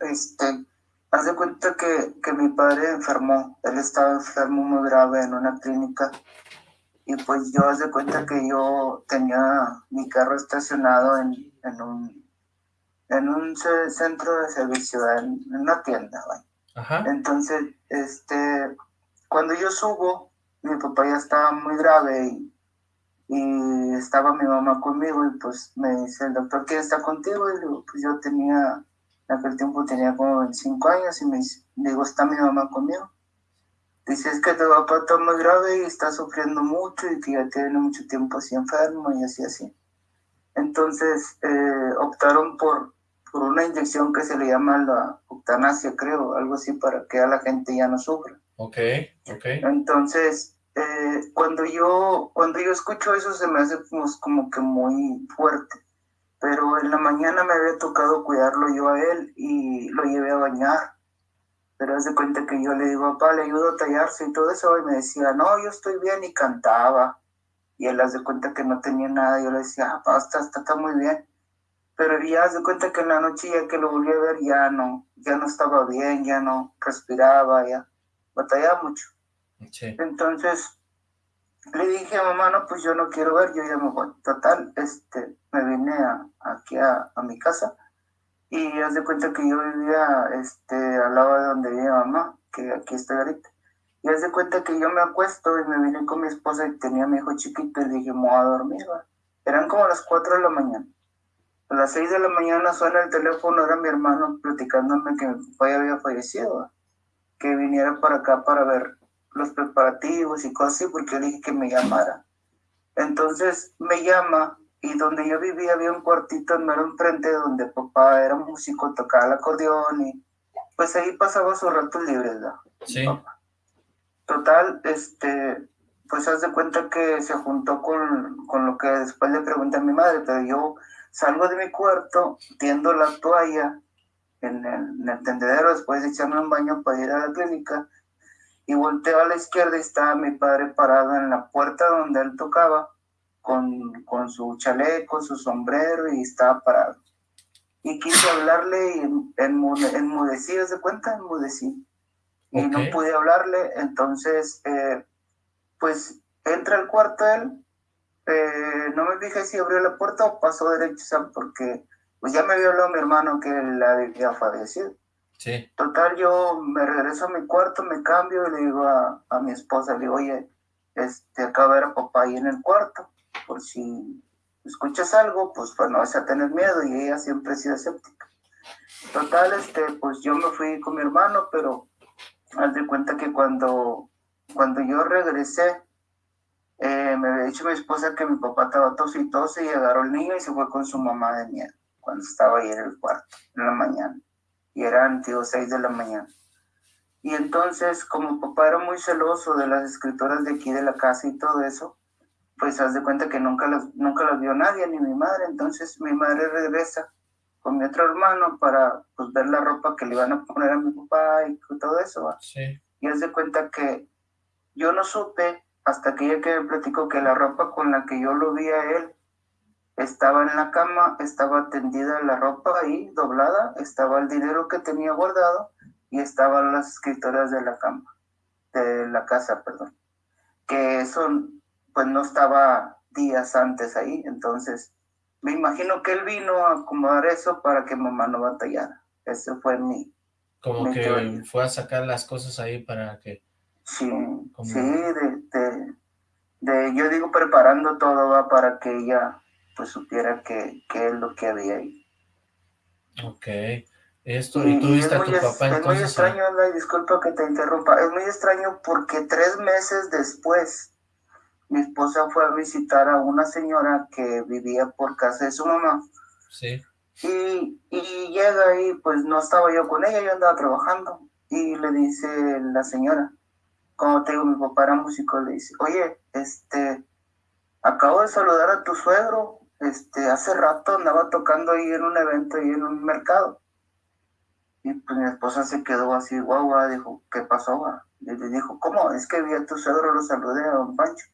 Este, Haz de cuenta que, que mi padre enfermó, él estaba enfermo muy grave en una clínica y pues yo haz de cuenta que yo tenía mi carro estacionado en, en un en un centro de servicio, en, una tienda. Ajá. Entonces, este, cuando yo subo, mi papá ya estaba muy grave y, y, estaba mi mamá conmigo y pues me dice el doctor, ¿quién está contigo? Y pues yo tenía en aquel tiempo tenía como 25 años y me digo, ¿está mi mamá conmigo? Dice, es que tu papá está muy grave y está sufriendo mucho y que ya tiene mucho tiempo así enfermo y así, así. Entonces eh, optaron por, por una inyección que se le llama la eutanasia, creo, algo así para que a la gente ya no sufra. Ok, ok. Entonces, eh, cuando, yo, cuando yo escucho eso se me hace como, como que muy fuerte pero en la mañana me había tocado cuidarlo yo a él y lo llevé a bañar. Pero hace cuenta que yo le digo, papá, le ayudo a tallarse y todo eso, y me decía, no, yo estoy bien, y cantaba. Y él hace cuenta que no tenía nada, yo le decía, ah, papá, está, está, muy bien. Pero ya hace cuenta que en la noche ya que lo volví a ver, ya no, ya no estaba bien, ya no respiraba, ya batallaba mucho. Entonces, le dije a mamá, no, pues yo no quiero ver, yo ya me voy. Total, este, me vine a, aquí a, a, mi casa y haz de cuenta que yo vivía este, al lado de donde vivía mamá, que aquí estoy ahorita. Y haz de cuenta que yo me acuesto y me vine con mi esposa y tenía a mi hijo chiquito y le dije, me voy a dormir. Eran como las 4 de la mañana. A las seis de la mañana suena el teléfono, era mi hermano platicándome que mi papá ya había fallecido, que viniera para acá para ver los preparativos y cosas así, porque le dije que me llamara. Entonces me llama y donde yo vivía había un cuartito en mero enfrente donde papá era músico, tocaba el acordeón y pues ahí pasaba sus ratos libres. Sí. Total, este, pues haz de cuenta que se juntó con, con lo que después le pregunté a mi madre, pero yo salgo de mi cuarto, tiendo la toalla en el, en tendedero después de echarme un baño para ir a la clínica y volteo a la izquierda y estaba mi padre parado en la puerta donde él tocaba con, con su chaleco, su sombrero y estaba parado. Y quise hablarle y enmudecí, ¿se cuenta? Enmudecí. Y no pude hablarle, entonces, eh, pues entra al cuarto él, eh, no me fijé si abrió la puerta o pasó derecho, porque pues ya me había hablado mi hermano que él había fallecido. Sí. Total, yo me regreso a mi cuarto, me cambio y le digo a, a mi esposa, le digo, oye, este, acá ver a papá ahí en el cuarto, por si escuchas algo, pues, pues no vas a tener miedo, y ella siempre ha sido escéptica. Total, este, pues yo me fui con mi hermano, pero haz de cuenta que cuando, cuando yo regresé, eh, me había dicho mi esposa que mi papá estaba tos y tos y agarró el niño y se fue con su mamá de miedo cuando estaba ahí en el cuarto, en la mañana. Y eran, tío, seis de la mañana. Y entonces, como papá era muy celoso de las escritoras de aquí de la casa y todo eso, pues haz de cuenta que nunca las, nunca las vio nadie, ni mi madre. Entonces mi madre regresa con mi otro hermano para pues, ver la ropa que le iban a poner a mi papá y todo eso. Sí. Y haz de cuenta que yo no supe hasta que ella que me platicó que la ropa con la que yo lo vi a él estaba en la cama, estaba tendida la ropa ahí, doblada, estaba el dinero que tenía guardado y estaban las escritoras de la cama, de la casa, perdón. Que eso pues no estaba días antes ahí, entonces me imagino que él vino a acomodar eso para que mamá no batallara. Ese fue mi... Como que fue a sacar las cosas ahí para que... Sí, sí, de, yo digo preparando todo va para que ella pues supiera que, es lo que había ahí. Ok. Esto, y, tú viste a tu papá entonces... Es muy extraño, disculpa que te interrumpa, es muy extraño porque tres meses después mi esposa fue a visitar a una señora que vivía por casa de su mamá. Sí. Y, y llega y pues no estaba yo con ella, yo andaba trabajando. Y le dice la señora, como te digo, mi papá era músico, le dice, oye, este, acabo de saludar a tu suegro, este, hace rato andaba tocando ahí en un evento, ahí en un mercado. Y pues mi esposa se quedó así, guau, guau, dijo, ¿qué pasó? Y le dijo, ¿cómo? Es que vi a tu suegro, lo saludé a don Pancho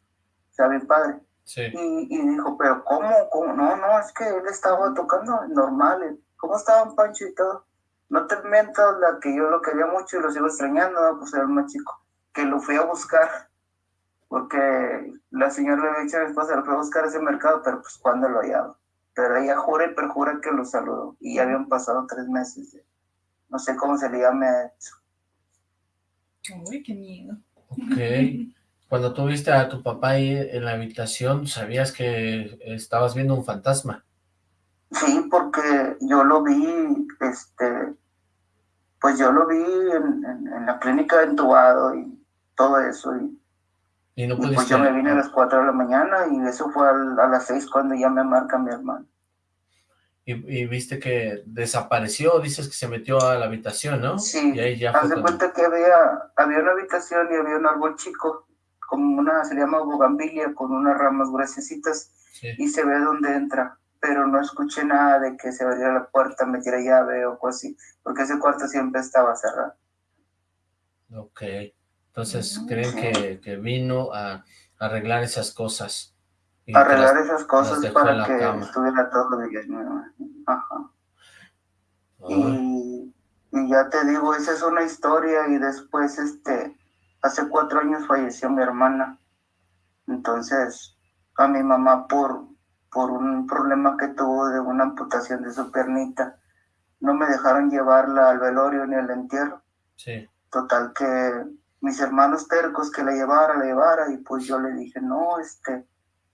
sea, mi padre. Sí. Y, y, dijo, pero ¿cómo? ¿cómo? No, no, es que él estaba tocando normal. ¿Cómo estaban Pancho y todo? No te miento, la que yo lo quería mucho y lo sigo extrañando, pues era el más chico, que lo fui a buscar, porque la señora le había dicho a mi esposa, lo fui a buscar a ese mercado, pero pues cuando lo hallaba. Pero ella jura y perjura que lo saludó, y ya habían pasado tres meses. no sé cómo se le llame a eso. Uy, qué miedo. Ok. Cuando tú viste a tu papá ahí en la habitación, ¿sabías que estabas viendo un fantasma? Sí, porque yo lo vi, este, pues yo lo vi en, la clínica entubado y todo eso. Y, no pues yo me vine a las 4 de la mañana y eso fue a, las 6 cuando ya me marca mi hermano. Y, viste que desapareció, dices que se metió a la habitación, ¿no? Sí, y ahí ya haz de cuenta que había, había una habitación y había un árbol chico como una, se llama bugambilia, con unas ramas gruesecitas, y se ve dónde entra, pero no escuché nada de que se abriera la puerta, metiera llave o cosas así, porque ese cuarto siempre estaba cerrado. Ok, entonces creen que, que, vino a arreglar esas cosas. arreglar esas cosas para que estuviera todo bien. Ajá. Y, y ya te digo, esa es una historia y después este hace cuatro años falleció mi hermana. Entonces, a mi mamá por, por un problema que tuvo de una amputación de su piernita, no me dejaron llevarla al velorio ni al entierro. Sí. Total que mis hermanos tercos que la llevara, la llevara, y pues yo le dije, no, este,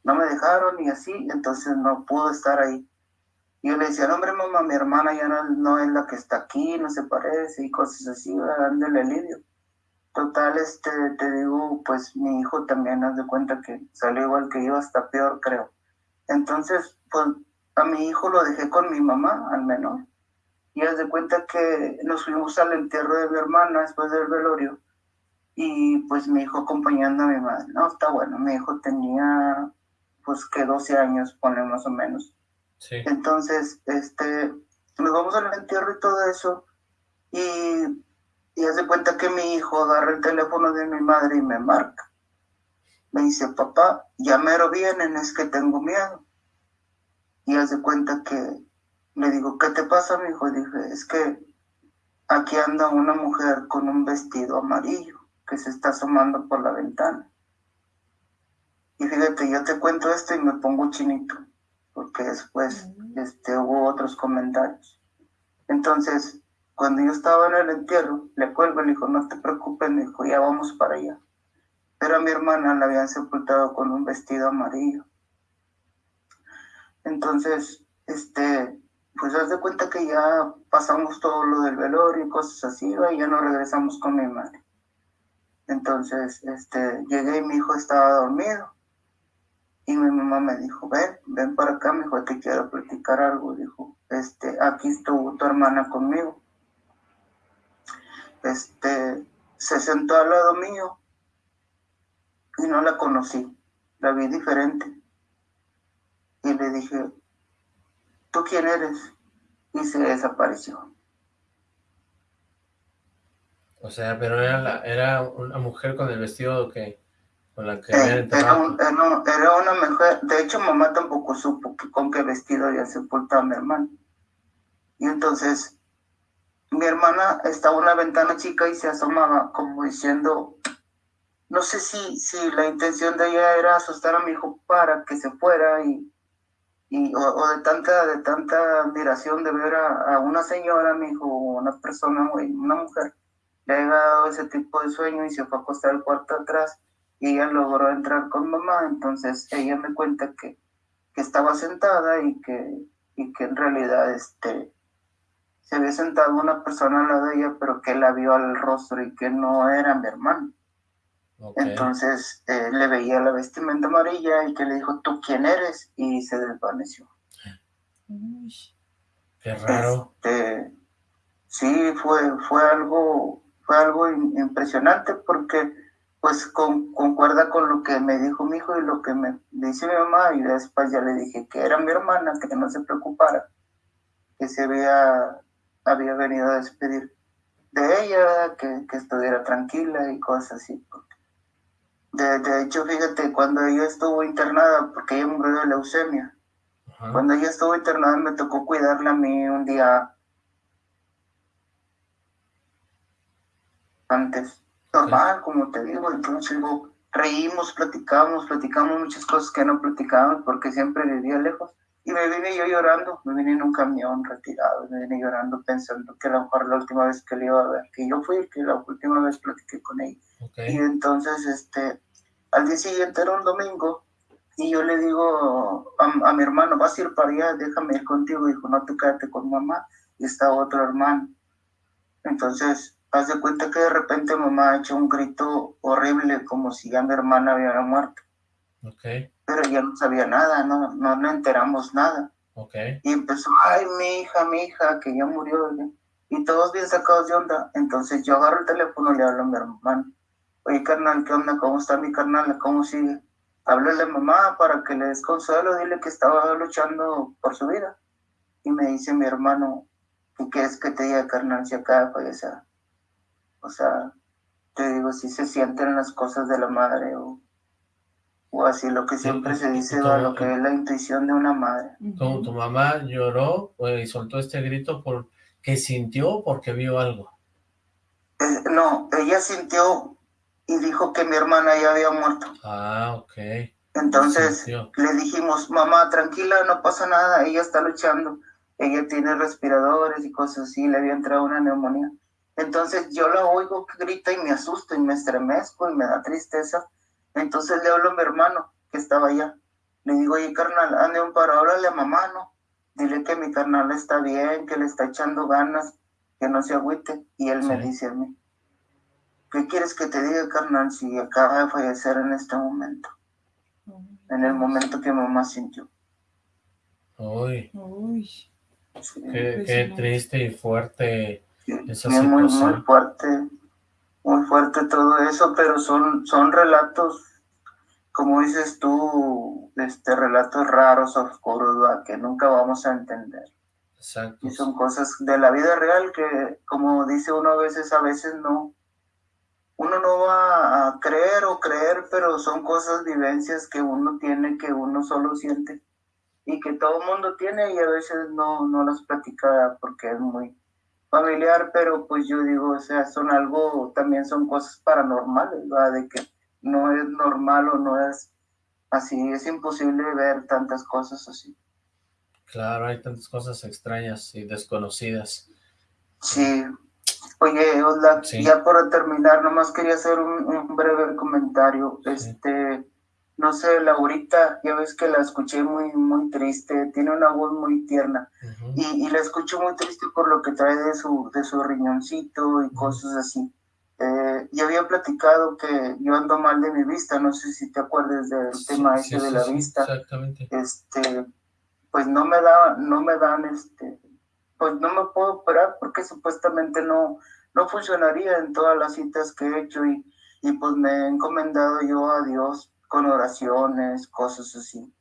no me dejaron y así, entonces no pudo estar ahí. Y yo le decía, no, hombre, mamá, mi hermana ya no, es la que está aquí, no se parece, y cosas así, dándole alivio. Total, este, te digo, pues mi hijo también, haz de cuenta que salió igual que yo, hasta peor, creo. Entonces, pues a mi hijo lo dejé con mi mamá, al menor. Y haz de cuenta que nos fuimos al entierro de mi hermana después del velorio. Y pues mi hijo acompañando a mi madre. No, está bueno, mi hijo tenía pues que 12 años, pone más o menos. Entonces, este, nos vamos al entierro y todo eso. Y, y hace cuenta que mi hijo agarra el teléfono de mi madre y me marca. Me dice, papá, ya mero vienen, es que tengo miedo. Y hace cuenta que le digo, ¿qué te pasa, mi hijo? Dije, es que aquí anda una mujer con un vestido amarillo que se está asomando por la ventana. Y fíjate, yo te cuento esto y me pongo chinito porque después este, hubo otros comentarios. Entonces, cuando yo estaba en el entierro, le cuelgo y le dijo, no te preocupes, me dijo, ya vamos para allá. Pero a mi hermana la habían sepultado con un vestido amarillo. Entonces, este, pues haz de cuenta que ya pasamos todo lo del velorio y cosas así, y ya no regresamos con mi madre. Entonces, este, llegué y mi hijo estaba dormido. Y mi mamá me dijo, ven, ven para acá, me dijo, te quiero platicar algo. Dijo, este, aquí estuvo tu hermana conmigo. Este, se sentó al lado mío y no la conocí, la vi diferente. Y le dije, ¿tú quién eres? Y se desapareció. O sea, pero era, era una mujer con el vestido que eh, era, una mujer, de hecho mamá tampoco supo con qué vestido había sepultado a mi hermano. Y entonces mi hermana estaba en una ventana chica y se asomaba como diciendo, no sé si, si la intención de ella era asustar a mi hijo para que se fuera y, y o, de tanta de tanta admiración de ver a, una señora, mi hijo, una persona, una mujer, le haya dado ese tipo de sueño y se fue a acostar al cuarto atrás y ella logró entrar con mamá, entonces ella me cuenta que, estaba sentada y que, y que en realidad este, se había sentado una persona al lado de ella, pero que la vio al rostro y que no era mi hermano. Entonces eh, le veía la vestimenta amarilla y que le dijo, ¿tú quién eres? Y se desvaneció. qué raro. Este, sí, fue, fue algo, fue algo impresionante porque pues concuerda con lo que me dijo mi hijo y lo que me dice mi mamá y después ya le dije que era mi hermana, que no se preocupara, que se había, había venido a despedir de ella, que, estuviera tranquila y cosas así. De, de, hecho, fíjate, cuando ella estuvo internada, porque ella murió de leucemia, cuando ella estuvo internada me tocó cuidarla a mí un día antes normal, como te digo, entonces reímos, platicamos, platicamos muchas cosas que no platicábamos porque siempre vivía lejos. Y me vine yo llorando, me vine en un camión retirado, me vine llorando pensando que a lo mejor la última vez que le iba a ver, que yo fui, que la última vez platiqué con ella. Y entonces, este, al día siguiente era un domingo, y yo le digo a, a, mi hermano, vas a ir para allá, déjame ir contigo. Dijo, no, tú quédate con mamá. Y está otro hermano. Entonces, haz de cuenta que de repente mamá ha hecho un grito horrible, como si ya mi hermana había muerto. Okay. Pero ya no sabía nada, no, no, no enteramos nada. Okay. Y empezó, ay, mi hija, mi hija, que ya murió. Y todos bien sacados de onda. Entonces yo agarro el teléfono y le hablo a mi hermano. Oye, carnal, ¿qué onda? ¿Cómo está mi carnal? ¿Cómo sigue? Háblale a mamá para que le des consuelo, dile que estaba luchando por su vida. Y me dice mi hermano, ¿qué es que te diga, carnal, si acaba de? O sea, te digo, si se sienten las cosas de la madre o, o así lo que siempre se dice o lo que es la intuición de una madre. Como tu mamá lloró y soltó este grito porque sintió o porque vio algo. Eh, no, ella sintió y dijo que mi hermana ya había muerto. Ah, ok. Entonces le dijimos, mamá, tranquila, no pasa nada, ella está luchando, ella tiene respiradores y cosas así, le había entrado una neumonía. Entonces yo la oigo que grita y me asusto y me estremezco y me da tristeza. Entonces le hablo a mi hermano que estaba allá. Le digo, oye, carnal, ande un paro, háblale a mamá, ¿no? dile que mi carnal está bien, que le está echando ganas, que no se agüite. Y él me dice a mí, ¿qué quieres que te diga, carnal, si acaba de fallecer en este momento? En el momento que mamá sintió. Uy. Uy. qué, triste y fuerte esa Muy, muy fuerte, muy fuerte todo eso, pero son, son relatos, como dices tú, este, relatos raros, oscuros, que nunca vamos a entender. Exacto. Y son cosas de la vida real que, como dice uno a veces, a veces no, uno no va a creer o creer, pero son cosas, vivencias que uno tiene, que uno solo siente y que todo el mundo tiene y a veces no, no las platica porque es muy familiar, pero pues yo digo, o sea, son algo, también son cosas paranormales, ¿verdad? De que no es normal o no es así, es imposible ver tantas cosas así. Claro, hay tantas cosas extrañas y desconocidas. Sí. Oye, Osla, ya por terminar, nomás quería hacer un, breve comentario. Este, no sé, Laurita, ya ves que la escuché muy, muy triste, tiene una voz muy tierna, y, la escucho muy triste por lo que trae de su, de su riñoncito y cosas así. Eh, y había platicado que yo ando mal de mi vista, no sé si te acuerdas del tema ese de la vista. Exactamente. Este, pues no me da, no me dan este, pues no me puedo operar porque supuestamente no, no funcionaría en todas las citas que he hecho y, y pues me he encomendado yo a Dios con oraciones, cosas así.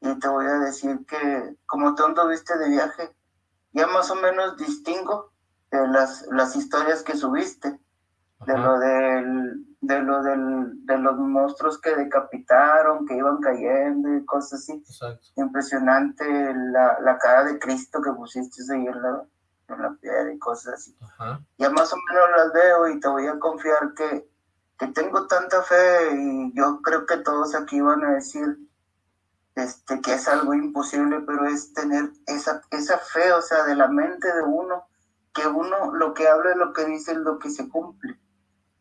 Y te voy a decir que como tú anduviste de viaje, ya más o menos distingo de las, las historias que subiste, de lo del, de lo del, de los monstruos que decapitaron, que iban cayendo y cosas así. Impresionante la, la, cara de Cristo que pusiste ahí en la, en la piedra y cosas así. Ya más o menos las veo y te voy a confiar que que tengo tanta fe y yo creo que todos aquí van a decir este, que es algo imposible, pero es tener esa, esa fe, o sea, de la mente de uno, que uno lo que habla es lo que dice, es lo que se cumple.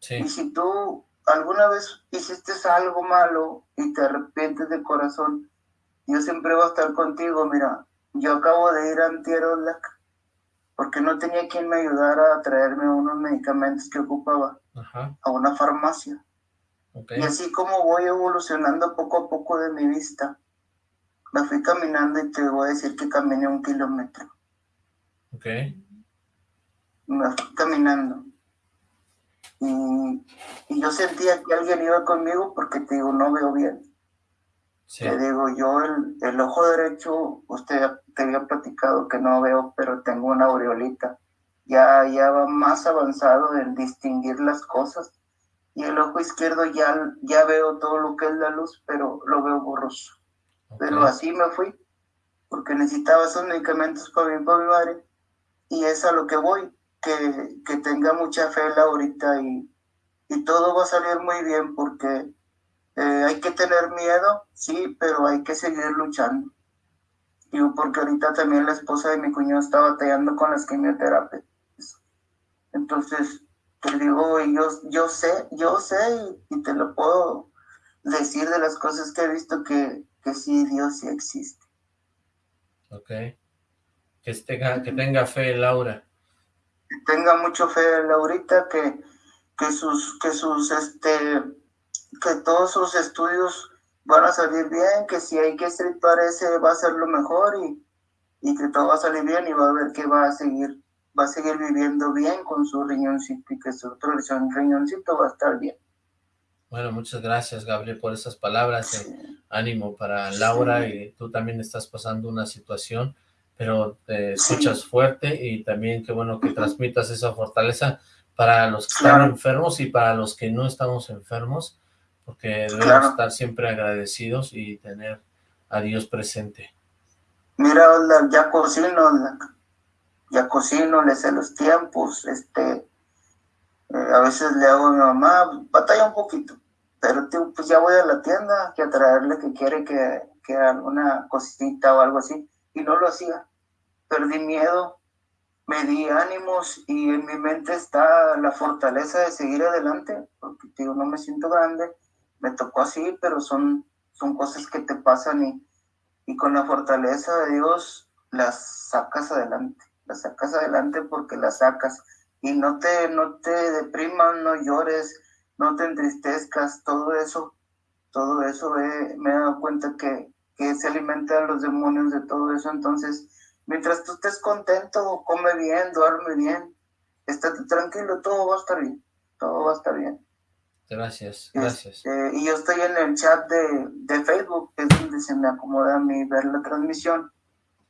Y si tú alguna vez hiciste algo malo y te arrepientes de corazón, yo siempre voy a estar contigo. Mira, yo acabo de ir a Antierolac porque no tenía quien me ayudara a traerme unos medicamentos que ocupaba a una farmacia. Y así como voy evolucionando poco a poco de mi vista, me fui caminando y te voy a decir que caminé un kilómetro. Ok. Me fui caminando. Y, yo sentía que alguien iba conmigo porque te digo, no veo bien. Te digo, yo el, el, ojo derecho, usted te había platicado que no veo, pero tengo una aureolita. Ya, ya va más avanzado en distinguir las cosas. Y el ojo izquierdo ya, ya veo todo lo que es la luz, pero lo veo borroso. Pero así me fui, porque necesitaba esos medicamentos para mi, para mi madre. Y es a lo que voy, que, que tenga mucha fe ahorita y, y todo va a salir muy bien porque eh, hay que tener miedo, sí, pero hay que seguir luchando. Digo, porque ahorita también la esposa de mi cuñado está batallando con las quimioterapias. Entonces, te digo, yo, yo sé, yo sé y, te lo puedo decir de las cosas que he visto que, que sí, Dios sí existe. Ok. Que tenga, que tenga fe, Laura. Tenga mucho fe, Laurita, que, que sus, que sus, este, que todos sus estudios van a salir bien, que si hay que estripar ese va a ser lo mejor y, y que todo va a salir bien y va a ver que va a seguir va a seguir viviendo bien con su riñoncito y que su otro riñoncito va a estar bien. Bueno, muchas gracias, Gabriel, por esas palabras. De ánimo para Laura y tú también estás pasando una situación, pero te escuchas fuerte y también qué bueno que transmitas esa fortaleza para los que están enfermos y para los que no estamos enfermos, porque debemos estar siempre agradecidos y tener a Dios presente. Mira, ya cocino, ya cocino, le sé los tiempos, este, eh, a veces le hago a mi mamá, batalla un poquito, pero pues ya voy a la tienda que a traerle que quiere que, que alguna cosita o algo así, y no lo hacía. Perdí miedo, me di ánimos y en mi mente está la fortaleza de seguir adelante, porque digo, no me siento grande, me tocó así, pero son, son cosas que te pasan y, y con la fortaleza de Dios las sacas adelante, las sacas adelante porque las sacas y no te, no te no llores, no te entristezcas, todo eso, todo eso me he dado cuenta que, que se alimenta a los demonios de todo eso, entonces mientras tú estés contento, come bien, duerme bien, estate tranquilo, todo va a estar bien, todo va a estar bien. Gracias, gracias. Este, y yo estoy en el chat de, de Facebook, que es donde se me acomoda a mí ver la transmisión,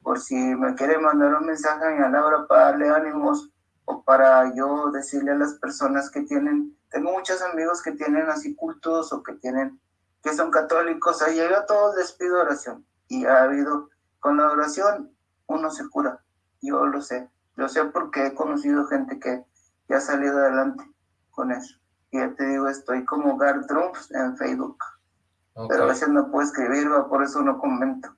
por si me quiere mandar un mensaje a Laura para darle ánimos o para yo decirle a las personas que tienen, tengo muchos amigos que tienen así cultos o que tienen, que son católicos, ahí llega todo les pido oración. Y ha habido, con la oración uno se cura, yo lo sé, lo sé porque he conocido gente que, ya ha salido adelante con eso. Y ya te digo, estoy como Gar Trumps en Facebook. Pero a veces no puedo escribir, por eso no comento.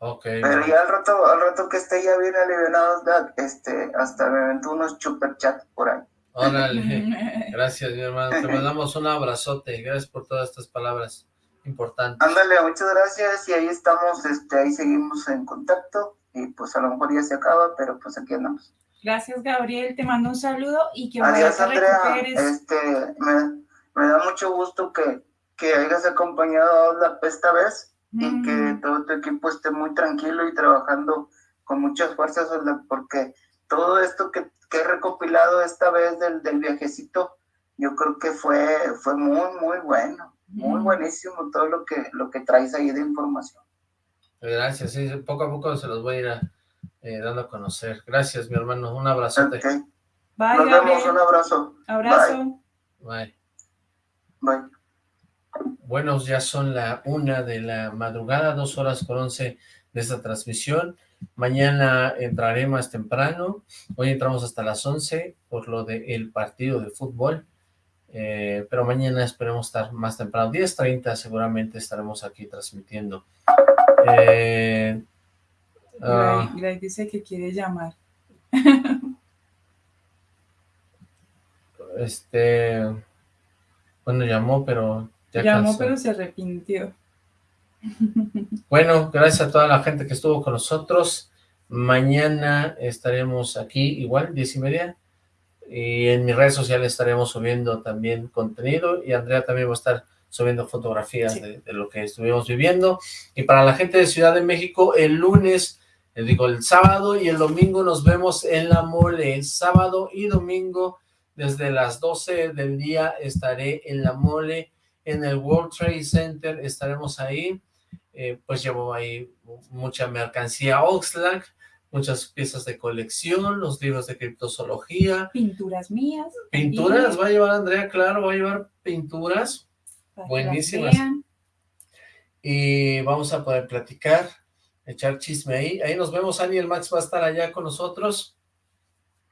Okay. Pero ya al rato, al rato que esté ya bien aliviado, este, hasta me aventó unos super chat por ahí. Órale, gracias mi hermano, te mandamos un abrazote, gracias por todas estas palabras importantes. Ándale, muchas gracias. Y ahí estamos, este, ahí seguimos en contacto. Y pues a lo mejor ya se acaba, pero pues aquí andamos. Gracias Gabriel, te mando un saludo y que Adiós, Andrea. Este, me, me, da mucho gusto que, que hayas acompañado a la esta vez y que todo tu equipo esté muy tranquilo y trabajando con muchas fuerzas, porque todo esto que, que he recopilado esta vez del, del, viajecito, yo creo que fue, fue muy, muy bueno, muy buenísimo todo lo que, lo que traes ahí de información. Gracias, sí, poco a poco se los voy a ir eh, dando a conocer. Gracias, mi hermano, un abrazote. Bye, Nos vemos, un abrazo. Abrazo. Bye. Bye. Buenos, ya son la una de la madrugada, dos horas con once de esta transmisión. Mañana entraré más temprano. Hoy entramos hasta las once por lo del partido de fútbol. Eh, pero mañana esperemos estar más temprano. 10.30 seguramente estaremos aquí transmitiendo. Eh, uh, dice que quiere llamar. este... Bueno, llamó, pero Llamó, pero se arrepintió. Bueno, gracias a toda la gente que estuvo con nosotros. Mañana estaremos aquí, igual, diez y media. Y en mis redes sociales estaremos subiendo también contenido. Y Andrea también va a estar subiendo fotografías de, lo que estuvimos viviendo. Y para la gente de Ciudad de México, el lunes, les digo, el sábado y el domingo nos vemos en la mole. El sábado y domingo, desde las 12 del día, estaré en la mole en el World Trade Center, estaremos ahí, eh, pues llevo ahí mucha mercancía Oxlack, muchas piezas de colección, los libros de criptozoología. Pinturas mías. Pinturas, va a llevar Andrea, claro, va a llevar pinturas buenísimas. Y vamos a poder platicar, echar chisme ahí. Ahí nos vemos, Ani, el Max va a estar allá con nosotros.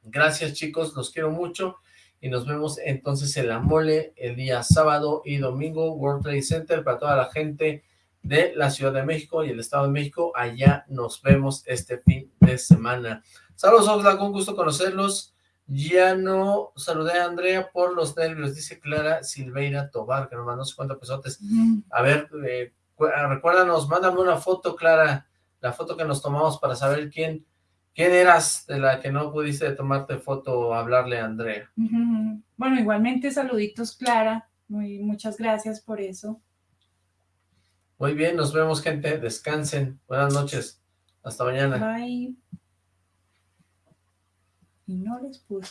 Gracias chicos, los quiero mucho y nos vemos entonces en la mole el día sábado y domingo, World Trade Center, para toda la gente de la Ciudad de México y el Estado de México, allá nos vemos este fin de semana. Saludos Oxlack, un gusto conocerlos, ya no saludé a Andrea por los nervios, dice Clara Silveira Tobar, que nos mandó 50 pesotes. A ver, eh, recuérdanos, mándame una foto, Clara, la foto que nos tomamos para saber quién ¿Quién eras de la que no pudiste tomarte foto o hablarle a Andrea? Bueno, igualmente saluditos Clara, muy, muchas gracias por eso. Muy bien, nos vemos gente, descansen, buenas noches, hasta mañana. Bye. Y no les puse